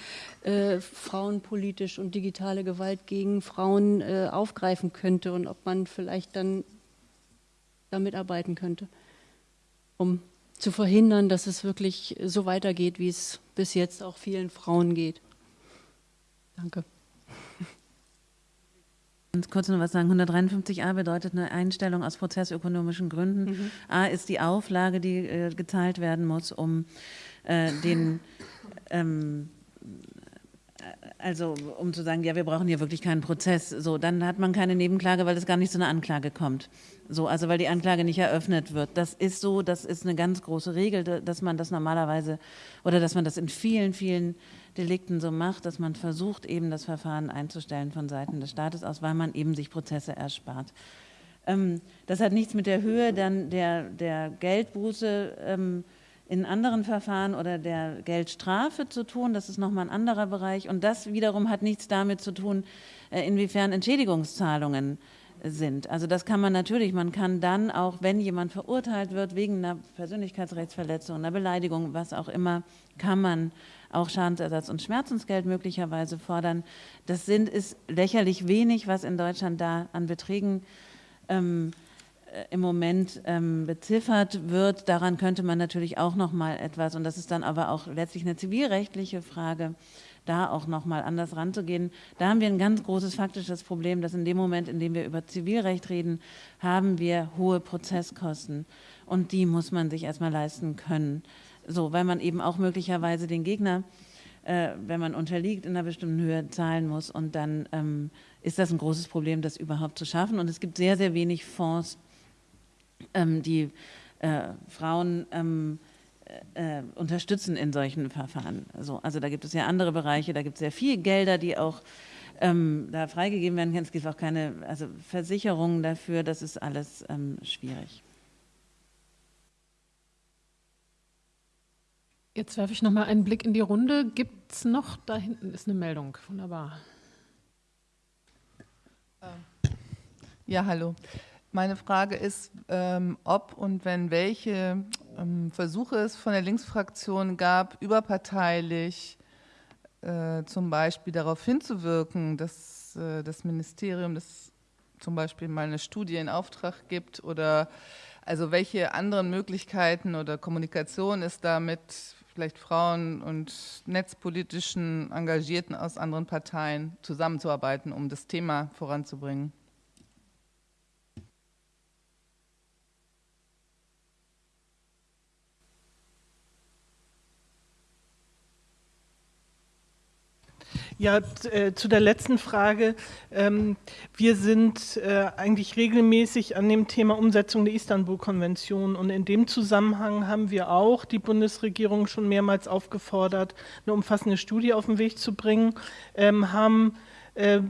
äh, frauenpolitisch und digitale Gewalt gegen Frauen äh, aufgreifen könnte und ob man vielleicht dann damit arbeiten könnte, um zu verhindern, dass es wirklich so weitergeht, wie es bis jetzt auch vielen Frauen geht. Danke. Ganz kurz noch was sagen. 153a bedeutet eine Einstellung aus prozessökonomischen Gründen. Mhm. A ist die Auflage, die äh, gezahlt werden muss, um äh, den ähm, also um zu sagen, ja, wir brauchen hier wirklich keinen Prozess, so, dann hat man keine Nebenklage, weil es gar nicht zu einer Anklage kommt. So, also weil die Anklage nicht eröffnet wird. Das ist so, das ist eine ganz große Regel, dass man das normalerweise oder dass man das in vielen, vielen Delikten so macht, dass man versucht, eben das Verfahren einzustellen von Seiten des Staates aus, weil man eben sich Prozesse erspart. Ähm, das hat nichts mit der Höhe dann der, der Geldbuße ähm, in anderen Verfahren oder der Geldstrafe zu tun. Das ist nochmal ein anderer Bereich. Und das wiederum hat nichts damit zu tun, äh, inwiefern Entschädigungszahlungen sind. Also das kann man natürlich, man kann dann auch, wenn jemand verurteilt wird wegen einer Persönlichkeitsrechtsverletzung, einer Beleidigung, was auch immer, kann man auch Schadensersatz und Schmerzensgeld möglicherweise fordern. Das sind, ist lächerlich wenig, was in Deutschland da an Beträgen ähm, äh, im Moment ähm, beziffert wird. Daran könnte man natürlich auch noch mal etwas, und das ist dann aber auch letztlich eine zivilrechtliche Frage, da auch noch mal anders ranzugehen. Da haben wir ein ganz großes faktisches Problem, dass in dem Moment, in dem wir über Zivilrecht reden, haben wir hohe Prozesskosten und die muss man sich erstmal leisten können. So, weil man eben auch möglicherweise den Gegner äh, wenn man unterliegt, in einer bestimmten Höhe zahlen muss. Und dann ähm, ist das ein großes Problem, das überhaupt zu schaffen. Und es gibt sehr, sehr wenig Fonds, ähm, die äh, Frauen ähm, äh, unterstützen in solchen Verfahren. Also, also da gibt es ja andere Bereiche, da gibt es sehr viel Gelder, die auch ähm, da freigegeben werden können. Es gibt auch keine also Versicherungen dafür, das ist alles ähm, schwierig. Jetzt werfe ich noch mal einen Blick in die Runde. Gibt es noch, da hinten ist eine Meldung, wunderbar. Ja, hallo. Meine Frage ist, ähm, ob und wenn welche ähm, Versuche es von der Linksfraktion gab, überparteilich äh, zum Beispiel darauf hinzuwirken, dass äh, das Ministerium das zum Beispiel mal eine Studie in Auftrag gibt oder also welche anderen Möglichkeiten oder Kommunikation ist da mit vielleicht Frauen und netzpolitischen Engagierten aus anderen Parteien zusammenzuarbeiten, um das Thema voranzubringen? Ja, äh, zu der letzten Frage. Ähm, wir sind äh, eigentlich regelmäßig an dem Thema Umsetzung der Istanbul-Konvention und in dem Zusammenhang haben wir auch die Bundesregierung schon mehrmals aufgefordert, eine umfassende Studie auf den Weg zu bringen, ähm, haben äh,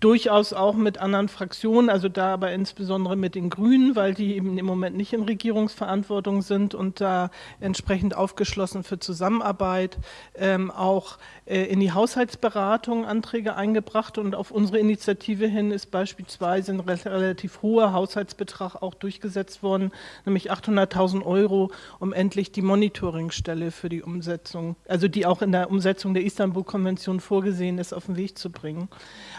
durchaus auch mit anderen Fraktionen, also da aber insbesondere mit den Grünen, weil die eben im Moment nicht in Regierungsverantwortung sind und da entsprechend aufgeschlossen für Zusammenarbeit, ähm, auch äh, in die Haushaltsberatung Anträge eingebracht und auf unsere Initiative hin ist beispielsweise ein relativ hoher Haushaltsbetrag auch durchgesetzt worden, nämlich 800.000 Euro, um endlich die Monitoringstelle für die Umsetzung, also die auch in der Umsetzung der Istanbul-Konvention vorgesehen ist, auf den Weg zu bringen.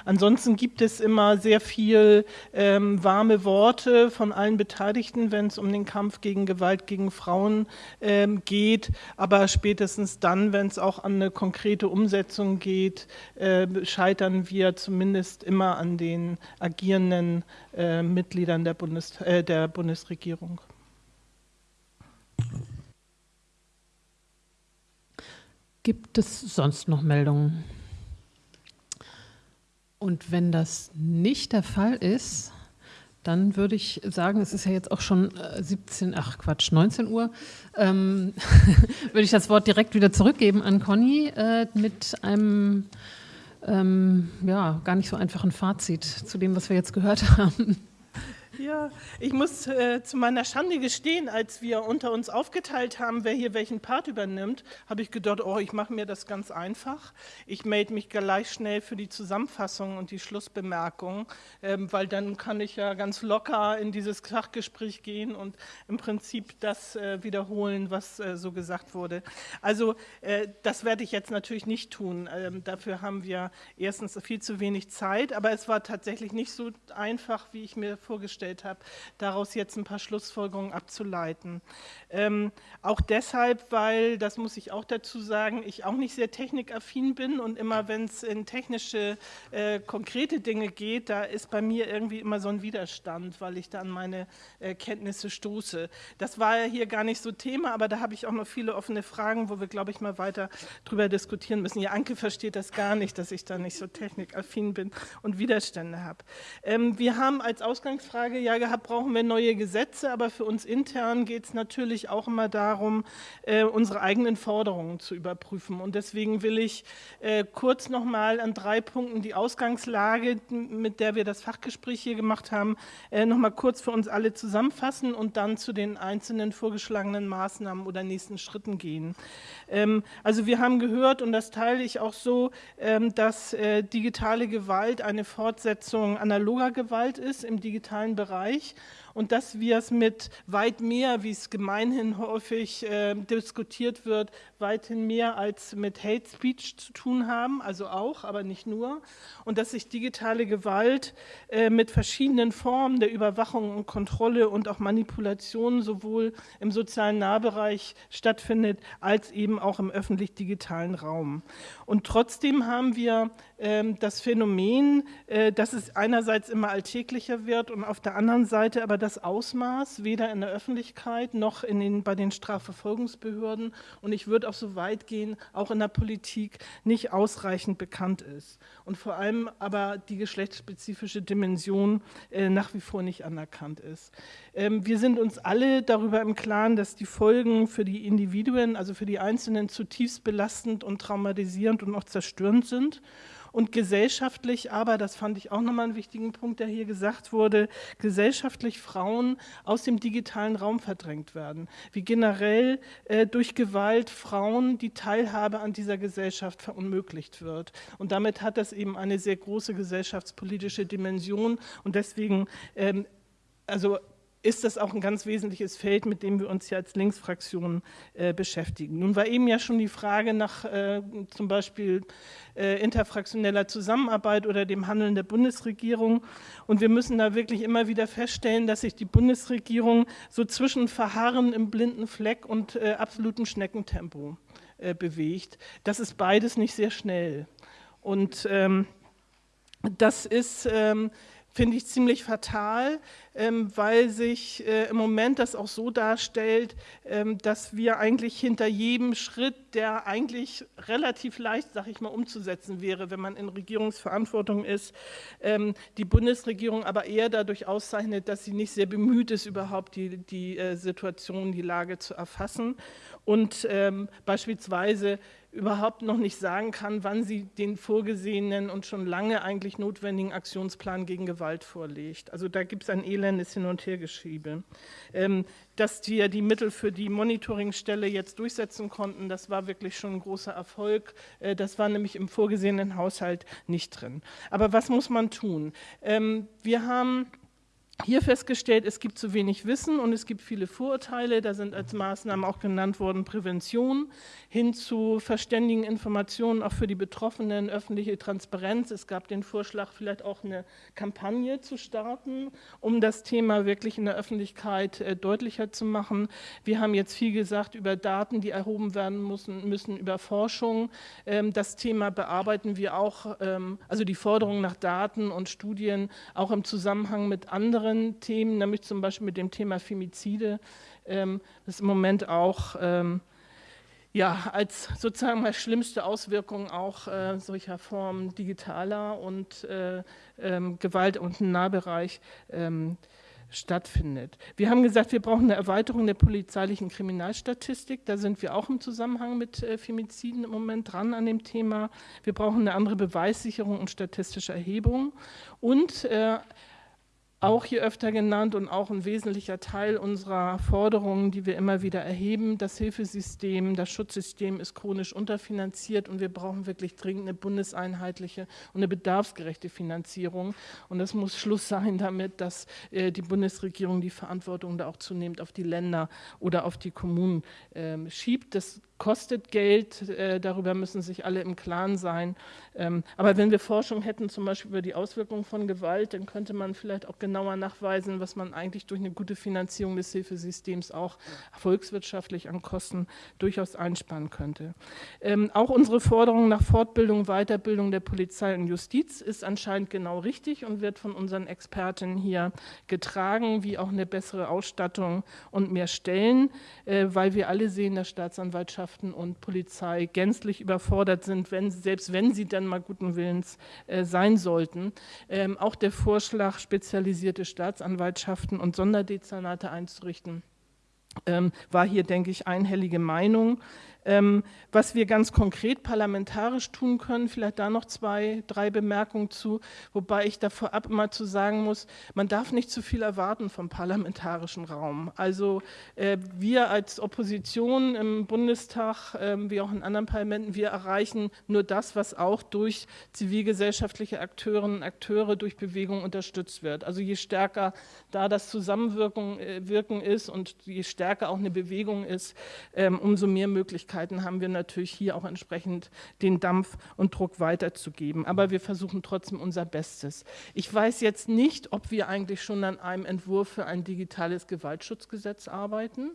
Ansonsten gibt es immer sehr viel ähm, warme Worte von allen Beteiligten, wenn es um den Kampf gegen Gewalt gegen Frauen ähm, geht. Aber spätestens dann, wenn es auch an eine konkrete Umsetzung geht, äh, scheitern wir zumindest immer an den agierenden äh, Mitgliedern der, Bundes äh, der Bundesregierung. Gibt es sonst noch Meldungen? Und wenn das nicht der Fall ist, dann würde ich sagen, es ist ja jetzt auch schon 17, äh, ach Quatsch, 19 Uhr, ähm, (laughs) würde ich das Wort direkt wieder zurückgeben an Conny äh, mit einem ähm, ja, gar nicht so einfachen Fazit zu dem, was wir jetzt gehört (laughs) haben. Ja, ich muss äh, zu meiner Schande gestehen, als wir unter uns aufgeteilt haben, wer hier welchen Part übernimmt, habe ich gedacht, oh, ich mache mir das ganz einfach. Ich melde mich gleich schnell für die Zusammenfassung und die Schlussbemerkung, ähm, weil dann kann ich ja ganz locker in dieses Fachgespräch gehen und im Prinzip das äh, wiederholen, was äh, so gesagt wurde. Also äh, das werde ich jetzt natürlich nicht tun. Ähm, dafür haben wir erstens viel zu wenig Zeit, aber es war tatsächlich nicht so einfach, wie ich mir vorgestellt habe dargestellt habe, daraus jetzt ein paar Schlussfolgerungen abzuleiten. Ähm, auch deshalb, weil, das muss ich auch dazu sagen, ich auch nicht sehr technikaffin bin und immer, wenn es in technische, äh, konkrete Dinge geht, da ist bei mir irgendwie immer so ein Widerstand, weil ich da an meine äh, Kenntnisse stoße. Das war ja hier gar nicht so Thema, aber da habe ich auch noch viele offene Fragen, wo wir, glaube ich, mal weiter drüber diskutieren müssen. Ja, Anke versteht das gar nicht, dass ich da nicht so technikaffin bin und Widerstände habe. Ähm, wir haben als Ausgangsfrage Frage ja gehabt, brauchen wir neue Gesetze, aber für uns intern geht es natürlich auch immer darum, äh, unsere eigenen Forderungen zu überprüfen. Und deswegen will ich äh, kurz nochmal an drei Punkten die Ausgangslage, mit der wir das Fachgespräch hier gemacht haben, äh, nochmal kurz für uns alle zusammenfassen und dann zu den einzelnen vorgeschlagenen Maßnahmen oder nächsten Schritten gehen. Ähm, also wir haben gehört, und das teile ich auch so, ähm, dass äh, digitale Gewalt eine Fortsetzung analoger Gewalt ist im digitalen Bereich Bereich und dass wir es mit weit mehr, wie es gemeinhin häufig äh, diskutiert wird, weithin mehr als mit Hate Speech zu tun haben, also auch, aber nicht nur. Und dass sich digitale Gewalt äh, mit verschiedenen Formen der Überwachung und Kontrolle und auch Manipulation sowohl im sozialen Nahbereich stattfindet, als eben auch im öffentlich-digitalen Raum. Und trotzdem haben wir äh, das Phänomen, äh, dass es einerseits immer alltäglicher wird und auf der anderen Seite aber das Ausmaß weder in der Öffentlichkeit noch in den, bei den Strafverfolgungsbehörden und ich würde auch so weit gehen, auch in der Politik nicht ausreichend bekannt ist. Und vor allem aber die geschlechtsspezifische Dimension äh, nach wie vor nicht anerkannt ist. Ähm, wir sind uns alle darüber im Klaren, dass die Folgen für die Individuen, also für die Einzelnen zutiefst belastend und traumatisierend und auch zerstörend sind und gesellschaftlich aber, das fand ich auch nochmal einen wichtigen Punkt, der hier gesagt wurde, gesellschaftlich Frauen aus dem digitalen Raum verdrängt werden, wie generell äh, durch Gewalt Frauen die Teilhabe an dieser Gesellschaft verunmöglicht wird. Und damit hat das eben eine sehr große gesellschaftspolitische Dimension und deswegen ähm, also ist das auch ein ganz wesentliches Feld, mit dem wir uns ja als Linksfraktion äh, beschäftigen. Nun war eben ja schon die Frage nach äh, zum Beispiel äh, interfraktioneller Zusammenarbeit oder dem Handeln der Bundesregierung. Und wir müssen da wirklich immer wieder feststellen, dass sich die Bundesregierung so zwischen Verharren im blinden Fleck und äh, absolutem Schneckentempo äh, bewegt. Das ist beides nicht sehr schnell. Und ähm, das ist... Ähm, finde ich ziemlich fatal, ähm, weil sich äh, im Moment das auch so darstellt, ähm, dass wir eigentlich hinter jedem Schritt, der eigentlich relativ leicht, sag ich mal, umzusetzen wäre, wenn man in Regierungsverantwortung ist, ähm, die Bundesregierung aber eher dadurch auszeichnet, dass sie nicht sehr bemüht ist, überhaupt die, die äh, Situation, die Lage zu erfassen. Und beispielsweise überhaupt noch nicht sagen kann, wann sie den vorgesehenen und schon lange eigentlich notwendigen Aktionsplan gegen Gewalt vorlegt. Also da gibt es ein elendes Hin- und Hergeschiebe. Ähm, dass wir die Mittel für die Monitoringstelle jetzt durchsetzen konnten, das war wirklich schon ein großer Erfolg. Äh, das war nämlich im vorgesehenen Haushalt nicht drin. Aber was muss man tun? Ähm, wir haben hier festgestellt, es gibt zu wenig Wissen und es gibt viele Vorurteile. Da sind als Maßnahmen auch genannt worden Prävention hin zu verständigen Informationen auch für die Betroffenen, öffentliche Transparenz. Es gab den Vorschlag, vielleicht auch eine Kampagne zu starten, um das Thema wirklich in der Öffentlichkeit äh, deutlicher zu machen. Wir haben jetzt viel gesagt über Daten, die erhoben werden müssen, müssen über Forschung. Ähm, das Thema bearbeiten wir auch, ähm, also die Forderung nach Daten und Studien auch im Zusammenhang mit anderen anderen Themen, nämlich zum Beispiel mit dem Thema Femizide, ähm, das im Moment auch ähm, ja, als sozusagen mal schlimmste Auswirkung auch äh, solcher Formen digitaler und äh, ähm, Gewalt und Nahbereich ähm, stattfindet. Wir haben gesagt, wir brauchen eine Erweiterung der polizeilichen Kriminalstatistik. Da sind wir auch im Zusammenhang mit äh, Femiziden im Moment dran an dem Thema. Wir brauchen eine andere Beweissicherung und statistische Erhebung und äh, auch hier öfter genannt und auch ein wesentlicher Teil unserer Forderungen, die wir immer wieder erheben. Das Hilfesystem, das Schutzsystem ist chronisch unterfinanziert und wir brauchen wirklich dringend eine bundeseinheitliche und eine bedarfsgerechte Finanzierung. Und es muss Schluss sein damit, dass äh, die Bundesregierung die Verantwortung da auch zunehmend auf die Länder oder auf die Kommunen äh, schiebt. Das kostet Geld, äh, darüber müssen sich alle im Klaren sein. Ähm, aber wenn wir Forschung hätten, zum Beispiel über die Auswirkungen von Gewalt, dann könnte man vielleicht auch genauer nachweisen, was man eigentlich durch eine gute Finanzierung des Hilfesystems auch volkswirtschaftlich an Kosten durchaus einsparen könnte. Ähm, auch unsere Forderung nach Fortbildung, Weiterbildung der Polizei und Justiz ist anscheinend genau richtig und wird von unseren Experten hier getragen, wie auch eine bessere Ausstattung und mehr Stellen, äh, weil wir alle sehen, dass Staatsanwaltschaft Gewerkschaften und Polizei gänzlich überfordert sind, wenn, selbst wenn sie dann mal guten Willens äh, sein sollten. Ähm, auch der Vorschlag, spezialisierte Staatsanwaltschaften und Sonderdezernate einzurichten, ähm, war hier, denke ich, einhellige Meinung. Ähm, was wir ganz konkret parlamentarisch tun können, vielleicht da noch zwei, drei Bemerkungen zu, wobei ich da vorab immer zu sagen muss, man darf nicht zu viel erwarten vom parlamentarischen Raum. Also äh, wir als Opposition im Bundestag, äh, wie auch in anderen Parlamenten, wir erreichen nur das, was auch durch zivilgesellschaftliche Akteurinnen und Akteure, durch Bewegung unterstützt wird. Also je stärker da das Zusammenwirken äh, ist und je stärker auch eine Bewegung ist, ähm, umso mehr Möglichkeiten Möglichkeiten haben wir natürlich hier auch entsprechend den Dampf und Druck weiterzugeben. Aber wir versuchen trotzdem unser Bestes. Ich weiß jetzt nicht, ob wir eigentlich schon an einem Entwurf für ein digitales Gewaltschutzgesetz arbeiten.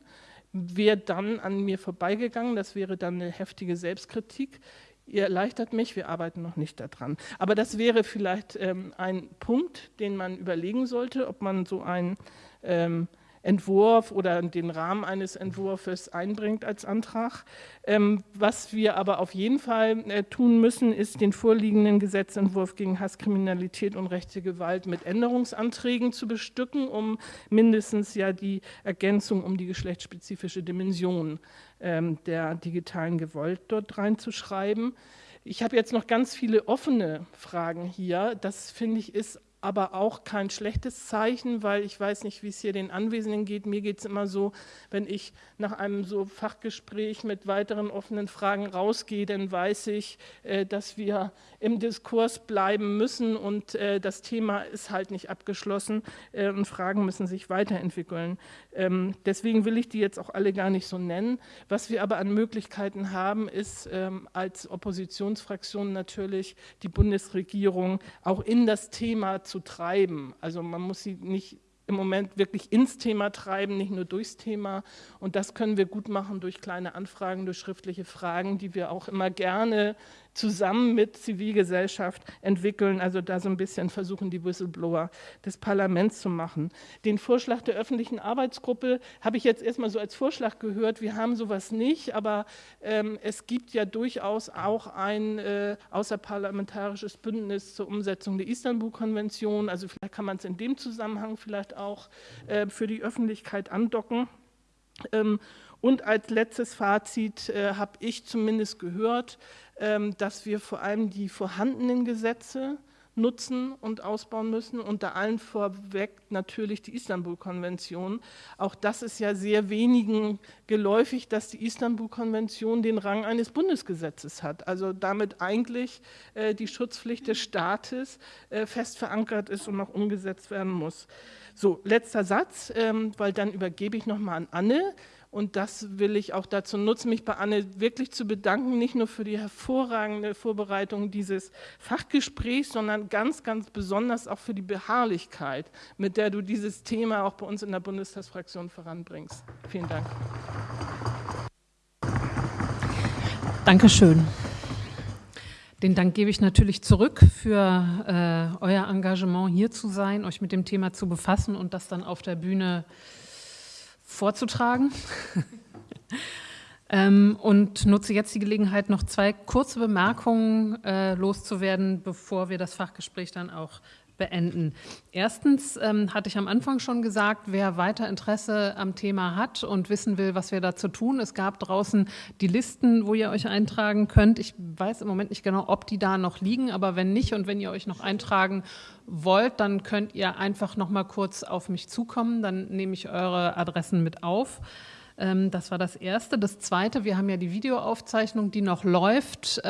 Wäre dann an mir vorbeigegangen, das wäre dann eine heftige Selbstkritik. Ihr erleichtert mich, wir arbeiten noch nicht daran. Aber das wäre vielleicht ähm, ein Punkt, den man überlegen sollte, ob man so ein ähm, Entwurf oder den Rahmen eines Entwurfs einbringt als Antrag. Ähm, was wir aber auf jeden Fall äh, tun müssen, ist den vorliegenden Gesetzentwurf gegen Hasskriminalität und rechte Gewalt mit Änderungsanträgen zu bestücken, um mindestens ja die Ergänzung um die geschlechtsspezifische Dimension ähm, der digitalen Gewalt dort reinzuschreiben. Ich habe jetzt noch ganz viele offene Fragen hier. Das finde ich ist aber auch kein schlechtes Zeichen, weil ich weiß nicht, wie es hier den Anwesenden geht. Mir geht es immer so, wenn ich nach einem so Fachgespräch mit weiteren offenen Fragen rausgehe, dann weiß ich, äh, dass wir im Diskurs bleiben müssen und äh, das Thema ist halt nicht abgeschlossen äh, und Fragen müssen sich weiterentwickeln. Ähm, deswegen will ich die jetzt auch alle gar nicht so nennen. Was wir aber an Möglichkeiten haben, ist ähm, als Oppositionsfraktion natürlich die Bundesregierung auch in das Thema zu treiben. Also man muss sie nicht im Moment wirklich ins Thema treiben, nicht nur durchs Thema. Und das können wir gut machen durch kleine Anfragen, durch schriftliche Fragen, die wir auch immer gerne zusammen mit Zivilgesellschaft entwickeln, also da so ein bisschen versuchen, die Whistleblower des Parlaments zu machen. Den Vorschlag der öffentlichen Arbeitsgruppe habe ich jetzt erstmal so als Vorschlag gehört. Wir haben sowas nicht, aber ähm, es gibt ja durchaus auch ein äh, außerparlamentarisches Bündnis zur Umsetzung der Istanbul-Konvention. Also vielleicht kann man es in dem Zusammenhang vielleicht auch äh, für die Öffentlichkeit andocken. Ähm, Und als letztes Fazit äh, habe ich zumindest gehört, ähm, dass wir vor allem die vorhandenen Gesetze nutzen und ausbauen müssen. Unter allen vorweg natürlich die Istanbul-Konvention. Auch das ist ja sehr wenigen geläufig, dass die Istanbul-Konvention den Rang eines Bundesgesetzes hat. Also damit eigentlich äh, die Schutzpflicht des Staates äh, fest verankert ist und noch umgesetzt werden muss. So, letzter Satz, ähm, weil dann übergebe ich nochmal an Anne. Und das will ich auch dazu nutzen, mich bei Anne wirklich zu bedanken, nicht nur für die hervorragende Vorbereitung dieses Fachgesprächs, sondern ganz, ganz besonders auch für die Beharrlichkeit, mit der du dieses Thema auch bei uns in der Bundestagsfraktion voranbringst. Vielen Dank. Dankeschön. Den Dank gebe ich natürlich zurück für äh, euer Engagement, hier zu sein, euch mit dem Thema zu befassen und das dann auf der Bühne äh, vorzutragen. (laughs) ähm, und nutze jetzt die Gelegenheit, noch zwei kurze Bemerkungen äh, loszuwerden, bevor wir das Fachgespräch dann auch beenden. Erstens ähm, hatte ich am Anfang schon gesagt, wer weiter Interesse am Thema hat und wissen will, was wir dazu tun. Es gab draußen die Listen, wo ihr euch eintragen könnt. Ich weiß im Moment nicht genau, ob die da noch liegen, aber wenn nicht und wenn ihr euch noch eintragen wollt, dann könnt ihr einfach noch mal kurz auf mich zukommen. Dann nehme ich eure Adressen mit auf. Ähm, das war das Erste. Das Zweite, wir haben ja die Videoaufzeichnung, die noch läuft.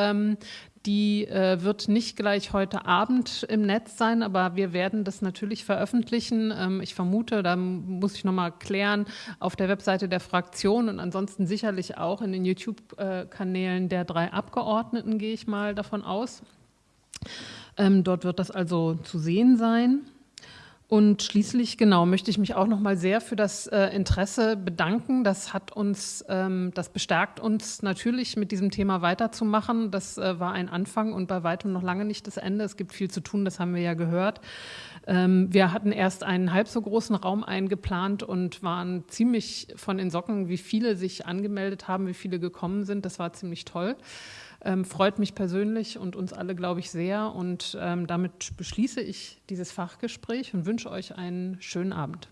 Die äh, wird nicht gleich heute Abend im Netz sein, aber wir werden das natürlich veröffentlichen. Ähm, ich vermute, da muss ich nochmal klären, auf der Webseite der Fraktion und ansonsten sicherlich auch in den YouTube-Kanälen der drei Abgeordneten, gehe ich mal davon aus. Ähm, dort wird das also zu sehen sein. Und schließlich, genau, möchte ich mich auch noch mal sehr für das äh, Interesse bedanken. Das hat uns, ähm, das bestärkt uns natürlich, mit diesem Thema weiterzumachen. Das äh, war ein Anfang und bei weitem noch lange nicht das Ende. Es gibt viel zu tun, das haben wir ja gehört. Ähm, wir hatten erst einen halb so großen Raum eingeplant und waren ziemlich von den Socken, wie viele sich angemeldet haben, wie viele gekommen sind. Das war ziemlich toll. Ähm, freut mich persönlich und uns alle, glaube ich, sehr. Und ähm, damit beschließe ich dieses Fachgespräch und wünsche euch einen schönen Abend.